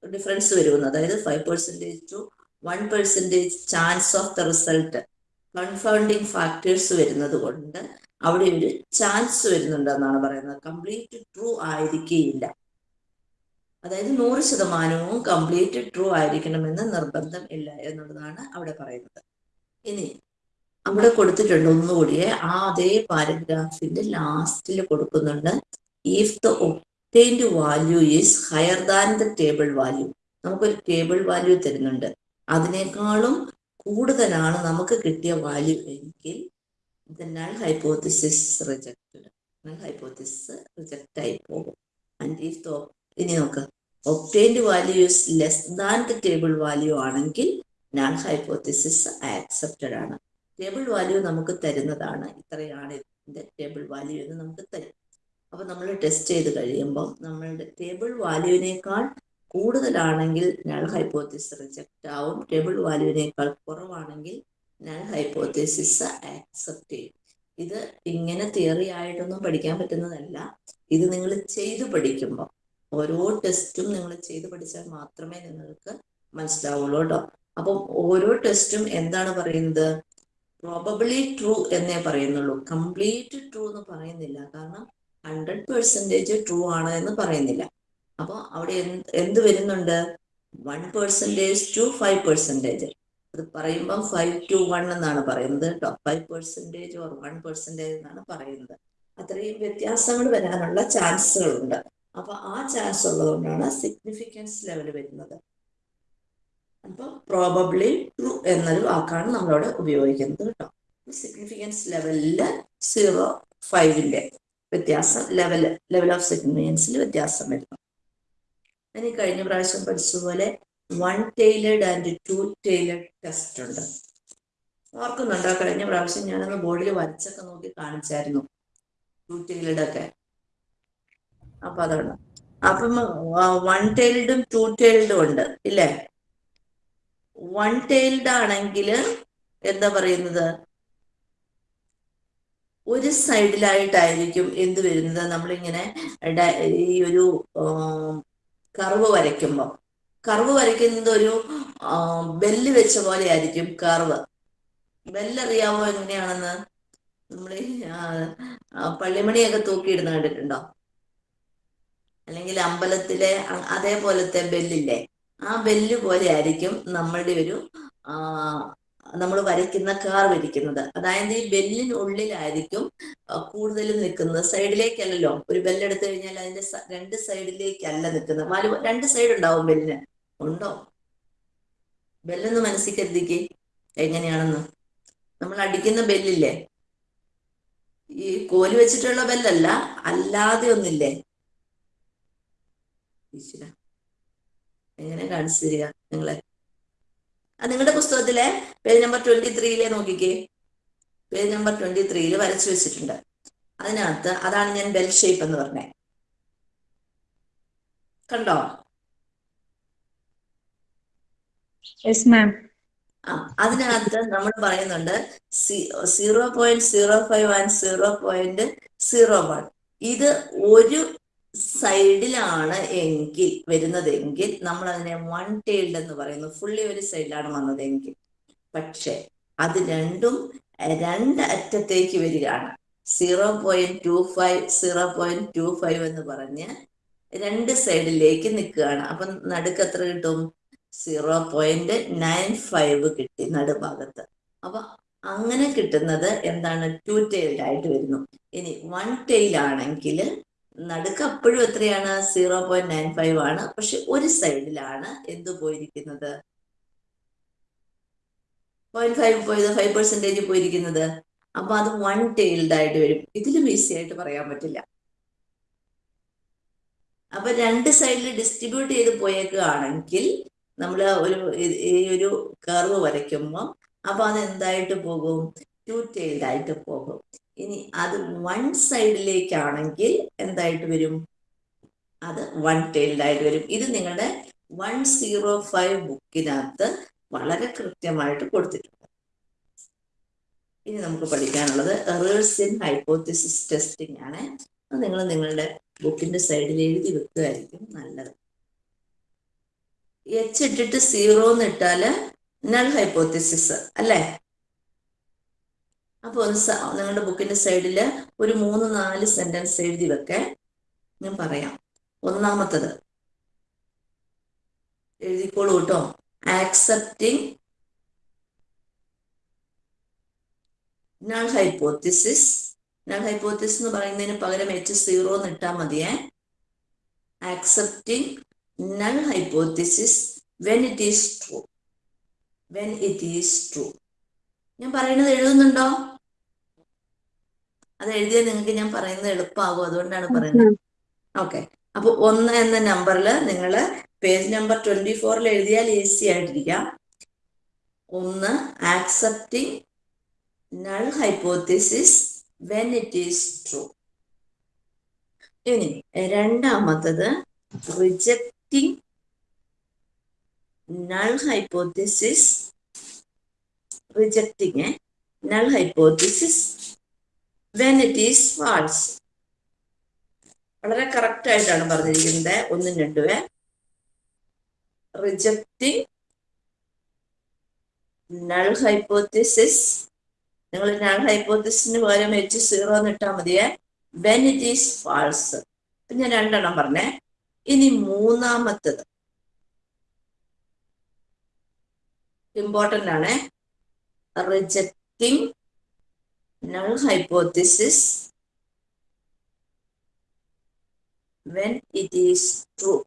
ഡിഫറൻസ് വരുമെന്ന് അതായത് five percentage to one percentage chance of the result confounding factors വരുന്നത് കൊണ്ട് അവിടെ ഒരു ചാൻസ് വരുന്നുണ്ടെന്നാണ് പറയുന്നത്. കംപ്ലീറ്റ് ട്രൂ ആയിരിക്കുകയില്ല. അതായത് നൂറ് ശതമാനവും കംപ്ലീറ്റ് ട്രൂ ആയിരിക്കണമെന്ന് നിർബന്ധം ഇല്ല എന്നുള്ളതാണ് അവിടെ പറയുന്നത്. ഇനി അവിടെ കൊടുത്തിട്ടുണ്ട് ഒന്നുകൂടിയെ ആ അതേ പാരഗ്രാഫിന്റെ ലാസ്റ്റിൽ കൊടുക്കുന്നുണ്ട് if the obtained value is higher than the table value നമുക്കൊരു ടേബിൾ വാല്യൂ തരുന്നുണ്ട്. അതിനേക്കാളും കൂടുതലാണ് നമുക്ക് കിട്ടിയ വാല്യൂ എങ്കിൽ ഹൈപ്പോത്തിസിസ് റിജക്റ്റഡ് ഹൈപ്പോത്തിസിസ് റിജക്റ്റ് ആയി പോകും. ആൻഡ് ഇഫ് ദ ഇനി നോക്ക് obtained values less than the table value ആണെങ്കിൽ നൾ ഹൈപ്പോത്തിസിസ് ആക്സെപ്റ്റഡ് ആണ്. ടേബിൾ വാല്യൂ നമുക്ക് തരുന്നതാണ്. ഇത്രയാണ് ഇതിന്റെ ടേബിൾ വാല്യൂ എന്ന് നമുക്ക് തരും. അപ്പൊ നമ്മൾ ടെസ്റ്റ് ചെയ്ത് കഴിയുമ്പോൾ നമ്മളുടെ ടേബിൾ വാല്യൂവിനേക്കാൾ കൂടുതലാണെങ്കിൽ നൾ ഹൈപ്പോത്തിസിസ് റിജക്റ്റ് ആവും. ടേബിൾ വാല്യൂവിനേക്കാൾ കുറവാണെങ്കിൽ നൾ ഹൈപ്പോത്തിസിസ് ആക്സെപ്റ്റ് ചെയ്യും. ഇത് ഇങ്ങനെ തിയറി ആയിട്ടൊന്നും പഠിക്കാൻ പറ്റുന്നതല്ല. ഇത് നിങ്ങൾ ചെയ്തു പഠിക്കുമ്പോൾ ഓരോ ടെസ്റ്റും നിങ്ങൾ ചെയ്ത് പഠിച്ചാൽ മാത്രമേ നിങ്ങൾക്ക് മനസ്സിലാവുള്ളൂ കേട്ടോ. അപ്പം ഓരോ ടെസ്റ്റും എന്താണ് പറയുന്നത്? പ്രോബബിളി ട്രൂ എന്നേ പറയുന്നുള്ളൂ. കംപ്ലീറ്റ് ട്രൂ എന്ന് പറയുന്നില്ല. കാരണം ഹൺഡ്രഡ് പെർസെന്റേജ് ട്രൂ ആണ് എന്ന് പറയുന്നില്ല. അപ്പോൾ അവിടെ എന്ത് വരുന്നുണ്ട്? One percentage to five percentage അത് പറയുമ്പോൾ ഫൈവ് ടു വൺ എന്നാണ് പറയുന്നത് കേട്ടോ. Five percentage or one percentage എന്നാണ് പറയുന്നത്. അത്രയും വ്യത്യാസങ്ങൾ വരാനുള്ള ചാൻസുകളുണ്ട്. അപ്പൊ ആ ചാൻസ് ഉള്ളതുകൊണ്ടാണ് സിഗ്നിഫിക്കൻസ് ലെവൽ വരുന്നത്. അപ്പൊ പ്രോബബ്ലി ട്രൂ എന്നൊരു വാക്കാണ് നമ്മളവിടെ ഉപയോഗിക്കുന്നത് കേട്ടോ. സിഗ്നിഫിക്കൻസ് ലെവലിൽ സീറോ ഫൈവിന്റെ വ്യത്യാസം ലെവൽ ലെവൽ ഓഫ് സിഗ്നിഫിക്കൻസിൽ വ്യത്യാസം വരുന്നു. ഇനി കഴിഞ്ഞ പ്രാവശ്യം പഠിച്ചതുപോലെ one tailed and two tailed test ഉണ്ട്. ഓർക്കുന്നുണ്ടോ? കഴിഞ്ഞ പ്രാവശ്യം ഞാനത് ബോർഡിൽ വരച്ചൊക്കെ നോക്കി കാണിച്ചായിരുന്നു. ടു ടൈലേഡ് ഒക്കെ. അപ്പൊ അതാണ് അപ്പം വൺ ടൈൽഡും ടു ടൈൽഡും ഉണ്ട് ഇല്ലേ? വൺ ടൈൽഡ് ആണെങ്കിൽ എന്താ പറയുന്നത്? ഒരു സൈഡിലായിട്ടായിരിക്കും എന്ത് വരുന്നത്? നമ്മളിങ്ങനെ ഈ ഒരു കർവ് വരയ്ക്കുമ്പോൾ കർവ് വരയ്ക്കുന്നത് ഒരു ബെല്ല് വെച്ച പോലെ ആയിരിക്കും കർവ് ബെല്ലറിയാമോ എങ്ങനെയാണെന്ന്? നമ്മൾ പള്ളിമണിയൊക്കെ തൂക്കിയിടുന്ന കണ്ടിട്ടുണ്ടോ? അല്ലെങ്കിൽ അമ്പലത്തിലെ അതേപോലത്തെ ബെല്ലില്ലേ ആ ബെല്ല് പോലെ ആയിരിക്കും നമ്മളുടെ ഒരു നമ്മൾ വരയ്ക്കുന്ന കാർ ഇരിക്കുന്നത്. അതായത് ഈ ബെല്ലിനുള്ളിലായിരിക്കും കൂടുതൽ നിൽക്കുന്നത്. സൈഡിലേക്കല്ലല്ലോ? ഒരു ബെല്ലെടുത്തു കഴിഞ്ഞാൽ അതിന്റെ രണ്ട് സൈഡിലേക്കല്ല നിൽക്കുന്നത്. നാല് രണ്ട് സൈഡ് ഉണ്ടാവും ബെല്ലിന്. ഉണ്ടോ? ബെല്ലൊന്ന് മനസ്സിൽ കരുതിക്ക് എങ്ങനെയാണെന്ന്. നമ്മൾ അടിക്കുന്ന ബെല്ലില്ലേ? ഈ കോൽ വെച്ചിട്ടുള്ള ബെല്ലല്ല അല്ലാതെ ഒന്നില്ലേ ഈശ്വര എങ്ങനെ കാണിച്ചു തരിക നിങ്ങളെ? ആ നിങ്ങളുടെ പുസ്തകത്തിലെ പേജ് നമ്പർ ട്വന്റി ത്രീയിലെ നോക്കിക്കേ. പേജ് നമ്പർ ട്വന്റി ത്രീയിൽ വരച്ചു വെച്ചിട്ടുണ്ട്. അതിനകത്ത് അതാണ് ഞാൻ ബെൽ ഷേപ്പ് എന്ന് പറഞ്ഞേ. കണ്ടോ? ആ അതിനകത്ത് നമ്മൾ പറയുന്നുണ്ട് zero point zero five and zero point zero one ഇത് ഒരു സൈഡിലാണ് എങ്കിൽ വരുന്നതെങ്കിൽ നമ്മൾ അതിനെ വൺ ടൈൽഡ് എന്ന് പറയുന്നു. ഫുള്ളി ഒരു സൈഡിലാണ് വന്നതെങ്കിൽ. പക്ഷെ അത് രണ്ടും രണ്ട് അറ്റത്തേക്ക് വരികയാണ്. Zero point two five zero point two five എന്ന് പറഞ്ഞ് രണ്ട് സൈഡിലേക്ക് നിൽക്കുകയാണ്. അപ്പൊ നടുക്ക് എത്ര കിട്ടും? സീറോ പോയിന്റ് നയൻ ഫൈവ് കിട്ടി നടുഭാഗത്ത്. അപ്പൊ അങ്ങനെ കിട്ടുന്നത് എന്താണ്? ടു ടൈൽഡ് ആയിട്ട് വരുന്നു. ഇനി വൺ ടൈൽ ആണെങ്കിൽ നടുക്ക് അപ്പോഴും എത്രയാണ്? സീറോ പോയിന്റ് നയൻ ഫൈവ് ആണ്. പക്ഷെ ഒരു സൈഡിലാണ് എന്ത് പോയിരിക്കുന്നത്? പോയിന്റ് ഫൈവ് പോയത് ഫൈവ് പെർസെന്റേജ് പോയിരിക്കുന്നത്. അപ്പൊ അത് വൺ ടെയിൽഡ് ആയിട്ട് വരും. ഇതിലും ഈസി ആയിട്ട് പറയാൻ പറ്റില്ല. അപ്പൊ രണ്ട് സൈഡിൽ ഡിസ്ട്രിബ്യൂട്ട് ചെയ്ത് പോയേക്കുകയാണെങ്കിൽ നമ്മൾ ഒരു ഈ- ഒരു കർവ് വരയ്ക്കുമ്പോൾ അപ്പൊ അത് എന്തായിട്ട് പോകും? ടു ടെയിൽഡ് ആയിട്ട് പോകും. ഇനി അത് വൺ സൈഡിലേക്കാണെങ്കിൽ എന്തായിട്ട് വരും? അത് വൺ ടൈൽഡ് ആയിട്ട് വരും. ഇത് നിങ്ങളുടെ വൺ സീറോ ഫൈവ് ബുക്കിനകത്ത് വളരെ കൃത്യമായിട്ട് കൊടുത്തിട്ടുണ്ട്. ഇനി നമുക്ക് പഠിക്കാനുള്ളത് എറേഴ്സ് ഇൻ ഹൈപ്പോത്തിസിസ് ടെസ്റ്റിംഗ് ആണ്. അത് നിങ്ങൾ നിങ്ങളുടെ ബുക്കിന്റെ സൈഡിൽ എഴുതി വെക്കുകയായിരിക്കും നല്ലത്. എച്ച് ഇട്ടിട്ട് സീറോ എന്ന് ഇട്ടാൽ നൾ ഹൈപ്പോത്തിസിസ് അല്ലേ? അപ്പൊ ഒന്ന് നിങ്ങളുടെ ബുക്കിന്റെ സൈഡിൽ ഒരു മൂന്ന് നാല് സെന്റൻസ് എഴുതി വെക്കേ. ഞാൻ പറയാം. ഒന്നാമത്തത്. എഴുതിക്കോളൂ കേട്ടോ. Accepting null hypothesis null hypothesis എന്ന് പറയുന്നതിന് പകരം എച്ച് സീറോ എന്ന് ഇട്ടാൽ മതിയേ. Accepting null hypothesis when it is true when it is true ഞാൻ പറയുന്നത് എഴുതുന്നുണ്ടോ? അത് എഴുതിയാൽ നിങ്ങൾക്ക് ഞാൻ പറയുന്നത് എളുപ്പമാകും. അതുകൊണ്ടാണ് പറയുന്നത്. ഓക്കെ അപ്പൊ ഒന്ന് എന്ന നമ്പറിൽ നിങ്ങൾ പേജ് നമ്പർ ട്വന്റി ഫോറിൽ എഴുതിയാൽ ഈസി ആയിട്ടിരിക്കാം. ഒന്ന് accepting null hypothesis when it is true ഇനി രണ്ടാമത്തത് rejecting null hypothesis rejecting null hypothesis when it is false. വളരെ കറക്റ്റ് ആയിട്ടാണ് പറഞ്ഞിരിക്കുന്നത്. ഒന്നും രണ്ടുവേ റിജക്റ്റിംഗ് നൾ ഹൈപ്പോത്തിസിസ് നിങ്ങൾ നൾ ഹൈപ്പോത്തിസിന് പകരം എച്ച് സീറോ എന്ന് ഇട്ടാൽ വെൻ ഇറ്റ് ഈസ് ഫാൾസ് ഇപ്പൊ ഞാൻ രണ്ടെണ്ണം പറഞ്ഞേ. ഇനി മൂന്നാമത്തത്. ഇമ്പോർട്ടന്റ് ആണ്. Rejecting null hypothesis when it is true.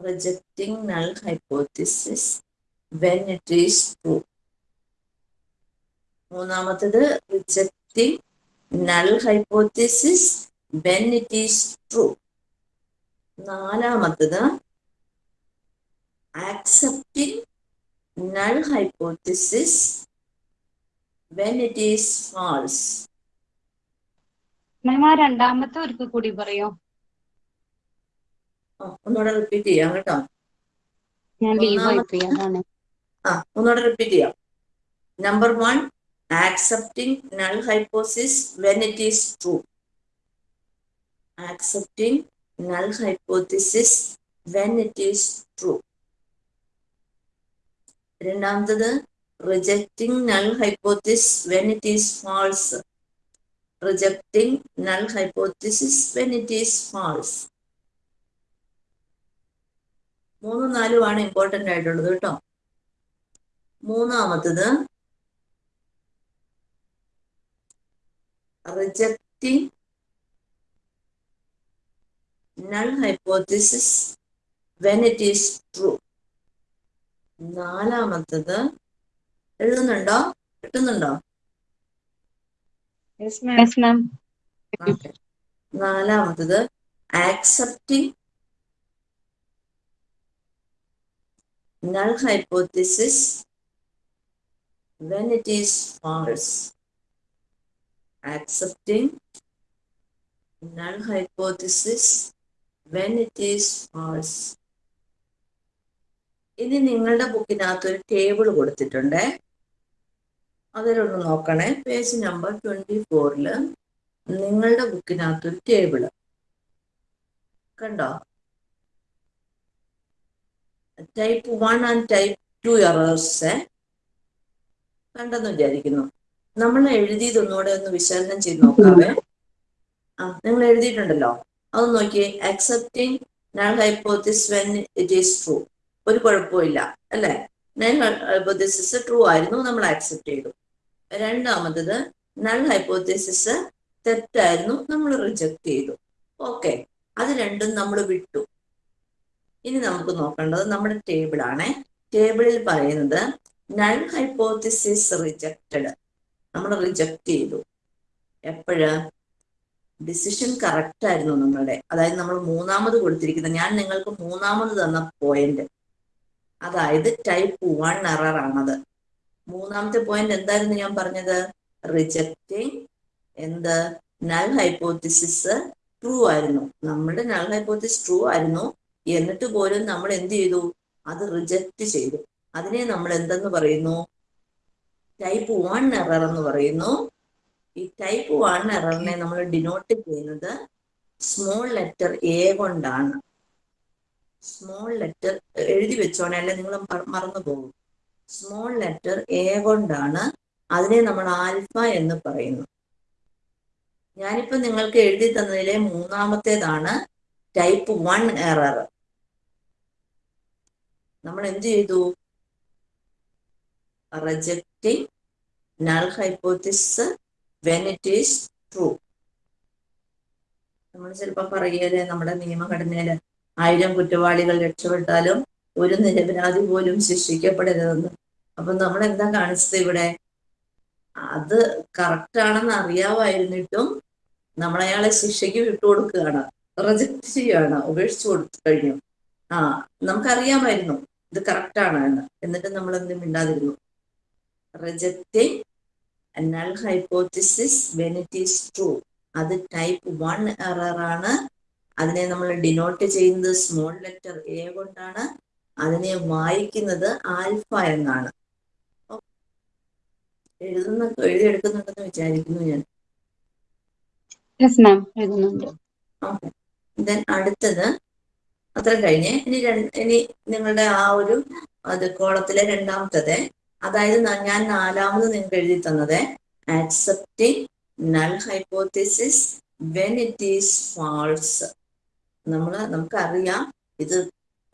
Rejecting null hypothesis when it is true. മൂന്നാമത്തത് rejecting null hypothesis when it is true നാലാമത്തത് accepting null hypothesis when it is false. Ma'am ആ രണ്ടാമത്തെ ഒരിക്കൽ കൂടി പറയോ? ഒന്നുകൂടെ റിപ്പീറ്റ് ചെയ്യാം കേട്ടോ. ഞാൻ ലീവ് ആ ഒന്നുകൂടെ റിപ്പീറ്റ് ചെയ്യാം. Number one accepting null hypothesis when it is true accepting null hypothesis when it is true രണ്ടാമത്തത് rejecting null hypothesis when it is false rejecting null hypothesis when it is false മൂന്നും ആണ് important ആയിട്ടുള്ളത് കേട്ടോ. മൂന്നാമത്തത് rejecting null hypothesis when it is true നാലാമത്തത് എഴുതുന്നുണ്ടോ? കിട്ടുന്നുണ്ടോ? നാലാമത്തത് accepting null hypothesis when it is false accepting null hypothesis when it is false ഇനി നിങ്ങളുടെ ബുക്കിനകത്ത് ഒരു ടേബിൾ കൊടുത്തിട്ടുണ്ട്. അതിലൊന്ന് നോക്കണേ. പേജ് നമ്പർ ട്വന്റി ഫോറിൽ നിങ്ങളുടെ ബുക്കിനകത്ത് ഒരു ടേബിൾ. കണ്ടോ? Type one and type two errors കണ്ടെന്ന് വിചാരിക്കുന്നു. നമ്മൾ എഴുതിയത് ഒന്നുകൂടെ ഒന്ന് വിശകലനം ചെയ്ത് നോക്കാവേ. ആ നിങ്ങൾ എഴുതിയിട്ടുണ്ടല്ലോ. അത് നോക്കി accepting null hypothesis when it is true ഒരു കുഴപ്പമില്ല അല്ലെ? നൽ ഹൈപ്പോത്തിസിസ് ട്രൂ ആയിരുന്നു നമ്മൾ ആക്സെപ്റ്റ് ചെയ്തു. രണ്ടാമത്തത് നൾ ഹൈപ്പോത്തിസിസ് തെറ്റായിരുന്നു നമ്മൾ റിജക്ട് ചെയ്തു. ഓക്കെ അത് രണ്ടും നമ്മൾ വിട്ടു. ഇനി നമുക്ക് നോക്കേണ്ടത് നമ്മുടെ ടേബിൾ ആണ്. ടേബിളിൽ പറയുന്നത് നൾ ഹൈപ്പോത്തിസിസ് റിജക്റ്റഡ് നമ്മൾ റിജക്ട് ചെയ്തു. എപ്പോഴ്? ഡിസിഷൻ കറക്റ്റ് ആയിരുന്നു നമ്മളുടെ. അതായത് നമ്മൾ മൂന്നാമത് കൊടുത്തിരിക്കുന്നത് ഞാൻ നിങ്ങൾക്ക് മൂന്നാമത് തന്ന പോയിന്റ് അതായത് ടൈപ്പ് വൺ എറർ ആണത്. മൂന്നാമത്തെ പോയിന്റ് എന്തായിരുന്നു ഞാൻ പറഞ്ഞത്? റിജക്റ്റിംഗ് എന്ത്? നൾ ഹൈപ്പോത്തിസിസ് ട്രൂ ആയിരുന്നു. നമ്മുടെ നൾ ഹൈപ്പോത്തിസ് ട്രൂ ആയിരുന്നു. എന്നിട്ട് പോലും നമ്മൾ എന്ത് ചെയ്തു? അത് റിജക്റ്റ് ചെയ്തു. അതിനെ നമ്മൾ എന്തെന്ന് പറയുന്നു? ടൈപ്പ് വൺ എറർ എന്ന് പറയുന്നു. ഈ ടൈപ്പ് വൺ എററിനെ നമ്മൾ ഡിനോട്ട് ചെയ്യുന്നത് സ്മോൾ ലെറ്റർ എ കൊണ്ടാണ്. സ്മോൾ ലെറ്റർ എഴുതി വെച്ചോണേ അല്ലെ നിങ്ങൾ മറന്നു പോകും. സ്മോൾ ലെറ്റർ എ കൊണ്ടാണ് അതിനെ നമ്മൾ ആൽഫ എന്ന് പറയുന്നു ഞാനിപ്പോ നിങ്ങൾക്ക് എഴുതി തന്നതിലെ മൂന്നാമത്തേതാണ് ടൈപ്പ് വൺ എറർ നമ്മൾ എന്ത് ചെയ്തു? Rejecting null hypothesis when it is true നമ്മൾ ചിലപ്പോ പറയൽ നമ്മുടെ നിയമഘടനയിൽ ആയിരം കുറ്റവാളികൾ രക്ഷപ്പെട്ടാലും ഒരു നിരപരാധി പോലും ശിക്ഷിക്കപ്പെടരുതെന്ന്. അപ്പൊ നമ്മൾ എന്താ കാണിച്ചത് ഇവിടെ? അത് കറക്റ്റ് ആണെന്ന് അറിയാമായിരുന്നിട്ടും നമ്മൾ അയാളെ ശിക്ഷയ്ക്ക് വിട്ടുകൊടുക്കുകയാണ്. റിജക്ട് ചെയ്യുകയാണ്. ഉപേക്ഷിച്ചു കൊടുത്തു കഴിഞ്ഞു. ആ നമുക്കറിയാമായിരുന്നു ഇത് കറക്റ്റ് ആണ് എന്ന്. എന്നിട്ട് നമ്മൾ എന്തും മിണ്ടാതിരുന്നു rejecting null hypothesis when true അത് ടൈപ്പ് വൺ എറർ ആണ്. അതിനെ നമ്മൾ ഡിനോട്ട് ചെയ്യുന്നത് സ്മോൾ ലെറ്റർ എ കൊണ്ടാണ്. അതിനെ വായിക്കുന്നത് ആൽഫ എന്നാണ്. എഴുതുന്ന എഴുതിയെടുക്കുന്നുണ്ടെന്ന് വിചാരിക്കുന്നു ഞാൻ. ദെൻ അടുത്തത്. അത്ര കഴിഞ്ഞ്. ഇനി ഇനി നിങ്ങളുടെ ആ ഒരു അത് കോളത്തിലെ രണ്ടാമത്തത്. അതായത് ഞാൻ നാലാമത് നിങ്ങൾക്ക് എഴുതി തന്നത് accepting null hypothesis when it is false നമ്മൾ നമുക്കറിയാം. ഇത്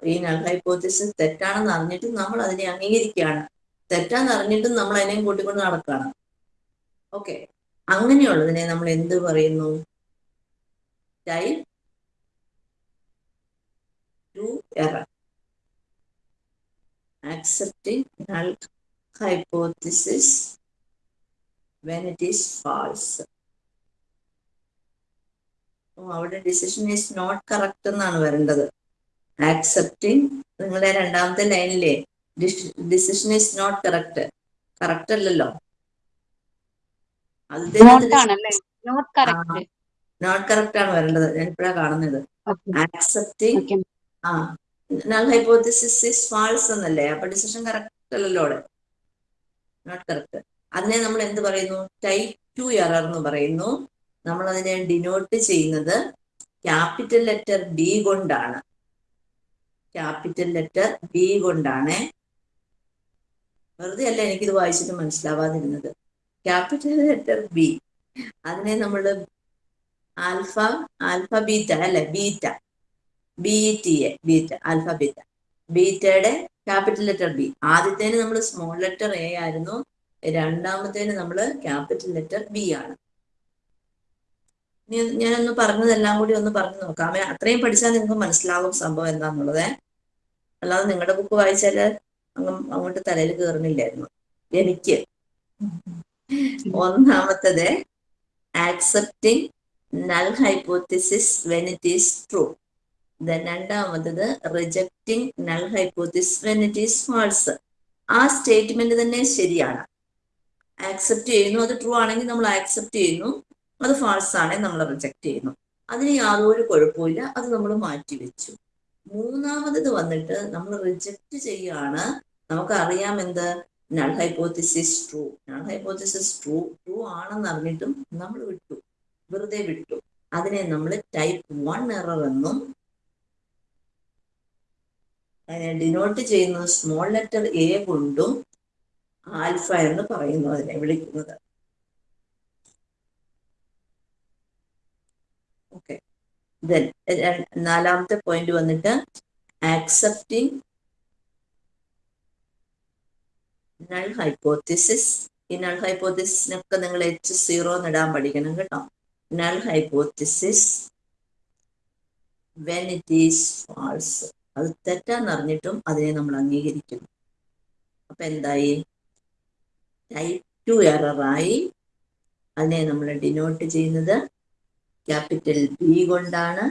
ഈ നൾ ഹൈപ്പോത്തിസിസ് തെറ്റാണെന്ന് അറിഞ്ഞിട്ടും നമ്മൾ അതിനെ അംഗീകരിക്കുകയാണ്. തെറ്റാന്ന് അറിഞ്ഞിട്ടും നമ്മൾ അതിനെയും കൂട്ടിക്കൊണ്ട് നടക്കുകയാണ്. ഓക്കെ അങ്ങനെയുള്ളതിനെ നമ്മൾ എന്ത് പറയുന്നു? Type two error accepting null hypothesis when it is false അവിടെ ഡിസിഷൻ ഈസ് നോട്ട് കറക്റ്റ് എന്നാണ് വരേണ്ടത്. ആക്സെപ്റ്റിംഗ് നിങ്ങളെ രണ്ടാമത്തെ ലൈനിലെ decision is not correct correct അല്ലല്ലോ. നോട്ട് കറക്റ്റ് ആണ് വരേണ്ടത്. ഞാൻ ഇപ്പോഴാണ് കാണുന്നത്. ആക്സെപ്റ്റിംഗ് ആ നൾ ഹൈപ്പോത്തിസിസ് ഇസ് ഫാൾസ് എന്നല്ലേ? അപ്പൊ ഡിസിഷൻ കറക്റ്റ് അല്ലല്ലോ അവിടെ. നോട്ട് കറക്റ്റ് അതിനെ നമ്മൾ എന്ത് പറയുന്നു? ടൈപ്പ് ടു എറർ എന്ന് പറയുന്നു. നമ്മൾ അതിനെ ഡിനോട്ട് ചെയ്യുന്നത് ക്യാപിറ്റൽ ലെറ്റർ ബി കൊണ്ടാണ്. ക്യാപിറ്റൽ ലെറ്റർ ബി കൊണ്ടാണ്. വെറുതെ അല്ല എനിക്കിത് വായിച്ചിട്ട് മനസ്സിലാവാതിരുന്നത്. ക്യാപിറ്റൽ ലെറ്റർ ബി അതിനെ നമ്മൾ ആൽഫ ആൽഫ ബീറ്റ അല്ലെ? Beta B T A beta alpha beta ബീറ്റയുടെ capital letter B ആദ്യത്തേന് നമ്മൾ സ്മോൾ ലെറ്റർ എ ആയിരുന്നു. രണ്ടാമത്തേന് നമ്മൾ ക്യാപിറ്റൽ ലെറ്റർ ബി ആണ്. ഞാനൊന്ന് പറഞ്ഞതെല്ലാം കൂടി ഒന്ന് പറഞ്ഞു നോക്കാം. അത്രയും പഠിച്ചാൽ നിങ്ങൾക്ക് മനസ്സിലാകും സംഭവം എന്താന്നുള്ളത്. അല്ലാതെ നിങ്ങളുടെ ബുക്ക് വായിച്ചാൽ അങ്ങ് അങ്ങോട്ട് തലയിൽ കയറുന്നില്ലായിരുന്നു എനിക്ക്. ഒന്നാമത്തത് accepting null hypothesis when it is true രണ്ടാമത്തത് rejecting null hypothesis when it is false ആ സ്റ്റേറ്റ്മെന്റ് തന്നെ ശരിയാണ്. ആക്സെപ്റ്റ് ചെയ്യുന്നു അത് ട്രൂ ആണെങ്കിൽ നമ്മൾ ആക്സെപ്റ്റ് ചെയ്യുന്നു. അത് ഫാൾസ് ആണെങ്കിൽ നമ്മൾ റിജക്റ്റ് ചെയ്യുന്നു. അതിന് യാതൊരു കുഴപ്പമില്ല അത് നമ്മൾ മാറ്റി വെച്ചു മൂന്നാമത് വന്നിട്ട് നമ്മൾ റിജക്റ്റ് ചെയ്യാണ്. നമുക്ക് അറിയാം എന്ത്? Null hypothesis true null hypothesis true true ആണെന്ന് അറിഞ്ഞിട്ടും നമ്മൾ വിട്ടു. വെറുതെ വിട്ടു. അതിനെ നമ്മൾ ടൈപ്പ് വൺ എറർ എന്നും അതിനെ ഡിനോട്ട് ചെയ്യുന്നത് സ്മോൾ ലെറ്റർ എ കൊണ്ടും ആൽഫ എന്ന് പറയുന്നു അതിനെ വിളിക്കുന്നത് ഓക്കെ ദെൻ നാലാമത്തെ പോയിന്റ് വന്നിട്ട് ആക്സെപ്റ്റിംഗ് നൾ ഹൈപ്പോത്തിസിസ് ഈ നൾ ഹൈപ്പോത്തിസിനൊക്കെ നിങ്ങൾ എച്ച് സീറോ ഇടാൻ പഠിക്കണം കേട്ടോ. Null hypothesis when it is false അത് തെറ്റാന്ന് അറിഞ്ഞിട്ടും അതിനെ നമ്മൾ അംഗീകരിക്കുന്നു. അപ്പൊ എന്തായി? ടൈപ്പ് ടു എററായി അതിനെ നമ്മൾ ഡിനോട്ട് ചെയ്യുന്നത് ക്യാപിറ്റൽ ബി കൊണ്ടാണ്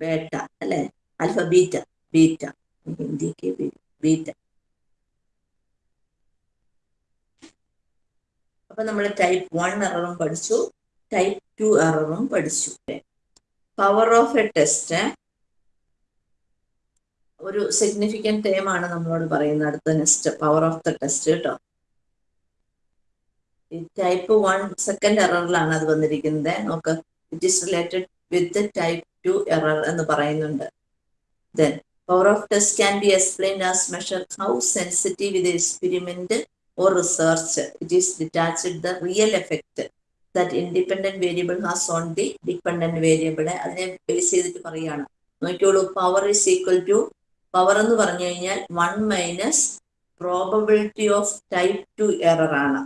ബേട്ട അല്ലെ? Alpha beta beta. ഹിന്ദിക്ക് ബീറ്റ. അപ്പൊ നമ്മൾ ടൈപ്പ് വൺ എററും പഠിച്ചു ടൈപ്പ് ടു എററും പഠിച്ചു പവർ ഓഫ് എ ടെസ്റ്റ് ഒരു സിഗ്നിഫിക്കന്റ് ടൈമാണ് നമ്മളോട് പറയുന്നത്. അടുത്ത next power of the test കേട്ടോ. ടൈപ്പ് വൺ സെക്കൻഡ് എററിലാണ് അത് വന്നിരിക്കുന്നത്. നോക്ക് it is related with type two error എന്ന് പറയുന്നുണ്ട്. Then power of test can be explain as measure how sensitive ഇത് experiment or research it is detached the real effect that independent variable has on the dependent variable അതിനെ base ചെയ്തിട്ട് പറയുകയാണ്. നോക്കിയോളൂ power is equal to power എന്ന് പറഞ്ഞു കഴിഞ്ഞാൽ one minus probability of type two error ആണ്.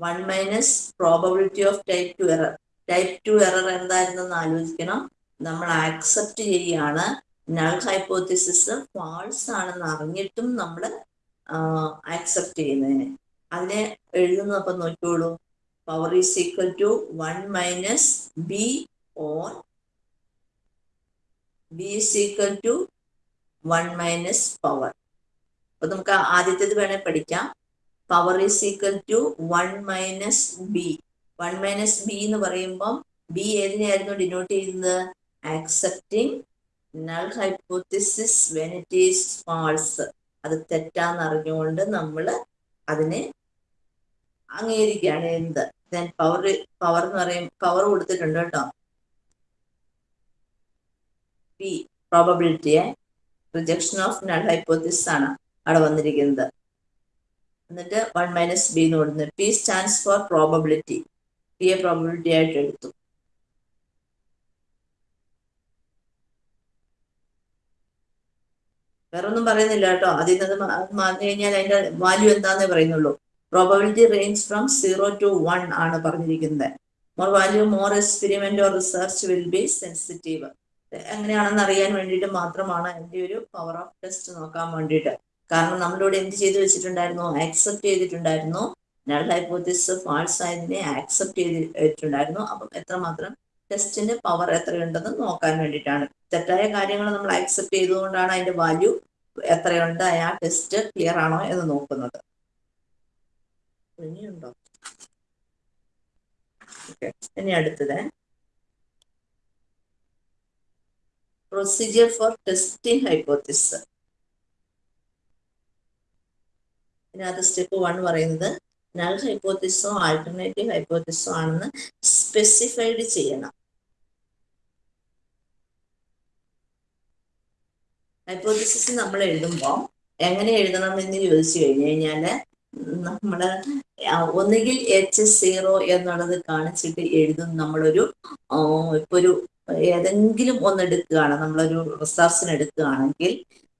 One minus probability of type two error type two error എന്തായിരുന്നെന്ന് ആലോചിക്കണം. നമ്മൾ accept ചെയ്യാണ് നൾ ഹൈപ്പോത്തിസിസ് ഫാൾസ് ആണെന്ന് അറിഞ്ഞിട്ടും നമ്മൾ ആക്സെപ്റ്റ് ചെയ്യുന്നതിന്. അതിനെ എഴുതുന്ന അപ്പം നോക്കിയോളൂ power is equal to one minus B on B is equal to one minus power അപ്പൊ നമുക്ക് ആദ്യത്തേത് വേണേൽ പഠിക്കാം. Power is equal to one minus B one minus B എന്ന് പറയുമ്പം ബി ഏതിനെയായിരുന്നു ഡിനോട്ട് ചെയ്യുന്നത്? Accepting null hypothesis when it is false അത് തെറ്റാന്ന് അറിഞ്ഞുകൊണ്ട് നമ്മൾ അതിനെ അംഗീകരിക്കുകയാണ് എന്ത്? ദെൻ പവർ പവർ എന്ന് പറയും പവർ കൊടുത്തിട്ടുണ്ട് കേട്ടോ. പി പ്രോബബിലിറ്റിയെ റിജക്ഷൻ ഓഫ് നൾ ഹൈപ്പോത്തിസ് ആണ് അവിടെ വന്നിരിക്കുന്നത്. എന്നിട്ട് വൺ മൈനസ് ബി എന്ന് കൊടുക്കുന്നത് P stands for probability P A probability ആയിട്ട് എടുത്തു. വേറെ ഒന്നും പറയുന്നില്ല കേട്ടോ. അതിൽ നിന്ന് മാറി കഴിഞ്ഞാൽ അതിന്റെ വാല്യൂ എന്താന്നേ പറയുന്നുള്ളൂ. Probability range from zero to one ആണ് പറഞ്ഞിരിക്കുന്നത്. More value more experiment or research will be sensitive എങ്ങനെയാണെന്ന് അറിയാൻ വേണ്ടിയിട്ട് മാത്രമാണ് എന്റെ ഒരു പവർ ഓഫ് ടെസ്റ്റ് നോക്കാൻ വേണ്ടിയിട്ട്. കാരണം നമ്മളിവിടെ എന്ത് ചെയ്തു വെച്ചിട്ടുണ്ടായിരുന്നു? ആക്സെപ്റ്റ് ചെയ്തിട്ടുണ്ടായിരുന്നു. നൾ ഹൈപ്പോത്തിസ് ഫാൾസ് ആയതിനെ ആക്സെപ്റ്റ് ചെയ്തിട്ടുണ്ടായിരുന്നു. അപ്പം എത്രമാത്രം ടെസ്റ്റിന്റെ പവർ എത്രയുണ്ടെന്ന് നോക്കാൻ വേണ്ടിയിട്ടാണ്. തെറ്റായ കാര്യങ്ങൾ നമ്മൾ ആക്സെപ്റ്റ് ചെയ്തുകൊണ്ടാണ് അതിന്റെ വാല്യൂ എത്രയുണ്ട്? ആ ടെസ്റ്റ് ക്ലിയർ ആണോ എന്ന് നോക്കുന്നത്. ഇനിയുണ്ടോ? ഇനി അടുത്തത്. പ്രൊസീജിയർ ഫോർ ടെസ്റ്റിംഗ് ഹൈപ്പോത്തിസ് ഇതിനകത്ത് സ്റ്റെപ്പ് വൺ പറയുന്നത് നൾ ഹൈപ്പോത്തിസോ ആൾട്ടർനേറ്റീവ് ഹൈപ്പോത്തിസോ ആണെന്ന് സ്പെസിഫൈഡ് ചെയ്യണം. ഹൈപ്പോത്തിസിസ് നമ്മൾ എഴുതുമ്പോൾ എങ്ങനെ എഴുതണം എന്ന് ചോദിച്ചു കഴിഞ്ഞു കഴിഞ്ഞാൽ നമ്മൾ ഒന്നുകിൽ എച്ച് സീറോ എന്നുള്ളത് കാണിച്ചിട്ട് എഴുതും നമ്മളൊരു ഇപ്പൊ ഒരു ഏതെങ്കിലും ഒന്ന് എടുക്കുകയാണ്. നമ്മളൊരു റിസർച്ചിന് എടുക്കുകയാണെങ്കിൽ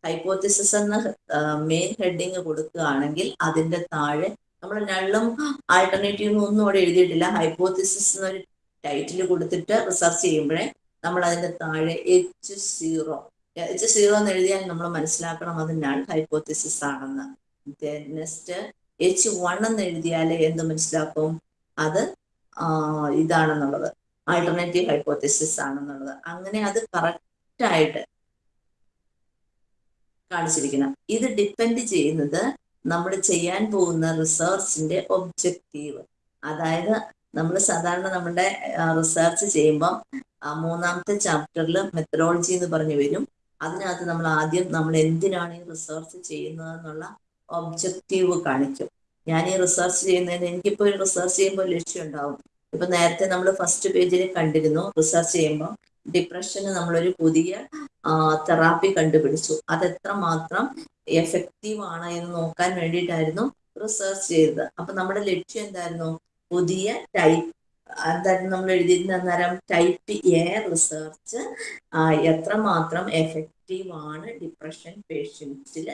ഹൈപ്പോത്തിസിസ് എന്ന മെയിൻ ഹെഡിങ് കൊടുക്കുകയാണെങ്കിൽ അതിന്റെ താഴെ നമ്മൾ നള്ളും ആൾട്ടർനേറ്റീവും ഒന്നും അവിടെ എഴുതിയിട്ടില്ല. ഹൈപ്പോത്തിസിസ് എന്നൊരു ടൈറ്റിൽ കൊടുത്തിട്ട് റിസർച്ച് ചെയ്യുമ്പോഴേ നമ്മൾ അതിന്റെ താഴെ എച്ച് സീറോ എച്ച് സീറോ എന്ന് എഴുതിയാൽ നമ്മൾ മനസ്സിലാക്കണം അത് നൾ ഹൈപ്പോത്തിസിസ് ആണെന്ന്. നെക്സ്റ്റ് എച്ച് വൺ എന്ന് എഴുതിയാൽ എന്ത് മനസ്സിലാക്കും? അത് ഇതാണെന്നുള്ളത്. ആൾട്ടർനേറ്റീവ് ഹൈപ്പോത്തിസിസ് ആണെന്നുള്ളത്. അങ്ങനെ അത് കറക്റ്റ് കാണിച്ചിരിക്കണം ഇത് ഡിപ്പെൻഡ് ചെയ്യുന്നത് നമ്മൾ ചെയ്യാൻ പോകുന്ന റിസർച്ചിന്റെ ഒബ്ജക്റ്റീവ് അതായത് നമ്മൾ സാധാരണ നമ്മുടെ റിസർച്ച് ചെയ്യുമ്പം മൂന്നാമത്തെ ചാപ്റ്ററിൽ മെത്തഡോളജി എന്ന് പറഞ്ഞു വരും. അതിനകത്ത് നമ്മൾ ആദ്യം നമ്മൾ എന്തിനാണ് ഈ റിസർച്ച് ചെയ്യുന്നത് എന്നുള്ള ഒബ്ജക്റ്റീവ് കാണിക്കും. ഞാൻ ഈ റിസർച്ച് ചെയ്യുന്നതിന് എനിക്കിപ്പോൾ റിസർച്ച് ചെയ്യുമ്പോൾ ലക്ഷ്യം ഉണ്ടാവും. ഇപ്പൊ നേരത്തെ നമ്മൾ ഫസ്റ്റ് പേജിൽ കണ്ടിരുന്നു റിസർച്ച് ചെയ്യുമ്പോൾ ഡിപ്രഷന് നമ്മളൊരു പുതിയ തെറാപ്പി കണ്ടുപിടിച്ചു. അത് എത്രമാത്രം എഫക്റ്റീവ് ആണ് എന്ന് നോക്കാൻ വേണ്ടിയിട്ടായിരുന്നു റിസർച്ച് ചെയ്തത്. അപ്പൊ നമ്മുടെ ലക്ഷ്യം എന്തായിരുന്നു? പുതിയ ടൈപ്പ് എന്തായിരുന്നു നമ്മൾ എഴുതിയിരുന്ന അന്നേരം? ടൈപ്പ് എ റിസർച്ച് എത്രമാത്രം എഫക്റ്റീവ് ആണ് ഡിപ്രഷൻ പേഷ്യൻസിൽ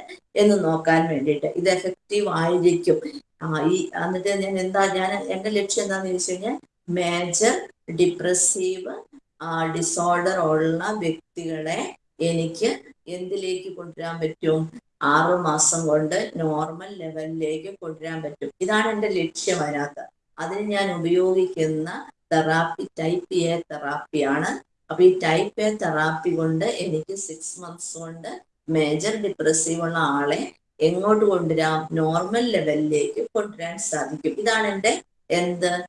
എന്ന് നോക്കാൻ വേണ്ടിയിട്ട്. ഇത് എഫക്റ്റീവ് ആയിരിക്കും. ഈ എന്നിട്ട് ഞാൻ എന്താ ഞാൻ എന്റെ ലക്ഷ്യം എന്താന്ന് ചോദിച്ചു കഴിഞ്ഞാൽ മേജർ ഡിപ്രസീവ് ഡിസോർഡർ ഉള്ള വ്യക്തികളെ എനിക്ക് എന്തിലേക്ക് കൊണ്ടുവരാൻ പറ്റും? ആറു മാസം കൊണ്ട് നോർമൽ ലെവലിലേക്ക് കൊണ്ടുവരാൻ പറ്റും. ഇതാണ് എന്റെ ലക്ഷ്യം അതിനകത്ത്. അതിന് ഞാൻ ഉപയോഗിക്കുന്ന തെറാപ്പി ടൈപ്പ് എ തെറാപ്പിയാണ് അപ്പൊ ഈ ടൈപ്പ് എ തെറാപ്പി കൊണ്ട് എനിക്ക് സിക്സ് മന്ത്സ് കൊണ്ട് മേജർ ഡിപ്രസീവ് ഉള്ള ആളെ എങ്ങോട്ട് കൊണ്ടുവരാം? നോർമൽ ലെവലിലേക്ക് കൊണ്ടുവരാൻ സാധിക്കും. ഇതാണ് എന്റെ എന്ത്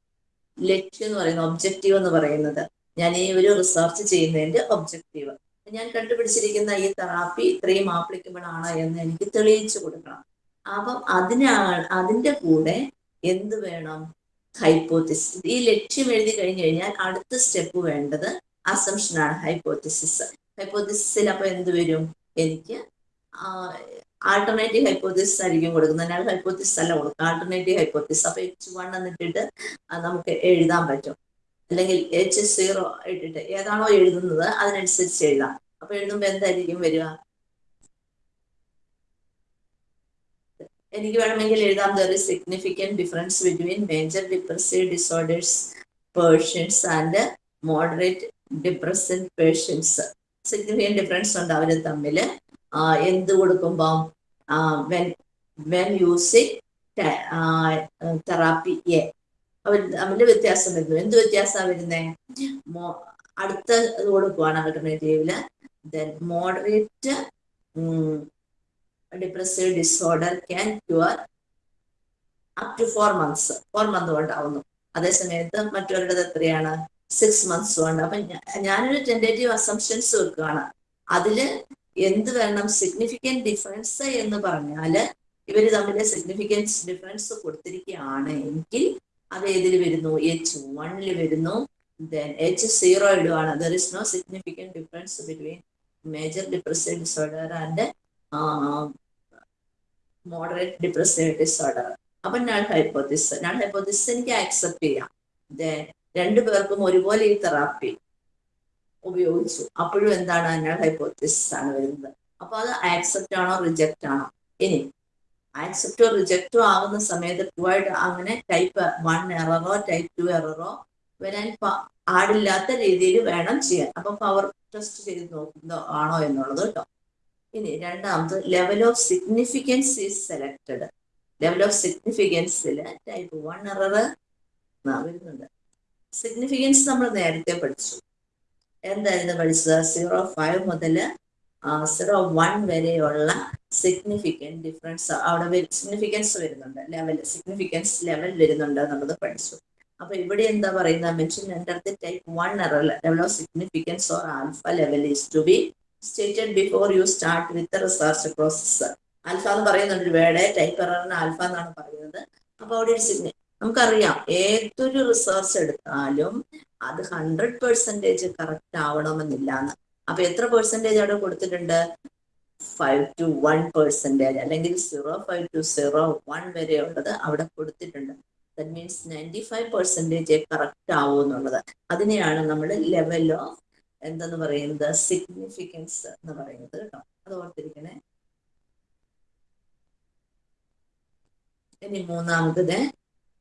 ലക്ഷ്യം എന്ന് പറയുന്നത്? ഒബ്ജക്റ്റീവ് എന്ന് പറയുന്നത്. ഞാൻ ഈ ഒരു റിസർച്ച് ചെയ്യുന്നതിന്റെ ഒബ്ജക്റ്റീവ് ഞാൻ കണ്ടുപിടിച്ചിരിക്കുന്ന ഈ തെറാപ്പി ഇത്രയും ആപ്ലിക്കബിൾ ആണ് എന്ന് എനിക്ക് തെളിയിച്ചു കൊടുക്കണം. അപ്പം അതിനാ അതിന്റെ കൂടെ എന്ത് വേണം? ഹൈപ്പോത്തിസിസ് ഈ ലക്ഷ്യം എഴുതി കഴിഞ്ഞു കഴിഞ്ഞാൽ അടുത്ത സ്റ്റെപ്പ് വേണ്ടത് അസംഷനാണ് ഹൈപ്പോത്തിസിസ് ഹൈപ്പോത്തിസിൽ അപ്പൊ എന്ത് വരും? എനിക്ക് ആൾട്ടർനേറ്റീവ് ഹൈപ്പോത്തിസിസ് ആയിരിക്കും കൊടുക്കുന്നത്. ഞാൻ ഹൈപ്പോത്തിസിസ് അല്ല കൊടുക്കുക ആൾട്ടർനേറ്റീവ് ഹൈപ്പോത്തിസിസ് അപ്പൊ എച്ച് വൺ എന്നിട്ടിട്ട് നമുക്ക് എഴുതാൻ പറ്റും. അല്ലെങ്കിൽ എച്ച് സീറോ ഇട്ടിട്ട് ഏതാണോ എഴുതുന്നത് അതിനനുസരിച്ച് എഴുതാം. അപ്പൊ എഴുതുമ്പോൾ എന്തായിരിക്കും വരിക? എനിക്ക് വേണമെങ്കിൽ എഴുതാം. There is significant difference between major depressive disorders പേഴ്ഷ്യൻസ് and moderate depression patients significant difference ഉണ്ട് അവർ തമ്മിൽ എന്ത് കൊടുക്കുമ്പോൾ when when using therapy a അവർ അവന്റെ വ്യത്യാസം വരുന്നു. എന്ത് വ്യത്യാസമാണ് വരുന്നേ? മോ അടുത്ത ഇത് പോവാണ് ആൾട്ടർനേറ്റീവിൽ then moderate depressive disorder can cure up to four months four month കൊണ്ടാവുന്നു. അതേസമയത്ത് മറ്റവരുടേത് എത്രയാണ്? സിക്സ് മന്ത്സ് കൊണ്ട്. അപ്പൊ ഞാനൊരു ടെൻഡേറ്റീവ് അസംഷൻസ് വെക്കുകയാണ് അതിൽ എന്ത് വേണം? സിഗ്നിഫിക്കന്റ് ഡിഫറൻസ് എന്ന് പറഞ്ഞാൽ ഇവർ തമ്മിൽ സിഗ്നിഫിക്കൻസ് ഡിഫറൻസ് കൊടുത്തിരിക്കുകയാണ് എങ്കിൽ അത് ഏതിൽ വരുന്നു? എച്ച് വണ്ണിൽ വരുന്നു. Then H zero ഇടുവാണ്. There is no significant difference between major depressive disorder and moderate depressive disorder അപ്പൊ നൾ ഹൈപ്പോത്തിസ് നൾ ഹൈപ്പോത്തിസ് എനിക്ക് ആക്സെപ്റ്റ് ചെയ്യാം. ദെൻ രണ്ടു പേർക്കും ഒരുപോലെ ഈ തെറാപ്പി ഉപയോഗിച്ചു. അപ്പോഴും എന്താണ് നൾ ഹൈപ്പോത്തിസ് ആണ് വരുന്നത്. അപ്പൊ അത് ആക്സെപ്റ്റ് ആണോ റിജക്റ്റ് ആണോ? ഇനി ആക്സെപ്റ്റോ റിജക്റ്റോ ആവുന്ന സമയത്ത് ട്രൂവായിട്ട് അങ്ങനെ ടൈപ്പ് വൺ എററോ ടൈപ്പ് ടു എററോ വരാൻ പാടില്ലാത്ത രീതിയിൽ വേണം ചെയ്യാൻ. അപ്പൊ പവർ ടെസ്റ്റ് ചെയ്ത് നോക്കുന്നോ ആണോ എന്നുള്ളത് കേട്ടോ. ഇനി രണ്ടാമത് level of significance is selected level of സിഗ്നിഫിക്കൻസിൽ type one error വരുന്നുണ്ട്. സിഗ്നിഫിക്കൻസ് നമ്മൾ നേരത്തെ പഠിച്ചു. എന്തായിരുന്നു പഠിച്ചത്? സീറോ ഫൈവ് മുതൽ സീറോ വൺ വരെയുള്ള സിഗ്നിഫിക്കന്റ് ഡിഫറൻസ് അവിടെ സിഗ്നിഫിക്കൻസ് വരുന്നുണ്ട് ലെവൽ സിഗ്നിഫിക്കൻസ് ലെവൽ വരുന്നുണ്ട് എന്നുള്ളത് പഠിച്ചു. അപ്പൊ ഇവിടെ എന്താ പറയുന്നത്? Mention enter the type one error level of significance or alpha level is to be stated before you start with research process alpha എന്ന് പറയുന്നുണ്ട് വേർഡ് ടൈപ്പ് എററിന് ആൽഫ എന്നാണ് പറയുന്നത്. അപ്പൊ അവിടെ ഒരു സിഗ്നി നമുക്കറിയാം ഏതൊരു റിസർച്ച് എടുത്താലും അത് ഹൺഡ്രഡ് പെർസെന്റേജ് കറക്റ്റ് ആവണമെന്നില്ല എന്ന്. അപ്പൊ എത്ര പെർസെന്റേജ് അവിടെ കൊടുത്തിട്ടുണ്ട്? ഫൈവ് ടു വൺ പെർസെന്റേജ് അല്ലെങ്കിൽ zero five to zero one വരെ ഉള്ളത് അവിടെ കൊടുത്തിട്ടുണ്ട്. That means ninety five percentage correct ആവും എന്നുള്ളത്. അതിനെയാണ് നമ്മൾ ലെവൽ ഓഫ് എന്തെന്ന് പറയുന്നത്? സിഗ്നിഫിക്കൻസ് എന്ന് പറയുന്നത് കേട്ടോ. അത് ഓർത്തിരിക്കണേ. ഇനി മൂന്നാമത്തത്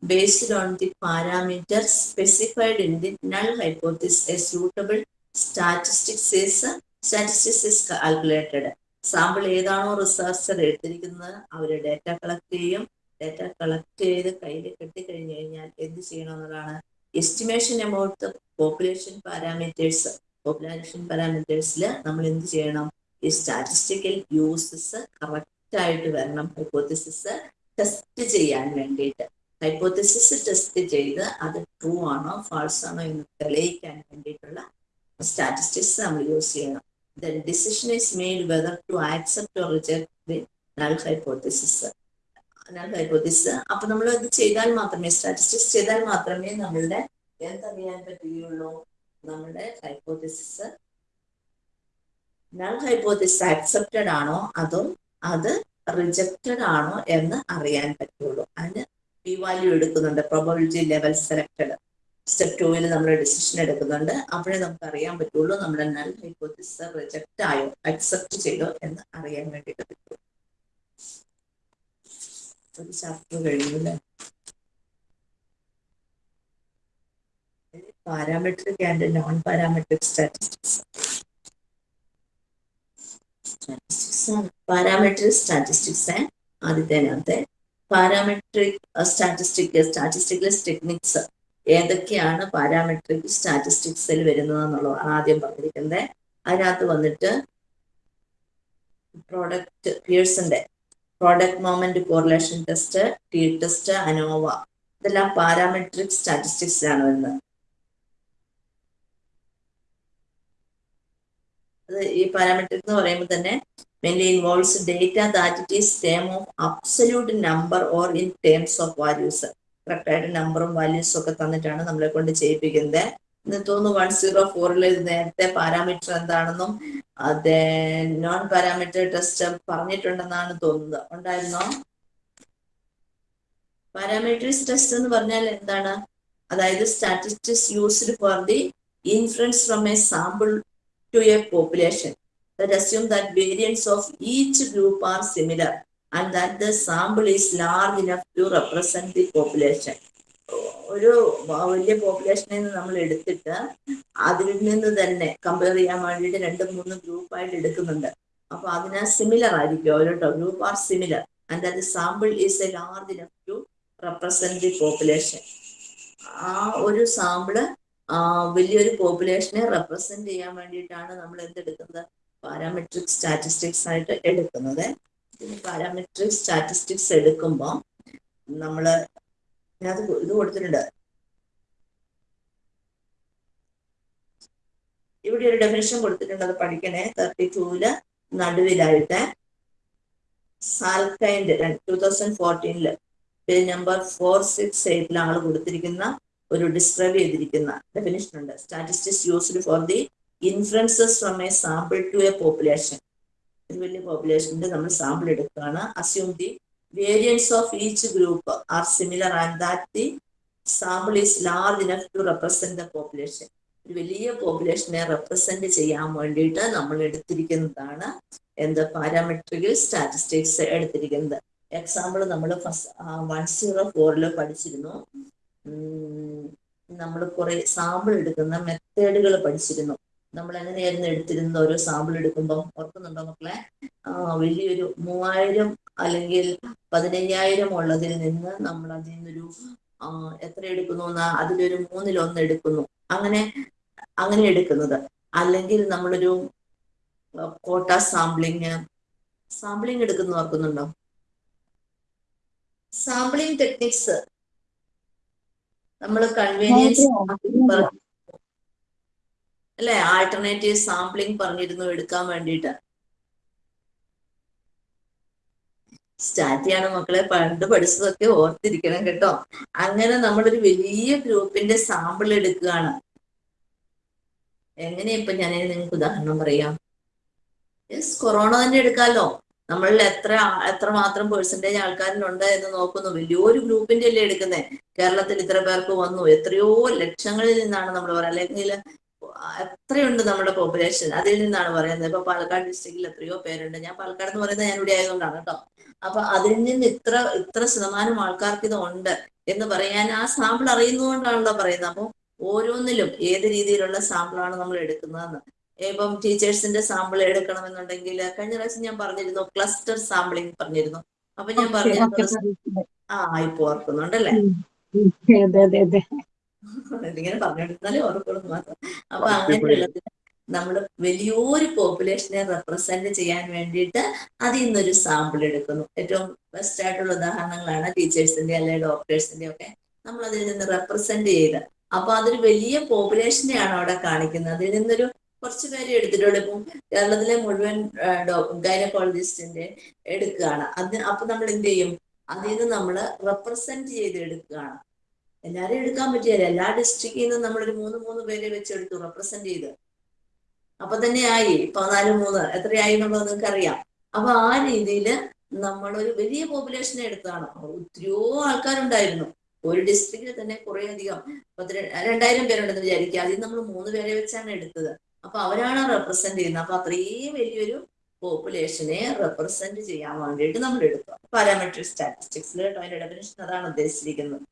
based on the parameter specified in the null hypothesis a suitable statistics is statistics is calculated sample ഏതാണോ റിസർച്ചർ എടുത്തിരിക്കുന്നത് അവർ ഡേറ്റ കളക്ട് ചെയ്യും. ഡേറ്റ കളക്ട് ചെയ്ത് കയ്യിൽ കെട്ടിക്കഴിഞ്ഞു കഴിഞ്ഞാൽ എന്ത് ചെയ്യണം എന്നതാണ് estimation amount population parameters population പാരാമീറ്റേഴ്സിൽ നമ്മൾ എന്ത് ചെയ്യണം? ഈ സ്റ്റാറ്റിസ്റ്റിക്കൽ യൂസസ് കറക്റ്റ് ആയിട്ട് വരണം. ഹൈപ്പോത്തിസിസ് ടെസ്റ്റ് ചെയ്യാൻ വേണ്ടിയിട്ട്. ഹൈപ്പോത്തിസിസ് ടെസ്റ്റ് ചെയ്ത് അത് ട്രൂ ആണോ ഫാൾസ് ആണോ എന്ന് തെളിയിക്കാൻ വേണ്ടിയിട്ടുള്ള സ്റ്റാറ്റിസ്റ്റിക്സ് നമ്മൾ യൂസ് ചെയ്യണം. The decision is made whether to accept or reject the null hypothesis null hypothesis അപ്പൊ നമ്മൾ ഇത് ചെയ്താൽ മാത്രമേ സ്റ്റാറ്റിസ്റ്റിക്സ് ചെയ്താൽ മാത്രമേ നമ്മളുടെ എന്തറിയാൻ പറ്റുകയുള്ളൂ? നമ്മുടെ ഹൈപ്പോത്തിസിസ് നൾ ഹൈപ്പോത്തിസിസ് ആക്സെപ്റ്റഡ് ആണോ? അതോ അത് റിജക്റ്റഡ് ആണോ എന്ന് അറിയാൻ പറ്റുള്ളൂ അതിന് പി വാല്യൂ എടുക്കുന്നുണ്ട്. പ്രോബബിലിറ്റി ലെവൽ സെലക്ടഡ് സ്റ്റെപ്പ് ടൂവിൽ നമ്മൾ ഡിസിഷൻ എടുക്കുന്നുണ്ട്. അപ്പോഴേ നമുക്ക് അറിയാൻ പറ്റുള്ളൂ നമ്മുടെ നൽ ഹൈപ്പോത്തിസ് റിജക്റ്റ് ആയോ അക്സെപ്റ്റ് ചെയ്തോ എന്ന് അറിയാൻ വേണ്ടിയിട്ട് പറ്റുള്ളൂ ഒരു ചാപ്റ്റർ കഴിഞ്ഞു അല്ലേ? Parametric and non parametric statistics statistics parametric statistics ആദ്യത്തെ പാരാമെട്രിക് സ്റ്റാറ്റിസ്റ്റിക് സ്റ്റാറ്റിസ്റ്റിക്കൽ ടെക്നിക്സ് ഏതൊക്കെയാണ് പാരാമെട്രിക് സ്റ്റാറ്റിസ്റ്റിക്സിൽ വരുന്നത് എന്നുള്ളതാണ് ആദ്യം പറഞ്ഞിരിക്കുന്നത് അതിനകത്ത് വന്നിട്ട് product പിയേഴ്സിന്റെ product moment correlation test t test ANOVA ഇതെല്ലാം പാരാമെട്രിക് സ്റ്റാറ്റിസ്റ്റിക്സിലാണ് വരുന്നത്. അത് ഈ പാരാമെട്രിക് എന്ന് പറയുമ്പോൾ തന്നെ mainly involves data that it is term of absolute number or in terms of values. Correct ആയിട്ട് നമ്പറും വാല്യൂസും ഒക്കെ തന്നിട്ടാണ് നമ്മളെ കൊണ്ട് ചെയ്യിപ്പിക്കുന്നത്. തോന്നുന്നു വൺ സീറോ ഫോറിൽ നേരത്തെ പാരാമീറ്റർ എന്താണെന്നും അതെ നോൺ പാരാമീറ്റർ ടെസ്റ്റ് പറഞ്ഞിട്ടുണ്ടെന്നാണ് തോന്നുന്നത്. ഉണ്ടായിരുന്നോ? പാരാമീറ്റേഴ്സ് ടെസ്റ്റ് എന്ന് പറഞ്ഞാൽ എന്താണ്? അതായത് statistics used for the influence from a sample to a population that assume that variants of each group are similar. And that the sample is large enough to represent the population. ഒരു വലിയ പോപ്പുലേഷനിൽ നിന്ന് നമ്മൾ എടുത്തിട്ട് അതിൽ നിന്ന് തന്നെ compare ചെയ്യാൻ വേണ്ടിയിട്ട് രണ്ട് മൂന്ന് ഗ്രൂപ്പായിട്ട് എടുക്കുന്നുണ്ട്. അപ്പൊ അതിനാ സിമിലർ ആയിരിക്കും. ഓരോ group are similar and that sample is a large enough to represent the population ആ ഒരു സാമ്പിൾ വലിയൊരു പോപ്പുലേഷനെ റെപ്രസെന്റ് ചെയ്യാൻ വേണ്ടിയിട്ടാണ് നമ്മൾ എന്തെടുക്കുന്നത്? പാരാമെട്രിക് സ്റ്റാറ്റിസ്റ്റിക്സ് ആയിട്ട് എടുക്കുന്നത്. പാരാമെട്രിക് സ്റ്റാറ്റിസ്റ്റിക്സ് എടുക്കുമ്പോൾ നമ്മൾ അത് ഇത് കൊടുത്തിട്ടുണ്ട്. ഇവിടെ ഒരു ഡെഫിനേഷൻ കൊടുത്തിട്ടുണ്ട് അത് പഠിക്കണേ. തേർട്ടി ടൂവിൽ നടുവിലായിട്ട് സാൽക്കൈൻഡ് ടൂ തൗസൻഡ് ഫോർട്ടീനിൽ പേജ് നമ്പർ ഫോർ സിക്സ് എയ്റ്റിൽ ആൾ കൊടുത്തിരിക്കുന്ന ഒരു ഡിസ്ക്രൈബ് ചെയ്തിരിക്കുന്ന ഡെഫിനേഷൻ ഉണ്ട്. Statistics used for the influences from a sample to a population വലിയ പോപ്പുലേഷന്റെ നമ്മൾ സാമ്പിൾ എടുക്കുകയാണ്. Assume the variance of each group are similar and that the sample is large enough to represent the population ഒരു വലിയ പോപ്പുലേഷനെ represent ചെയ്യാൻ വേണ്ടിയിട്ട് നമ്മൾ എടുത്തിരിക്കുന്നതാണ് എന്ത് പാരാമെട്രിക് സ്റ്റാറ്റിസ്റ്റിക്സ് എടുത്തിരിക്കുന്നത്. എക്സാമ്പിൾ നമ്മൾ ഫസ്റ്റ് വൺ സീറോ ഫോറിൽ പഠിച്ചിരുന്നു. നമ്മൾ കുറെ സാമ്പിൾ എടുക്കുന്ന മെത്തേഡുകൾ പഠിച്ചിരുന്നു. നമ്മൾ എങ്ങനെയായിരുന്നു എടുത്തിരുന്നത് ഓരോ സാമ്പിൾ എടുക്കുമ്പോൾ ഓർക്കുന്നുണ്ടോ മക്കളെ? വലിയൊരു മൂവായിരം അല്ലെങ്കിൽ പതിനയ്യായിരം ഉള്ളതിൽ നിന്ന് നമ്മൾ അതിൽ നിന്നൊരു എത്ര എടുക്കുന്നു എന്നാ അതിലൊരു മൂന്നിലൊന്ന് എടുക്കുന്നു. അങ്ങനെ അങ്ങനെ എടുക്കുന്നത്. അല്ലെങ്കിൽ നമ്മളൊരു കോട്ട സാമ്പിളിങ് സാമ്പിളിങ് എടുക്കുന്ന ഓർക്കുന്നുണ്ടോ? സാമ്പിളിങ് ടെക്നിക്സ് നമ്മൾ കൺവീനിയൻസ് അല്ലെ? ആൾട്ടർനേറ്റീവ് സാമ്പിളിങ് പറഞ്ഞിരുന്നു എടുക്കാൻ വേണ്ടിയിട്ട്. സ്റ്റാറ്റിയാണ് മക്കളെ. പണ്ട് പഠിച്ചതൊക്കെ ഓർത്തിരിക്കണം കേട്ടോ. അങ്ങനെ നമ്മളൊരു വലിയ ഗ്രൂപ്പിന്റെ സാമ്പിൾ എടുക്കുകയാണ്. എങ്ങനെയാ ഇപ്പൊ ഞാൻ നിങ്ങൾക്ക് ഉദാഹരണം പറയാം? യെസ് കൊറോണ തന്നെ എടുക്കാമല്ലോ നമ്മളിൽ എത്ര എത്ര മാത്രം പേഴ്സന്റേജ് ആൾക്കാരിലുണ്ട് എന്ന് നോക്കുന്നു. വലിയൊരു ഗ്രൂപ്പിന്റെ അല്ലേ എടുക്കുന്നത് കേരളത്തിൽ ഇത്ര പേർക്ക് വന്നു. എത്രയോ ലക്ഷങ്ങളിൽ നിന്നാണ് നമ്മൾ പറയുക. അല്ലെങ്കിൽ എത്രയുണ്ട് നമ്മുടെ പോപ്പുലേഷൻ അതിൽ നിന്നാണ് പറയുന്നത്. ഇപ്പൊ പാലക്കാട് ഡിസ്ട്രിക്റ്റിൽ എത്രയോ പേരുണ്ട്. ഞാൻ പാലക്കാട് എന്ന് പറയുന്നത് ഞാൻ ഇവിടെ ആയതുകൊണ്ടാണ് കേട്ടോ. അപ്പൊ അതിൽ നിന്ന് ഇത്ര ഇത്ര ശതമാനം ആൾക്കാർക്ക് ഇത് ഉണ്ട് എന്ന് പറയാൻ ആ സാമ്പിൾ അറിയുന്നതുകൊണ്ടാണല്ലോ പറയുന്നത്. അപ്പൊ ഓരോന്നിലും ഏത് രീതിയിലുള്ള സാമ്പിളാണ് നമ്മൾ എടുക്കുന്നതെന്ന്. ഇപ്പം ടീച്ചേഴ്സിന്റെ സാമ്പിൾ എടുക്കണമെന്നുണ്ടെങ്കിൽ കഴിഞ്ഞ പ്രാവശ്യം ഞാൻ പറഞ്ഞിരുന്നു ക്ലസ്റ്റർ സാമ്പിളിംഗ് പറഞ്ഞിരുന്നു. അപ്പൊ ഞാൻ പറഞ്ഞു ആ ഇപ്പൊ ഓർക്കുന്നുണ്ടല്ലേ? ഇതിങ്ങനെ പറഞ്ഞെടുത്താലേ ഓർക്കുള്ളൂ മാത്രം. അപ്പൊ അങ്ങനെയുള്ളത് നമ്മൾ വലിയൊരു പോപ്പുലേഷനെ റെപ്രസെന്റ് ചെയ്യാൻ വേണ്ടിയിട്ട് അതിൽ നിന്നൊരു സാമ്പിൾ എടുക്കുന്നു. ഏറ്റവും ബെസ്റ്റ് ആയിട്ടുള്ള ഉദാഹരണങ്ങളാണ് ടീച്ചേഴ്സിന്റെ അല്ലെങ്കിൽ ഡോക്ടേഴ്സിന്റെ ഒക്കെ നമ്മൾ അതിൽ നിന്ന് റെപ്രസെന്റ് ചെയ്ത്. അപ്പൊ അതൊരു വലിയ പോപ്പുലേഷനെയാണ് അവിടെ കാണിക്കുന്നത്. അതിൽ നിന്നൊരു കുറച്ച് പേര് എടുത്തിട്ടുള്ളൂ ഇപ്പം കേരളത്തിലെ മുഴുവൻ ഗൈനക്കോളജിസ്റ്റിന്റെ എടുക്കുകയാണ്. അത് അപ്പൊ നമ്മൾ എന്ത് ചെയ്യും? അതിൽ നിന്ന് നമ്മൾ റെപ്രസെന്റ് ചെയ്ത് എടുക്കുകയാണ് എല്ലാരെയും എടുക്കാൻ പറ്റിയല്ല എല്ലാ ഡിസ്ട്രിക്റ്റിൽ നിന്നും നമ്മളൊരു മൂന്ന് മൂന്ന് പേരെ വെച്ചെടുത്തു റെപ്രസെന്റ് ചെയ്ത്. അപ്പൊ തന്നെ ആയി. പതിനാല് മൂന്ന് എത്രയായി എന്നുള്ളത് നിങ്ങൾക്ക് അറിയാം അപ്പൊ ആ രീതിയിൽ നമ്മളൊരു വലിയ പോപ്പുലേഷനെ എടുത്താണ് ഒത്തിരിയോ ആൾക്കാരുണ്ടായിരുന്നു. ഒരു ഡിസ്ട്രിക്റ്റിൽ തന്നെ കുറെ അധികം രണ്ടായിരം പേരുണ്ടെന്ന് വിചാരിക്കുക. അതിൽ നമ്മൾ മൂന്ന് പേരെ വെച്ചാണ് എടുത്തത്. അപ്പൊ അവരാണ് റെപ്രസെന്റ് ചെയ്യുന്നത്. അപ്പൊ അത്രയും വലിയൊരു പോപ്പുലേഷനെ റെപ്രസെന്റ് ചെയ്യാൻ വേണ്ടിയിട്ട് നമ്മൾ എടുത്തു. പാരാമെട്രിക് സ്റ്റാറ്റിസ്റ്റിക്സിൽ കേട്ടോ. അതിന്റെ ഡെഫിനേഷൻ അതാണ് ഉദ്ദേശിച്ചിരിക്കുന്നത്.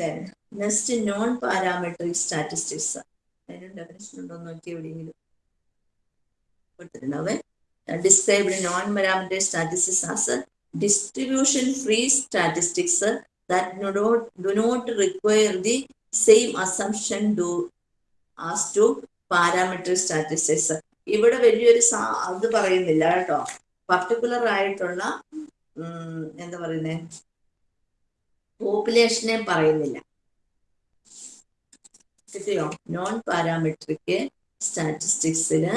Then next non parametric statistics അതിന് ഡെഫിനേഷൻ ഉണ്ടോ നോക്കി എവിടെയെങ്കിലും കൊടുത്തിട്ടുണ്ടാവേ described non parametric statistics as distribution free statistics that do not, do not require the same assumption do as to parametric statistics. ഇവിടെ വലിയൊരു അത് പറയുന്നില്ല കേട്ടോ. പർട്ടിക്കുലർ ആയിട്ടുള്ള എന്താ പറയുന്നേ? പോപ്പുലേഷനെ പറയുന്നില്ല. കിട്ടിയോ? നോൺ പാരാമെട്രിക് സ്റ്റാറ്റിസ്റ്റിക്സിന്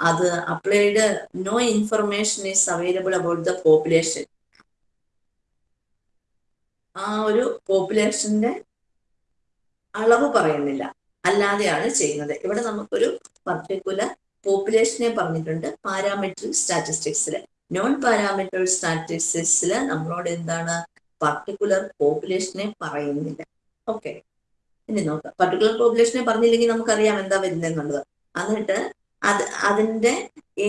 അത് applied no information is available about the population ആ ഒരു പോപ്പുലേഷന്റെ അളവ് പറയുന്നില്ല. അല്ലാതെയാണ് ചെയ്യുന്നത്. ഇവിടെ നമുക്കൊരു പർട്ടിക്കുലർ പോപ്പുലേഷനെ പറഞ്ഞിട്ടുണ്ട്. പാരാമെട്രിക് സ്റ്റാറ്റിസ്റ്റിക്സിൽ നോൺ പാരാമെട്രിക് സ്റ്റാറ്റിസ്റ്റിക്സിൽ നമ്മളോട് എന്താണ് പർട്ടിക്കുലർ പോപ്പുലേഷനെ പറയുന്നില്ല. ഓക്കെ ഇനി നോക്കാം. പർട്ടിക്കുലർ പോപ്പുലേഷനെ പറഞ്ഞില്ലെങ്കിൽ നമുക്കറിയാം എന്താ വരുന്നതെന്നുള്ളത്. എന്നിട്ട് അത് അതിന്റെ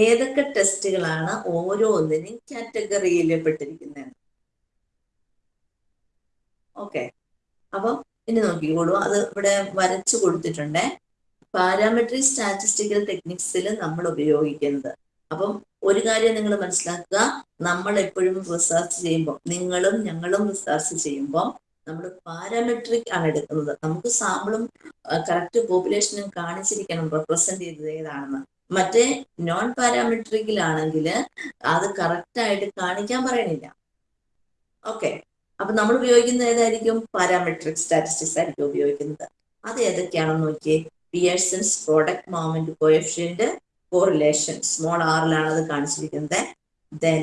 ഏതൊക്കെ ടെസ്റ്റുകളാണ് ഓരോന്നിനും കാറ്റഗറിയിൽ പെട്ടിരിക്കുന്നത്. ഓക്കെ അപ്പം ഇനി നോക്കിക്കോളൂ അത് ഇവിടെ വരച്ചു കൊടുത്തിട്ടുണ്ട്. പാരാമെട്രിക് സ്റ്റാറ്റിസ്റ്റിക്കൽ ടെക്നിക്സിൽ നമ്മൾ ഉപയോഗിക്കുന്നത്. അപ്പം ഒരു കാര്യം നിങ്ങൾ മനസ്സിലാക്കുക. നമ്മൾ എപ്പോഴും റിസർച്ച് ചെയ്യുമ്പോൾ നിങ്ങളും ഞങ്ങളും റിസർച്ച് ചെയ്യുമ്പോൾ നമ്മൾ പാരാമെട്രിക് ആണ് എടുക്കുന്നത്. നമുക്ക് സാമ്പിളും കറക്റ്റ് പോപ്പുലേഷനും കാണിച്ചിരിക്കണം റെപ്രസെന്റ് ചെയ്തത് ഏതാണെന്ന്. മറ്റേ നോൺ പാരാമെട്രിക്കിലാണെങ്കിൽ അത് കറക്റ്റ് ആയിട്ട് കാണിക്കാൻ പറയണില്ല. ഓക്കെ അപ്പൊ നമ്മൾ ഉപയോഗിക്കുന്നത് ഏതായിരിക്കും? പാരാമെട്രിക് സ്റ്റാറ്റിസ്റ്റിക്സ് ആയിരിക്കും ഉപയോഗിക്കുന്നത്. അത് ഏതൊക്കെയാണെന്ന് നോക്കിയേ. Pearson's product moment coefficient correlation small ആറിലാണ് അത് കാണിച്ചിരിക്കുന്നത്. ദെൻ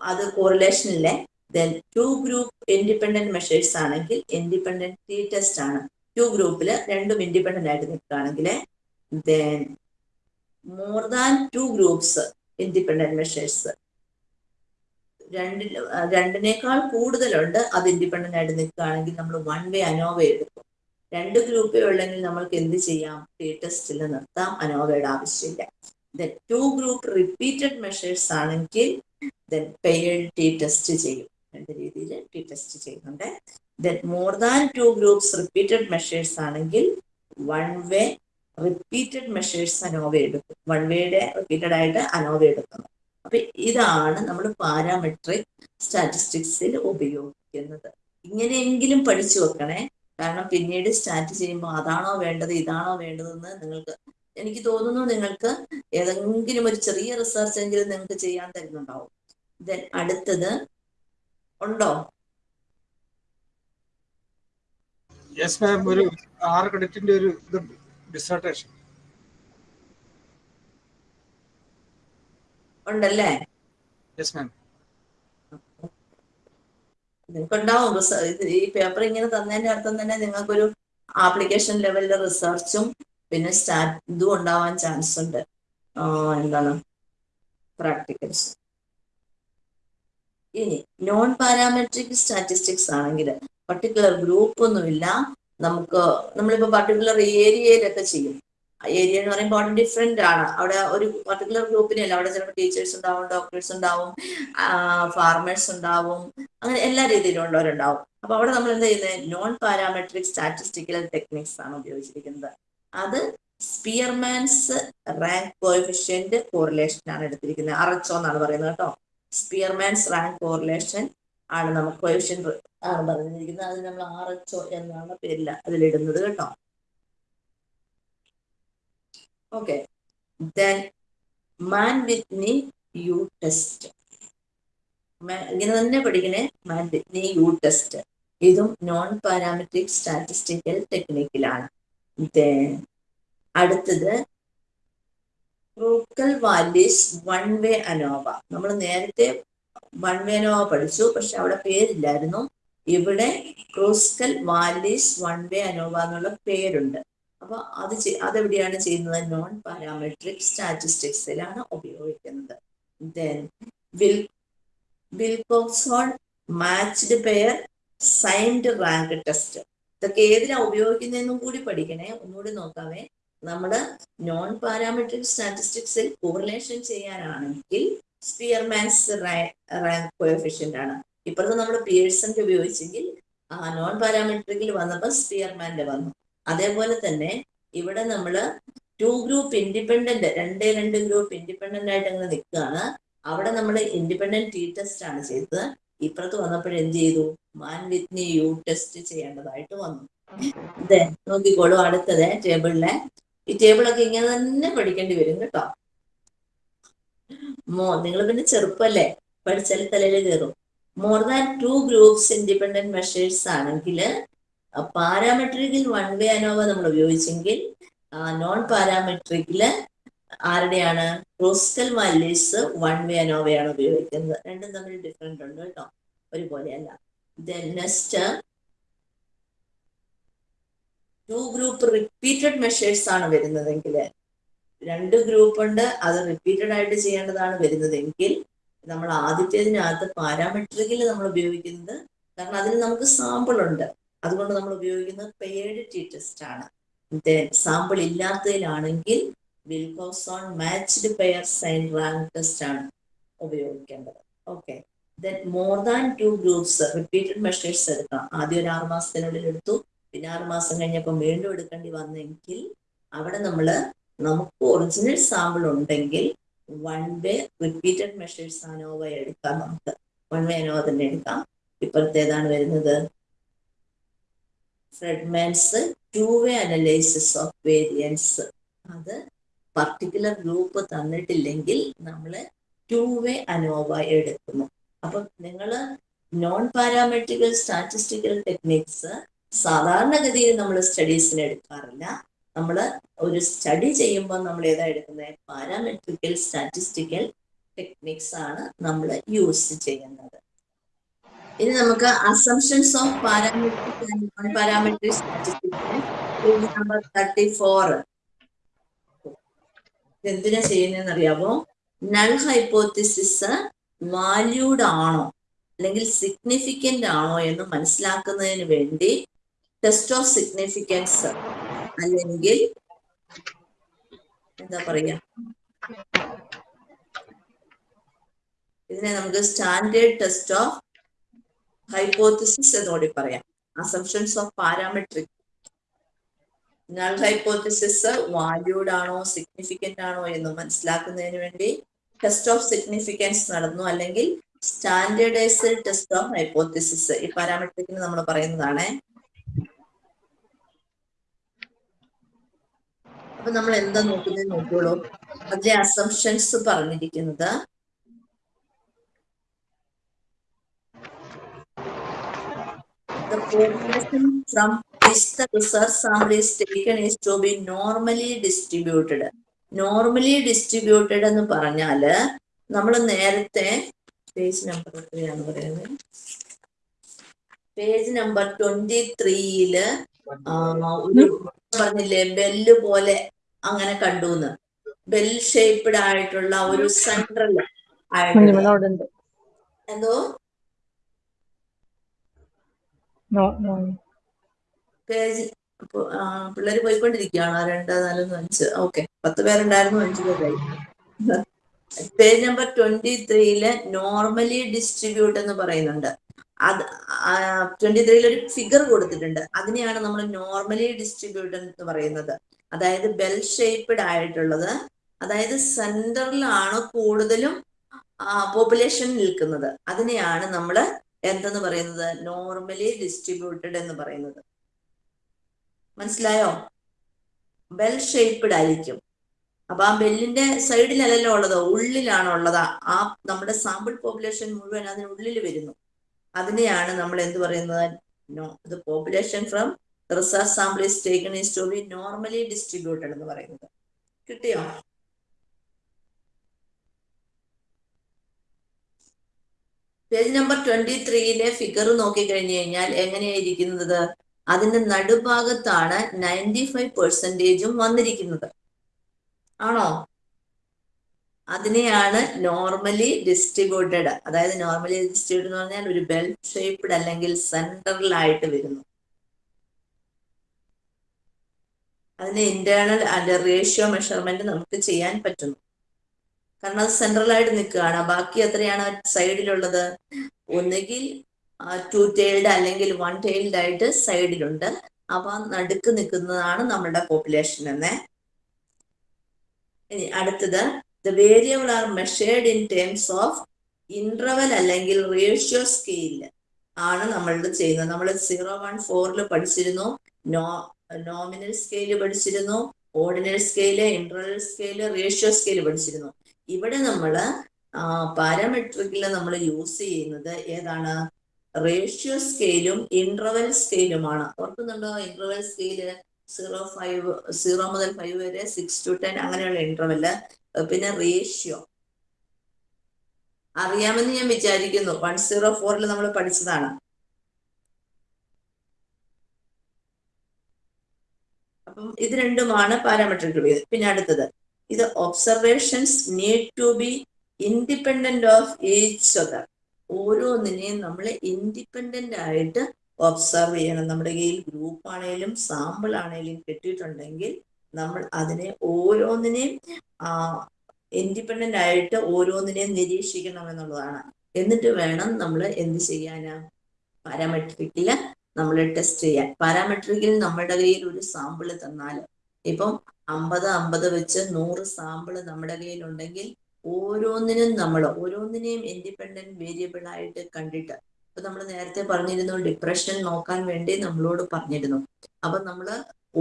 അത് കോറിലേഷനിലെ then two group independent measures ആണെങ്കിൽ ഇൻഡിപെൻഡന്റ് ടി ടെസ്റ്റ് ആണ്. ടു ഗ്രൂപ്പിൽ രണ്ടും ഇൻഡിപെൻഡന്റ് ആയിട്ട് നിൽക്കുകയാണെങ്കിൽ then more than two groups independent measures രണ്ടിൽ രണ്ടിനേക്കാൾ കൂടുതലുണ്ട് അത് ഇൻഡിപെൻഡന്റ് ആയിട്ട് നിൽക്കുകയാണെങ്കിൽ നമ്മൾ വൺ വേ അനോവ എടുക്കും രണ്ട് ഗ്രൂപ്പേ ഉള്ളെങ്കിൽ നമ്മൾക്ക് എന്ത് ചെയ്യാം? ടി ടെസ്റ്റിൽ നിർത്താം. അനോവയുടെ ആവശ്യമില്ല. Then two group repeated measures ആണെങ്കിൽ ദെൻ ടി ടെസ്റ്റ് ചെയ്യും. രണ്ട് രീതിയിൽ ടി ടെസ്റ്റ് ചെയ്യുന്നുണ്ട്. Then more than two groups repeated measures ആണെങ്കിൽ one way repeated measures ANOVA എടുക്കും. വൺ വേയുടെ റിപ്പീറ്റഡ് ആയിട്ട് അനോവ എടുക്കുന്നു. അപ്പൊ ഇതാണ് നമ്മൾ പാരാമെട്രിക് സ്റ്റാറ്റിസ്റ്റിക്സിൽ ഉപയോഗിക്കുന്നത്. ഇങ്ങനെയെങ്കിലും പഠിച്ചു വെക്കണേ. കാരണം പിന്നീട് സ്റ്റാർട്ട് ചെയ്യുമ്പോൾ അതാണോ വേണ്ടത് ഇതാണോ വേണ്ടതെന്ന് നിങ്ങൾക്ക് എനിക്ക് തോന്നുന്നു നിങ്ങൾക്ക് ഏതെങ്കിലും ഒരു ചെറിയ റിസർച്ച് എങ്കിലും നിങ്ങൾക്ക് ചെയ്യാൻ തരുന്നുണ്ടാവും. ദെൻ അടുത്തത് ഉണ്ടോ? യെസ് മാം ഒരു ആറ് ക്രെഡിറ്റിന്റെ ഒരു ഇതുണ്ട് ഡിസർട്ടേഷൻ ഉണ്ടല്ലേ? യെസ് മാം നിങ്ങൾക്കുണ്ടാവും ഈ പേപ്പർ ഇങ്ങനെ തന്നതിന്റെ അർത്ഥം തന്നെ നിങ്ങൾക്കൊരു ആപ്ലിക്കേഷൻ ലെവലിലെ റിസർച്ചും പിന്നെ സ്റ്റാറ്റ് ഇതും ഉണ്ടാവാൻ ചാൻസ് ഉണ്ട്. എന്താണ്? പ്രാക്ടിക്കൽസ് ഇനി നോൺ പാരാമെട്രിക് സ്റ്റാറ്റിസ്റ്റിക്സ് ആണെങ്കിൽ പർട്ടിക്കുലർ ഗ്രൂപ്പ് ഒന്നുമില്ല. നമുക്ക് നമ്മളിപ്പോ പർട്ടിക്കുലർ ഏരിയയിലൊക്കെ ചെയ്യും. ഏരിയ എന്ന് പറയുമ്പോൾ ഡിഫറെന്റ് ആണ്. അവിടെ ഒരു പർട്ടിക്കുലർ ഗ്രൂപ്പിനല്ല അവിടെ ചിലപ്പോൾ ടീച്ചേഴ്സ് ഉണ്ടാവും ഡോക്ടേഴ്സ് ഉണ്ടാവും ഫാർമേഴ്സ് ഉണ്ടാവും അങ്ങനെ എല്ലാ രീതിയിലും ഉള്ളവരുണ്ടാവും. അപ്പൊ അവിടെ നമ്മൾ എന്താ ചെയ്യുന്നത് നോൺ പാരാമെട്രിക് സ്റ്റാറ്റിസ്റ്റിക്കൽ ടെക്നിക്സ് ആണ് ഉപയോഗിച്ചിരിക്കുന്നത്. അത് സ്പിയർമാൻസ് റാങ്ക് കോഫിഷ്യന്റ് കോറിലേഷൻ ആണ് എടുത്തിരിക്കുന്നത്. അറച്ചോ എന്നാണ് പറയുന്നത് കേട്ടോ. സ്പിയർമാൻസ് റാങ്ക് കോറിലേഷൻ ആണ് നമുക്ക് കോഎഫിഷ്യന്റ് ആണ് പറഞ്ഞിരിക്കുന്നത്. അത് നമ്മൾ ആർ എച്ച് ഒ എന്നാണ് പേരിൽ അതിലിടുന്നത് കേട്ടോ. Okay then Mann Whitney U test ഇങ്ങനെ തന്നെ പഠിക്കണേ. മാൻ വിത്നി യു ടെസ്റ്റ് ഇതും നോൺ പാരാമെട്രിക് സ്റ്റാറ്റിസ്റ്റിക്കൽ ടെക്നിക്കിലാണ് Then അടുത്തത് Kruskal Wallis one way ANOVA നമ്മൾ നേരത്തെ വൺ വേ അനോവ പഠിച്ചു പക്ഷെ അവിടെ പേരില്ലായിരുന്നു. ഇവിടെ Kruskal Wallis one way ANOVA എന്നുള്ള പേരുണ്ട്. അപ്പൊ അത് അതെവിടെയാണ് ചെയ്യുന്നത്? നോൺ പാരാമെട്രിക് സ്റ്റാറ്റിസ്റ്റിക്സിലാണ് ഉപയോഗിക്കുന്നത്. Then will matched pair signed rank test ഇതൊക്കെ ഏതിനാ ഉപയോഗിക്കുന്നതെന്നും കൂടി പഠിക്കണേ. ഒന്നുകൂടി നോക്കാവേ. നമ്മൾ നോൺ പാരാമെട്രിക് സ്റ്റാറ്റിസ്റ്റിക്സിൽ കോറിലേഷൻ ചെയ്യാനാണെങ്കിൽ സ്പിയർമാൻസ് റാങ്ക് കോഎഫിഷ്യന്റ് ആണ്. ഇപ്പോഴത്തെ നമ്മൾ പിയേഴ്സന്റെ ഉപയോഗിച്ചെങ്കിൽ നോൺ പാരാമെട്രിക്കിൽ വന്നപ്പോൾ സ്പിയർമാന്റെ വന്നു. അതേപോലെ തന്നെ ഇവിടെ നമ്മൾ ടു ഗ്രൂപ്പ് ഇൻഡിപെൻഡന്റ് രണ്ടേ രണ്ട് ഗ്രൂപ്പ് ഇൻഡിപെൻഡന്റ് ആയിട്ട് അങ്ങനെ നിൽക്കുകയാണ്. അവിടെ നമ്മൾ ഇൻഡിപെൻഡന്റ് ടി ടെസ്റ്റ് ആണ് ചെയ്തത്. ഇപ്പുറത്ത് വന്നപ്പോൾ എന്ത് ചെയ്തു? മാൻ വിത്നി യു ടെസ്റ്റ് ചെയ്യേണ്ടതായിട്ട് വന്നു. അതെ നോക്കിക്കോളൂ അടുത്തത് ടേബിളിലെ. ഈ ടേബിളൊക്കെ ഇങ്ങനെ തന്നെ പഠിക്കേണ്ടി വരും കേട്ടോ. മോ നിങ്ങൾ പിന്നെ ചെറുപ്പല്ലേ? പഠിച്ചാൽ തലയിൽ കയറും more than two groups independent measures ആണെങ്കിൽ പാരാമെട്രിക്കിൽ വൺ വേ അനോവ നമ്മൾ ഉപയോഗിച്ചെങ്കിൽ നോൺ പാരാമെട്രിക്കിൽ ആരുടെയാണ്? ക്രൂസ്കൽ വാല്യൂസ് വൺ വേ അനോവയാണ് ഉപയോഗിക്കുന്നത്. രണ്ടും തമ്മിൽ ഡിഫറെന്റ് ഉണ്ട് കേട്ടോ. ഒരുപോലെയല്ല. Next two group repeated measures ആണ് വരുന്നതെങ്കിൽ. രണ്ട് ഗ്രൂപ്പ് ഉണ്ട് അത് റിപ്പീറ്റഡ് ആയിട്ട് ചെയ്യേണ്ടതാണ് വരുന്നതെങ്കിൽ നമ്മൾ ആദ്യത്തേതിനകത്ത് പാരാമെട്രിക്കിൽ നമ്മൾ ഉപയോഗിക്കുന്നത് കാരണം അതിന് നമുക്ക് സാമ്പിൾ ഉണ്ട്. അതുകൊണ്ട് നമ്മൾ ഉപയോഗിക്കുന്നത് പെയർഡ് ടി ടെസ്റ്റ് ആണ് sample ഇല്ലാത്തതിലാണെങ്കിൽ Wilcoxon matched pair sign rank test ആണ് ഉപയോഗിക്കേണ്ടത്. Okay then more than two groups repeated measures എടുക്കാം. ആദ്യം ഒരു ആറ് മാസത്തിനുള്ളിൽ എടുത്തു. പിന്നെ ആറ് മാസം കഴിഞ്ഞപ്പോൾ വീണ്ടും എടുക്കേണ്ടി വന്നെങ്കിൽ അവിടെ നമ്മൾ നമുക്ക് ഒറിജിനൽ സാമ്പിൾ ഉണ്ടെങ്കിൽ one way repeated measures ANOVA എടുക്കാം നമുക്ക്. വൺ വേ അനോവ തന്നെ എടുക്കാം. ഇപ്പോഴത്തേതാണ് വരുന്നത്? Friedman's two way analysis of variance അത് പർട്ടിക്കുലർ ഗ്രൂപ്പ് തന്നിട്ടില്ലെങ്കിൽ നമ്മൾ ടു വേ അനോവ എടുക്കുന്നു. അപ്പൊ നിങ്ങൾ നോൺ പാരാമെട്രിക്കൽ സ്റ്റാറ്റിസ്റ്റിക്കൽ ടെക്നിക്സ് സാധാരണഗതിയിൽ നമ്മൾ സ്റ്റഡീസിന് എടുക്കാറില്ല. നമ്മൾ ഒരു സ്റ്റഡി ചെയ്യുമ്പോൾ നമ്മൾ ഏതാ എടുക്കുന്നത് പാരാമെട്രിക്കൽ സ്റ്റാറ്റിസ്റ്റിക്കൽ ടെക്നിക്സ് ആണ് നമ്മൾ യൂസ് ചെയ്യുന്നത്. ഇനി നമുക്ക് assumptions of parametric and non parametric statistics number thirty four എന്തിനാ ചെയ്യുന്നതെന്ന് അറിയാമോ നൾ ഹൈപ്പോത്തിസിസ് വാല്യൂഡ് ആണോ? അല്ലെങ്കിൽ സിഗ്നിഫിക്കന്റ് ആണോ എന്ന് മനസ്സിലാക്കുന്നതിന് വേണ്ടി ടെസ്റ്റ് ഓഫ് സിഗ്നിഫിക്കൻസ് അല്ലെങ്കിൽ എന്താ പറയുക ഇതിനെ നമുക്ക് സ്റ്റാൻഡേർഡ് ടെസ്റ്റ് ഓഫ് ഹൈപ്പോത്തിസിസ് എന്നുകൂടി പറയാം. Assumptions of parametric null hypothesis valued ആണോ സിഗ്നിഫിക്കന്റ് ആണോ എന്ന് മനസ്സിലാക്കുന്നതിന് വേണ്ടി ടെസ്റ്റ് ഓഫ് സിഗ്നിഫിക്കൻസ് നടന്നു. അല്ലെങ്കിൽ സ്റ്റാൻഡേർഡൈസ്ഡ് ടെസ്റ്റ് ഓഫ് ഹൈപ്പോത്തിസിസ് ഈ പാരാമെട്രിക്കിന് നമ്മൾ പറയുന്നതാണ്. അപ്പൊ നമ്മൾ എന്താ നോക്കുന്നത് നോക്കിയോളൂ അതിലെ അസംഷൻസ് പറഞ്ഞിരിക്കുന്നത് The population from which the research sample is taken is to be normally distributed. Normally distributed എന്ന് പറഞ്ഞാൽ നമ്മൾ നേരത്തെ പേജ് നമ്പർ എത്രയാണ് പറയുന്നത്? പേജ് നമ്പർ ട്വന്റി ത്രീയിൽ ഒരു പറഞ്ഞില്ലേ ബെല്ല് പോലെ അങ്ങനെ കണ്ടു എന്ന്. ബെൽ ഷേപ്ഡ് ആയിട്ടുള്ള ഒരു സെൻട്രൽ ആയിട്ടുള്ള എന്തോ? പിള്ളേര് പോയിക്കൊണ്ടിരിക്കുകയാണ്. രണ്ട് നാലെന്ന് അഞ്ച്. ഓക്കെ. പത്ത് പേരുണ്ടായിരുന്നു അഞ്ച് പേരായി. പേജ് നമ്പർ ട്വന്റി ത്രീയിൽ നോർമലി ഡിസ്ട്രിബ്യൂട്ട് എന്ന് പറയുന്നുണ്ട്. അത് ട്വന്റി ത്രീയിൽ ഒരു ഫിഗർ കൊടുത്തിട്ടുണ്ട്. അതിനെയാണ് നമ്മൾ നോർമലി ഡിസ്ട്രിബ്യൂട്ട് എന്ന് പറയുന്നത്. അതായത് ബെൽ ഷേപ്ഡ് ആയിട്ടുള്ളത്. അതായത് സെന്ററിലാണ് കൂടുതലും പോപ്പുലേഷൻ നിൽക്കുന്നത്. അതിനെയാണ് നമ്മൾ എന്തെന്ന് പറയുന്നത്? നോർമലി ഡിസ്ട്രിബ്യൂട്ടഡ് എന്ന് പറയുന്നത്. മനസ്സിലായോ? ബെൽ ഷേപ്ഡ് ആയിരിക്കും. അപ്പൊ ആ ബെല്ലിന്റെ സൈഡിലല്ലല്ലോ ഉള്ളത്. ഉള്ളിലാണ് ഉള്ളത്. ആ നമ്മുടെ സാമ്പിൾ പോപ്പുലേഷൻ മുഴുവൻ അതിനുള്ളിൽ വരുന്നു. അതിനെയാണ് നമ്മൾ എന്ത് പറയുന്നത്? No the population from research sample taken is to be normally distributed എന്ന് പറയുന്നത്. കിട്ടിയോ? പേജ് നമ്പർ ട്വന്റി ത്രീയിലെ ഫിഗർ നോക്കിക്കഴിഞ്ഞു കഴിഞ്ഞാൽ എങ്ങനെയായിരിക്കുന്നത് അതിന്റെ നടുഭാഗത്താണ് നയന്റി ഫൈവ് പെർസെന്റേജും വന്നിരിക്കുന്നത്. ആണോ? അതിനെയാണ് നോർമലി ഡിസ്ട്രിബ്യൂട്ടഡ് അതായത് നോർമലി ഡിസ്ട്രിബ്യൂട്ടഡ് എന്ന് പറഞ്ഞാൽ ഒരു ബെൽ ഷേപ്ഡ് അല്ലെങ്കിൽ സെൻട്രലായിട്ട് വരുന്നു. അതിന് ഇന്റേണൽ അതിന്റെ റേഷ്യോ മെഷർമെന്റ് നമുക്ക് ചെയ്യാൻ പറ്റുന്നു. കാരണം അത് സെൻട്രലായിട്ട് നിൽക്കുകയാണ്. ബാക്കി എത്രയാണ് സൈഡിലുള്ളത് ഒന്നുകിൽ ടു ടൈൽഡ് അല്ലെങ്കിൽ വൺ ടൈൽഡ് ആയിട്ട് സൈഡിലുണ്ട് അവ നടുക്ക് നിൽക്കുന്നതാണ് നമ്മുടെ പോപ്പുലേഷൻ എന്ന്. ഇനി അടുത്തത് the variable are measured in terms of interval അല്ലെങ്കിൽ റേഷ്യോ സ്കെയിൽ ആണ് നമ്മൾ ചെയ്യുന്നത്. നമ്മൾ സീറോ വൺ ഫോറിൽ പഠിച്ചിരുന്നു നോമിനൽ സ്കെയിൽ പഠിച്ചിരുന്നു ordinal scale interval scale ratio scale പഠിച്ചിരുന്നു. ഇവിടെ നമ്മൾ പാരാമെട്രിക്കിൽ നമ്മൾ യൂസ് ചെയ്യുന്നത് ഏതാണ്? റേഷ്യോ സ്കെയിലും ഇന്റർവെൽ സ്കെയിലുമാണ്. ഓർക്കുന്നുണ്ടോ? Interval scale zero five zero മുതൽ ഫൈവ് വരെ സിക്സ് ടു ടെൻ അങ്ങനെയുള്ള ഇന്റർവെൽ പിന്നെ റേഷ്യോ. അറിയാമെന്ന് ഞാൻ വിചാരിക്കുന്നു. വൺ സീറോ ഫോറിൽ നമ്മൾ പഠിച്ചതാണ്. അപ്പം ഇത് രണ്ടുമാണ് പാരാമെട്രിക് പിന്നെ അടുത്തത്. ഇത് observations need to be independent of each other ഓരോന്നിനെയും നമ്മൾ ഇൻഡിപെൻഡന്റ് ആയിട്ട് ഒബ്സർവ് ചെയ്യണം. നമ്മുടെ കയ്യിൽ ഗ്രൂപ്പ് ആണെങ്കിലും സാമ്പിൾ ആണെങ്കിലും കിട്ടിയിട്ടുണ്ടെങ്കിൽ നമ്മൾ അതിനെ ഓരോന്നിനെയും ഇൻഡിപെൻഡന്റ് ആയിട്ട് ഓരോന്നിനെയും നിരീക്ഷിക്കണം എന്നുള്ളതാണ്. എന്നിട്ട് വേണം നമ്മൾ എന്ത് ചെയ്യാന്? പാരാമെട്രിക്കിൽ നമ്മൾ ടെസ്റ്റ് ചെയ്യാൻ. പാരാമെട്രിക്കിൽ നമ്മുടെ കയ്യിൽ ഒരു സാമ്പിൾ തന്നാൽ ഇപ്പം അമ്പത് അമ്പത് വെച്ച് നൂറ് സാമ്പിൾ നമ്മുടെ കയ്യിൽ ഉണ്ടെങ്കിൽ ഓരോന്നിനും നമ്മൾ ഓരോന്നിനെയും ഇൻഡിപെൻഡന്റ് വേരിയബിൾ ആയിട്ട് കണ്ടിട്ട് ഇപ്പൊ നമ്മൾ നേരത്തെ പറഞ്ഞിരുന്നു ഡിപ്രഷൻ നോക്കാൻ വേണ്ടി നമ്മളോട് പറഞ്ഞിരുന്നു. അപ്പൊ നമ്മൾ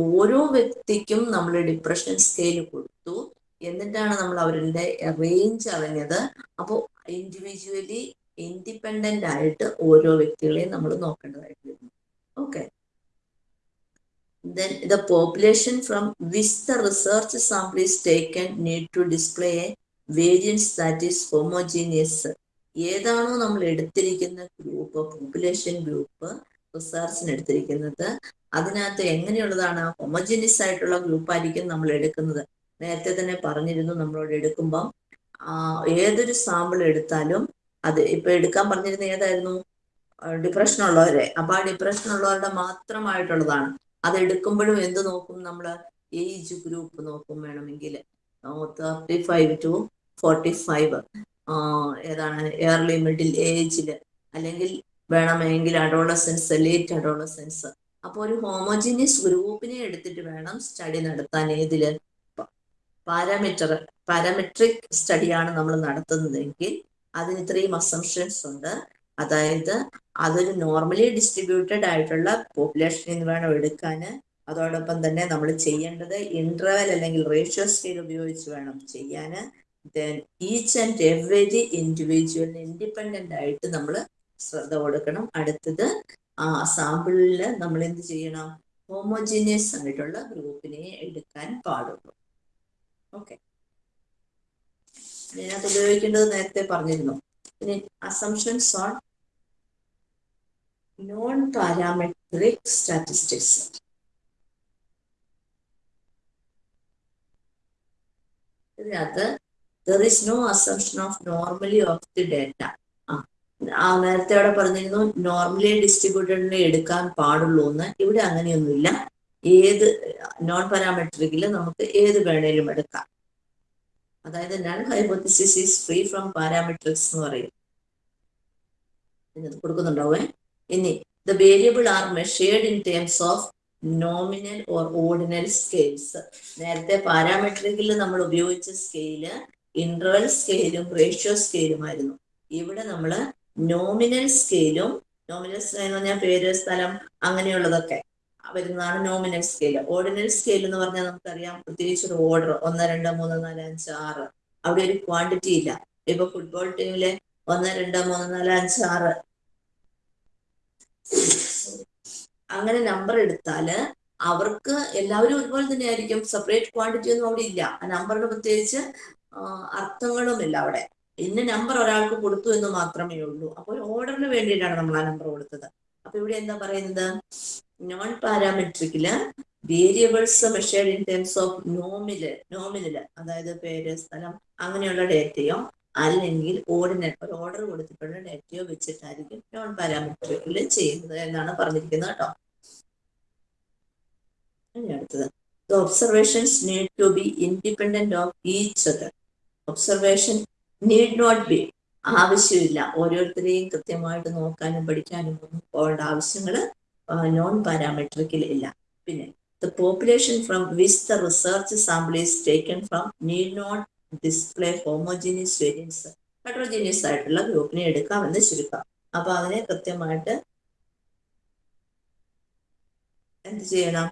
ഓരോ വ്യക്തിക്കും നമ്മൾ ഡിപ്രഷൻ സ്കെയിൽ കൊടുത്തു. എന്നിട്ടാണ് നമ്മൾ അവരുടെ റേഞ്ച് അറിഞ്ഞത്. അപ്പോൾ ഇൻഡിവിജ്വലി ഇൻഡിപെൻഡന്റ് ആയിട്ട് ഓരോ വ്യക്തികളെയും നമ്മൾ നോക്കേണ്ടതായിട്ട് വരുന്നു okay then the population from which the research sample is taken need to display a variance that is homogeneous. ഏതാണോ നമ്മൾ എടുത്തിരിക്കുന്ന ഗ്രൂപ്പ് പോപ്പുലേഷൻ ഗ്രൂപ്പ് റിസർച്ചിന് എടുത്തിരിക്കുന്നത് അതിനകത്ത് എങ്ങനെയുള്ളതാണ് ഹോമോജീനിയസ് ആയിട്ടുള്ള ഗ്രൂപ്പ് ആയിരിക്കും നമ്മൾ എടുക്കുന്നത്? നേരത്തെ തന്നെ പറഞ്ഞിരുന്നു നമ്മളോട് എടുക്കുമ്പം ഏതൊരു സാമ്പിൾ എടുത്താലും അത് ഇപ്പൊ എടുക്കാൻ പറഞ്ഞിരുന്ന ഏതായിരുന്നു? ഡിപ്രഷൻ ഉള്ളവരെ. അപ്പൊ ആ ഡിപ്രഷൻ ഉള്ളവരുടെ മാത്രമായിട്ടുള്ളതാണ്. അത് എടുക്കുമ്പോഴും എന്ത് നോക്കും നമ്മൾ ഏജ് ഗ്രൂപ്പ് നോക്കും വേണമെങ്കിൽ thirty five to forty five ഏതാണ്? എയർലി മിഡിൽ ഏജിൽ അല്ലെങ്കിൽ വേണമെങ്കിൽ അഡോളസെൻസ് ലേറ്റ് അഡോളസെൻസ് അപ്പോൾ ഒരു ഹോമോജീനിയസ് ഗ്രൂപ്പിനെ എടുത്തിട്ട് വേണം സ്റ്റഡി നടത്താൻ. ഏതിൽ? പാരാമീറ്റർ പാരാമെട്രിക് സ്റ്റഡിയാണ് നമ്മൾ നടത്തുന്നതെങ്കിൽ അതിന് ഇത്രയും അസംഷൻസ് ഉണ്ട്. അതായത് അതൊരു നോർമലി ഡിസ്ട്രിബ്യൂട്ടഡ് ആയിട്ടുള്ള പോപ്പുലേഷൻ നിന്ന് വേണം എടുക്കാൻ. അതോടൊപ്പം തന്നെ നമ്മൾ ചെയ്യേണ്ടത് ഇന്റർവെൽ അല്ലെങ്കിൽ റേഷ്യോ സ്കെയിൽ ഉപയോഗിച്ച് വേണം ചെയ്യാൻ. ദെൻ ഈച്ച് ആൻഡ് എവറി ഇൻഡിവിജ്വലിന് ഇൻഡിപെൻഡന്റ് ആയിട്ട് നമ്മൾ ശ്രദ്ധ കൊടുക്കണം. അടുത്തത് ആ സാമ്പിളിൽ നമ്മൾ എന്ത് ചെയ്യണം? ഹോമോജീനിയസ് ആയിട്ടുള്ള ഗ്രൂപ്പിനെ എടുക്കാൻ പാടുള്ളൂ. ഓക്കെ ഞാനത് ഉപയോഗിക്കേണ്ടത് നേരത്തെ പറഞ്ഞിരുന്നു. ഇനി അസംഷൻസ് ഓൺ non-parametric statistics. ഇതിനകത്ത് there is no assumption of normally of the data ആ ആ നേരത്തെ അവിടെ പറഞ്ഞിരുന്നു നോർമലി ഡിസ്ട്രിബ്യൂട്ടഡിനെ എടുക്കാൻ പാടുള്ളൂ എന്ന്. ഇവിടെ അങ്ങനെയൊന്നുമില്ല. ഏത് നോൺ പാരാമെട്രിക്കിൽ നമുക്ക് ഏത് വേണേലും എടുക്കാം. അതായത് null hypothesis is free from parametrics എന്ന് പറയും. കൊടുക്കുന്നുണ്ടാവേ. ഇനി the variable are measured in terms of nominal or ordinal scales നേരത്തെ പാരാമെട്രിക്കിൽ നമ്മൾ ഉപയോഗിച്ച സ്കെയിൽ ഇന്റർവൽ സ്കെയിലും റേഷ്യോ സ്കെയിലുമായിരുന്നു ഇവിടെ നമ്മൾ നോമിനൽ സ്കെയിലും നോമിനൽ സ്കെയിൽ എന്ന് പറഞ്ഞാൽ പേര് സ്ഥലം അങ്ങനെയുള്ളതൊക്കെ വരുന്നതാണ് നോമിനൽ സ്കെയിൽ ഓർഡിനൽ സ്കെയിൽ എന്ന് പറഞ്ഞാൽ നമുക്കറിയാം പ്രത്യേകിച്ച് ഒരു ഓർഡർ ഒന്ന് രണ്ട് മൂന്ന് നാല് അഞ്ച് ആറ്. അവിടെ ഒരു ക്വാണ്ടിറ്റി ഇല്ല. ഇപ്പൊ ഫുട്ബോൾ ടീമിലെ ഒന്ന് രണ്ട് മൂന്ന് നാല് അഞ്ച് ആറ്. അങ്ങനെ നമ്പർ എടുത്താൽ അവർക്ക് എല്ലാവരും ഒരുപോലെ തന്നെ ആയിരിക്കും സെപ്പറേറ്റ് ക്വാണ്ടിറ്റി ഒന്നും അവിടെ ഇല്ല. ആ നമ്പറിന് പ്രത്യേകിച്ച് അർത്ഥങ്ങളുമില്ല അവിടെ. ഇന്ന നമ്പർ ഒരാൾക്ക് കൊടുത്തു എന്ന് മാത്രമേ ഉള്ളൂ. അപ്പോൾ ഓർഡറിന് വേണ്ടിയിട്ടാണ് നമ്മൾ ആ നമ്പർ കൊടുത്തത്. അപ്പൊ ഇവിടെ എന്താ പറയുന്നത്? Non പാരാമെട്രിക്കിൽ variables measured in terms of നോമിൽ നോമിനിൽ അതായത് പേര് സ്ഥലം അങ്ങനെയുള്ള ഡേറ്റയോ അല്ലെങ്കിൽ ഓർഡിനൽ ഒരു ഓർഡർ കൊടുത്തിട്ടുള്ള ഡേറ്റയോ വെച്ചിട്ടായിരിക്കും നോൺ പാരാമെട്രിക്കിൽ ചെയ്യുന്നത് എന്നാണ് പറഞ്ഞിരിക്കുന്നത് കേട്ടോ. ഇനി അടുത്തത്. The observations need to be independent of each other observation need not be ആവശ്യമില്ല. ഓരോരുത്തരെയും കൃത്യമായിട്ട് നോക്കാനും പഠിക്കാനും ഒന്നും പോകേണ്ട ആവശ്യങ്ങൾ നോൺ പാരാമെട്രിക്കിൽ ഇല്ല. പിന്നെ the population from which the research sample is taken from need not display homogeneous variance heterogeneous ആയിട്ടുള്ള ഗ്രൂപ്പിനെ എടുക്കാമെന്ന് ചുരുക്കാം. അപ്പൊ അതിനെ കൃത്യമായിട്ട് എന്ത് ചെയ്യണം?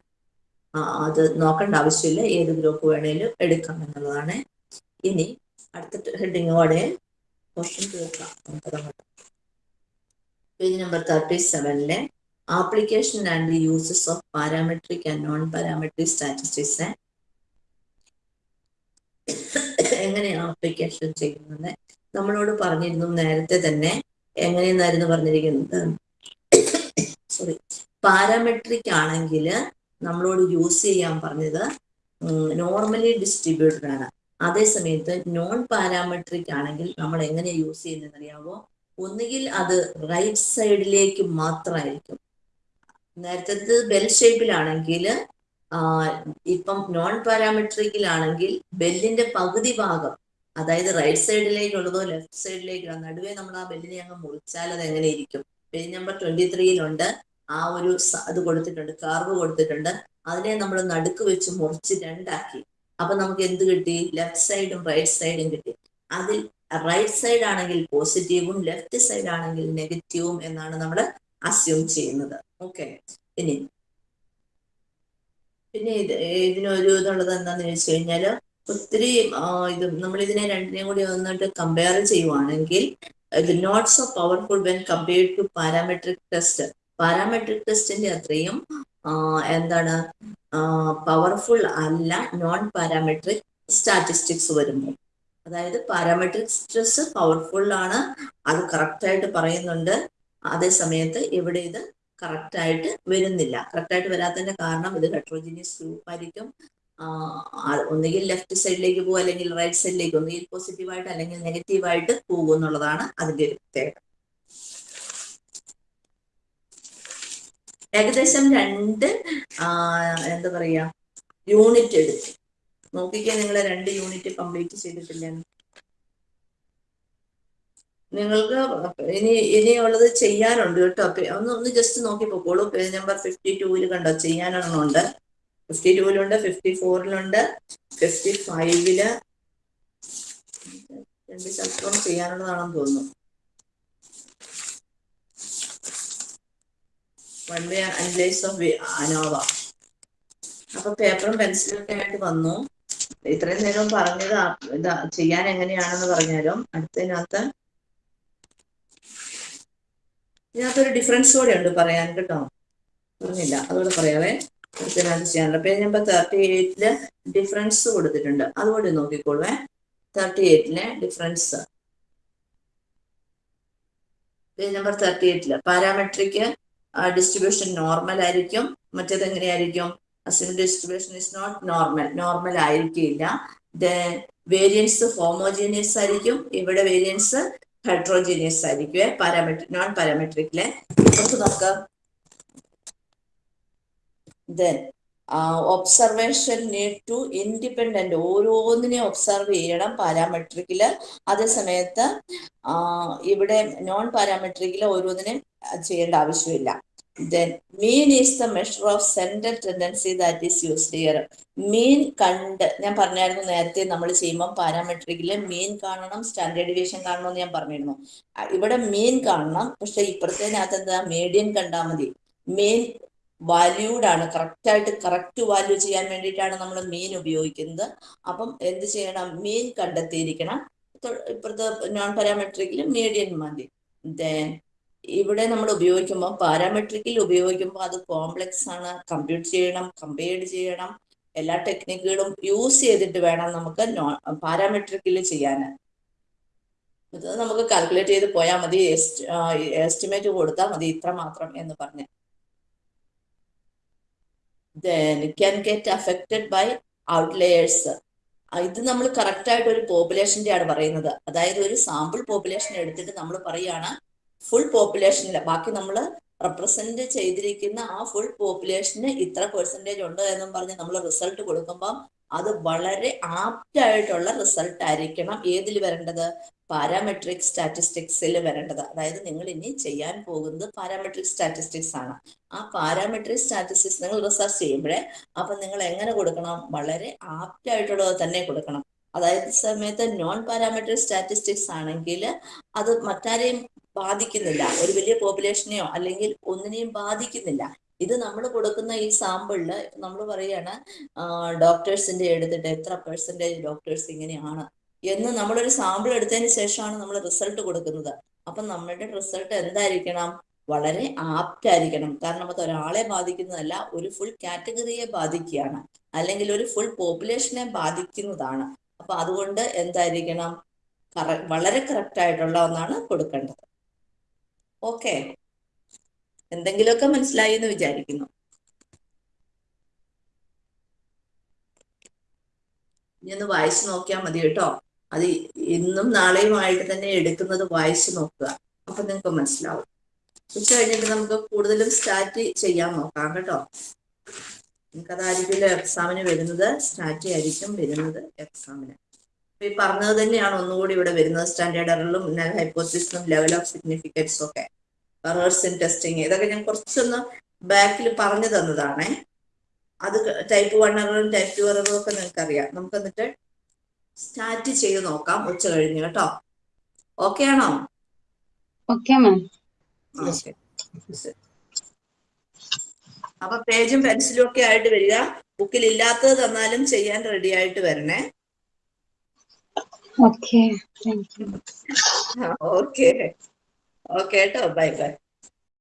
അത് നോക്കേണ്ട ആവശ്യമില്ല. ഏത് ഗ്രൂപ്പ് വേണേലും എടുക്കാം എന്നുള്ളതാണ്. ഇനി അടുത്ത ഹെഡിങ്ങോടെ ക്വസ്റ്റ്യൻ തീർക്കാം. Page number thirty സെവനിലെ application and uses of parametric and non parametric statistics എങ്ങനെയാണ് ആപ്ലിക്കേഷൻ ചെയ്യുന്നത് നമ്മളോട് പറഞ്ഞിരുന്നു നേരത്തെ തന്നെ. എങ്ങനെയെന്നായിരുന്നു പറഞ്ഞിരിക്കുന്നത്? സോറി പാരാമെട്രിക് ആണെങ്കിൽ നമ്മളോട് യൂസ് ചെയ്യാൻ പറഞ്ഞത് നോർമലി ഡിസ്ട്രിബ്യൂട്ടഡ് ആണ്. അതേ സമയത്ത് നോൺ പാരാമെട്രിക് ആണെങ്കിൽ നമ്മൾ എങ്ങനെ യൂസ് ചെയ്യുന്നത് അറിയാവോ ഒന്നുകിൽ അത് റൈറ്റ് സൈഡിലേക്ക് മാത്രമായിരിക്കും. നേരത്തെ ബെൽ ഷേപ്പിലാണെങ്കിൽ ഇപ്പം നോൺ പാരാമെട്രിക്കിലാണെങ്കിൽ ബെല്ലിന്റെ പകുതി ഭാഗം അതായത് റൈറ്റ് സൈഡിലേക്കുള്ളതോ ലെഫ്റ്റ് സൈഡിലേക്കുള്ള നടുവേ നമ്മൾ ആ ബെല്ലിനെ അങ്ങ് മുറിച്ചാൽ അത് എങ്ങനെ ഇരിക്കും? പേജ് നമ്പർ ട്വന്റി ത്രീയിലുണ്ട് ആ ഒരു അത് കൊടുത്തിട്ടുണ്ട് കാർവ് കൊടുത്തിട്ടുണ്ട്. അതിനെ നമ്മൾ നടുക്ക് വെച്ച് മുറിച്ച് രണ്ടാക്കി. അപ്പൊ നമുക്ക് എന്ത് കിട്ടി? ലെഫ്റ്റ് സൈഡും റൈറ്റ് സൈഡും കിട്ടി. അതിൽ റൈറ്റ് സൈഡ് ആണെങ്കിൽ പോസിറ്റീവും ലെഫ്റ്റ് സൈഡ് ആണെങ്കിൽ നെഗറ്റീവും എന്നാണ് നമ്മൾ അസ്യൂം ചെയ്യുന്നത്. ഓക്കെ ഇനി പിന്നെ ഇത് ഇതിനൊരു ഇതുള്ളത് എന്താന്ന് ചോദിച്ചു കഴിഞ്ഞാൽ ഒത്തിരി ഇത് നമ്മൾ ഇതിനെ രണ്ടിനെയും കൂടി വന്നിട്ട് കമ്പയർ ചെയ്യുവാണെങ്കിൽ ഇത് not so powerful when compared to parametric test parametric ടെസ്റ്റിന്റെ അത്രയും എന്താണ് പവർഫുൾ അല്ല നോൺ പാരാമെട്രിക് സ്റ്റാറ്റിസ്റ്റിക്സ് വരുമ്പോൾ അതായത് പാരാമെട്രിക് സ്ട്രെസ് പവർഫുൾ ആണ്. അത് കറക്റ്റായിട്ട് പറയുന്നുണ്ട്. അതേ സമയത്ത് ഇവിടെ ഇത് കറക്റ്റ് ആയിട്ട് വരുന്നില്ല. കറക്റ്റ് ആയിട്ട് വരാത്തതിന്റെ കാരണം ഇത് ഹെട്രോജീനിയസ് ഗ്രൂപ്പ് ആയിരിക്കും. ഒന്നുകിൽ ലെഫ്റ്റ് സൈഡിലേക്ക് പോകും അല്ലെങ്കിൽ റൈറ്റ് സൈഡിലേക്ക് ഒന്നുകിൽ പോസിറ്റീവായിട്ട് അല്ലെങ്കിൽ നെഗറ്റീവായിട്ട് പോകും എന്നുള്ളതാണ് അതിന്റെ ഒരു പ്രത്യേകത. ഏകദേശം രണ്ട് എന്താ പറയാ യൂണിറ്റ് എടുത്തു. നോക്കിക്കാൻ നിങ്ങൾ രണ്ട് യൂണിറ്റ് കംപ്ലീറ്റ് ചെയ്തിട്ടില്ല? നിങ്ങൾക്ക് ഇനി ഇനിയുള്ളത് ചെയ്യാനുണ്ട് കേട്ടോ. ഒന്ന് ഒന്ന് ജസ്റ്റ് നോക്കി പോക്കോളൂ. പേജ് നമ്പർ ഫിഫ്റ്റി ടൂവിൽ കണ്ടോ ചെയ്യാനൊന്നുണ്ട് ഫിഫ്റ്റി ടൂവിലുണ്ട് ഫിഫ്റ്റി ഫോറിലുണ്ട് ഫിഫ്റ്റി ഫൈവിൽ രണ്ട് ചാപ്റ്ററും ചെയ്യാനുള്ളതാണെന്ന് തോന്നുന്നു അപ്പൊ പേപ്പറും പെൻസിലും ഒക്കെ ആയിട്ട് വന്നു. ഇത്രയും നേരം പറഞ്ഞത് ഇതാ ചെയ്യാൻ എങ്ങനെയാണെന്ന് പറഞ്ഞാലും അടുത്തതിനകത്ത് ഇതിനകത്തൊരു ഡിഫറൻസ് കൂടെ ഉണ്ട് പറയാൻ കേട്ടോ. പറഞ്ഞില്ല. അതുകൂടെ പറയാവേ. അടുത്തതിനകത്ത് ചെയ്യാനുള്ളത് പേജ് നമ്പർ തേർട്ടി എയ്റ്റിൽ ഡിഫറൻസ് കൊടുത്തിട്ടുണ്ട്. അതുകൂടി നോക്കിക്കോളുവേ. തേർട്ടി എയ്റ്റിലെ ഡിഫറൻസ് പേജ് നമ്പർ തേർട്ടി എയ്റ്റിൽ പാരാമെട്രിക് ഡിസ്ട്രിബ്യൂഷൻ നോർമൽ ആയിരിക്കും. മറ്റേത് എങ്ങനെയായിരിക്കും? അസിമിൽ distribution is not normal normal ആയിരിക്കില്ല. വേരിയൻസ് ഹോമോജീനിയസ് ആയിരിക്കും. ഇവിടെ വേരിയൻസ് ഹെട്രോജീനിയസ് ആയിരിക്കും പാരാമെട്രിക് നോൺ പാരാമെട്രിക്കിലെ നമുക്ക് നോക്കാം. Then observation need to independent ഓരോന്നിനെയും observe ചെയ്യണം പാരാമെട്രിക്കിൽ അതേ സമയത്ത് ആ, ഇവിടെ നോൺ പാരാമെട്രിക്കിൽ ഓരോന്നിനെ ചെയ്യേണ്ട ആവശ്യമില്ല. Then mean is the measure of central tendency that is used here mean കണ്ട് ഞാൻ പറഞ്ഞായിരുന്നു നേരത്തെ നമ്മൾ ചെയ്യുമ്പോൾ പാരാമെട്രിക്കിൽ മീൻ കാണണം സ്റ്റാൻഡേർഡ് ഡിവിഷൻ കാണണം എന്ന് ഞാൻ പറഞ്ഞിരുന്നു. ഇവിടെ മീൻ കാണണം പക്ഷെ ഇപ്പുറത്തേനകത്ത് എന്താ? മീഡിയൻ കണ്ടാൽ മതി. മീൻ വാല്യൂഡ് ആണ്. കറക്റ്റ് ആയിട്ട് കറക്റ്റ് വാല്യൂ ചെയ്യാൻ വേണ്ടിയിട്ടാണ് നമ്മൾ മീൻ ഉപയോഗിക്കുന്നത്. അപ്പം എന്ത് ചെയ്യണം? മീൻ കണ്ടെത്തിയിരിക്കണം. ഇപ്പുറത്തെ നോൺ പാരാമെട്രിക്കിൽ മീഡിയൻ മതി. ദെൻ ഇവിടെ നമ്മൾ ഉപയോഗിക്കുമ്പോൾ പാരാമെട്രിക്കിൽ ഉപയോഗിക്കുമ്പോൾ അത് കോംപ്ലക്സ് ആണ്. കമ്പ്യൂട്ട് ചെയ്യണം കമ്പയർഡ് ചെയ്യണം. എല്ലാ ടെക്നിക്കുകളും യൂസ് ചെയ്തിട്ട് വേണം നമുക്ക് പാരാമെട്രിക്കിൽ ചെയ്യാൻ ഇത് നമുക്ക് കാൽക്കുലേറ്റ് ചെയ്ത് പോയാൽ മതി. എസ്റ്റിമേറ്റ് കൊടുത്താൽ മതി. ഇത്ര മാത്രം എന്ന് പറഞ്ഞ്. Can get affected by outliers ഇത് നമ്മൾ കറക്റ്റ് ആയിട്ട് ഒരു പോപ്പുലേഷന്റെ ആണ് പറയുന്നത്. അതായത് ഒരു സാമ്പിൾ പോപ്പുലേഷൻ എടുത്തിട്ട് നമ്മൾ പറയാണ് ഫുൾ പോപ്പുലേഷനിൽ ബാക്കി നമ്മൾ റെപ്രസെന്റ് ചെയ്തിരിക്കുന്ന ആ ഫുൾ പോപ്പുലേഷന് ഇത്ര പെർസെന്റേജ് ഉണ്ട് എന്നും പറഞ്ഞ് നമ്മൾ റിസൾട്ട് കൊടുക്കുമ്പോൾ അത് വളരെ ആപ്റ്റ് ആയിട്ടുള്ള റിസൾട്ട് ആയിരിക്കണം. ഏതിൽ വരേണ്ടത്? പാരാമെട്രിക് സ്റ്റാറ്റിസ്റ്റിക്സിൽ വരേണ്ടത്. അതായത് നിങ്ങൾ ഇനി ചെയ്യാൻ പോകുന്നത് പാരാമെട്രിക് സ്റ്റാറ്റിസ്റ്റിക്സ് ആണ്. ആ പാരാമെട്രിക് സ്റ്റാറ്റിസ്റ്റിക്സ് നിങ്ങൾ റിസർച്ച് ചെയ്യുമ്പോഴേ അപ്പൊ നിങ്ങൾ എങ്ങനെ കൊടുക്കണം? വളരെ ആപ്റ്റ് ആയിട്ടുള്ളത് തന്നെ കൊടുക്കണം. അതായത് സമയത്ത് നോൺ പാരാമെട്രിക് സ്റ്റാറ്റിസ്റ്റിക്സ് ആണെങ്കിൽ അത് മറ്റാരെയും ബാധിക്കുന്നില്ല. ഒരു വലിയ പോപ്പുലേഷനെയോ അല്ലെങ്കിൽ ഒന്നിനെയും ബാധിക്കുന്നില്ല. ഇത് നമ്മൾ കൊടുക്കുന്ന ഈ സാമ്പിളിൽ നമ്മൾ പറയാണ് ഡോക്ടേഴ്സിന്റെ എടുത്തിട്ട് എത്ര പെർസെന്റേജ് ഡോക്ടേഴ്സ് ഇങ്ങനെയാണ് എന്ന് നമ്മളൊരു സാമ്പിൾ എടുത്തതിന് ശേഷമാണ് നമ്മൾ റിസൾട്ട് കൊടുക്കുന്നത്. അപ്പം നമ്മളുടെ റിസൾട്ട് എന്തായിരിക്കണം? വളരെ ആപ്റ്റ് ആയിരിക്കണം കാരണം അത് ഒരാളെ ബാധിക്കുന്നതല്ല ഒരു ഫുൾ കാറ്റഗറിയെ ബാധിക്കുകയാണ്. അല്ലെങ്കിൽ ഒരു ഫുൾ പോപ്പുലേഷനെ ബാധിക്കുന്നതാണ്. അപ്പൊ അതുകൊണ്ട് എന്തായിരിക്കണം? വളരെ കറക്റ്റ് ആയിട്ടുള്ള ഒന്നാണ് കൊടുക്കേണ്ടത്. ഓക്കെ. എന്തെങ്കിലുമൊക്കെ മനസ്സിലായി എന്ന് വിചാരിക്കുന്നു. ഇനി ഒന്ന് വായിച്ചു നോക്കിയാൽ മതി കേട്ടോ. അത് ഇന്നും നാളെയുമായിട്ട് തന്നെ എടുക്കുന്നത് വായിച്ചു നോക്കുക. അപ്പൊ നിങ്ങൾക്ക് മനസ്സിലാവും. ഉച്ച കഴിഞ്ഞിട്ട് നമുക്ക് കൂടുതലും സ്റ്റാറ്റ് ചെയ്യാൻ നോക്കാം കേട്ടോ. നിങ്ങൾക്ക് അതായിരിക്കും എക്സാമിന് വരുന്നത്? സ്റ്റാറ്റ് ആയിരിക്കും വരുന്നത് എക്സാമിന് ഈ പറഞ്ഞത് തന്നെയാണ് ഒന്നുകൂടി ഇവിടെ വരുന്നത്. സ്റ്റാൻഡേർഡ് എററിലും ഹൈപ്പോസിസും ലെവൽ ഓഫ് സിഗ്നിഫിക്കൻസും ഒക്കെ. എറേഴ്സ് ഇൻ ടെസ്റ്റിങ് ഇതൊക്കെ ഞാൻ കുറച്ചൊന്ന് ബാക്കിൽ പറഞ്ഞു തന്നതാണേ. അത് ടൈപ്പ് വൺ എററും ടൈപ്പ് ടു എററും ഒക്കെ നിങ്ങൾക്ക് അറിയാം നമുക്ക് എന്നിട്ട് സ്റ്റാർട്ട് ചെയ്ത് നോക്കാം ഉച്ച കഴിഞ്ഞ് കേട്ടോ. ഓക്കെ ആണോ? ഓക്കെ മാം ഓക്കെ അപ്പൊ പേജും പെൻസിലും ഒക്കെ ആയിട്ട് വരിക. ബുക്കിൽ ഇല്ലാത്തത് തന്നാലും ചെയ്യാൻ റെഡി ആയിട്ട് വരണേ. Okay thank you okay okay കേട്ടോ. Bye bye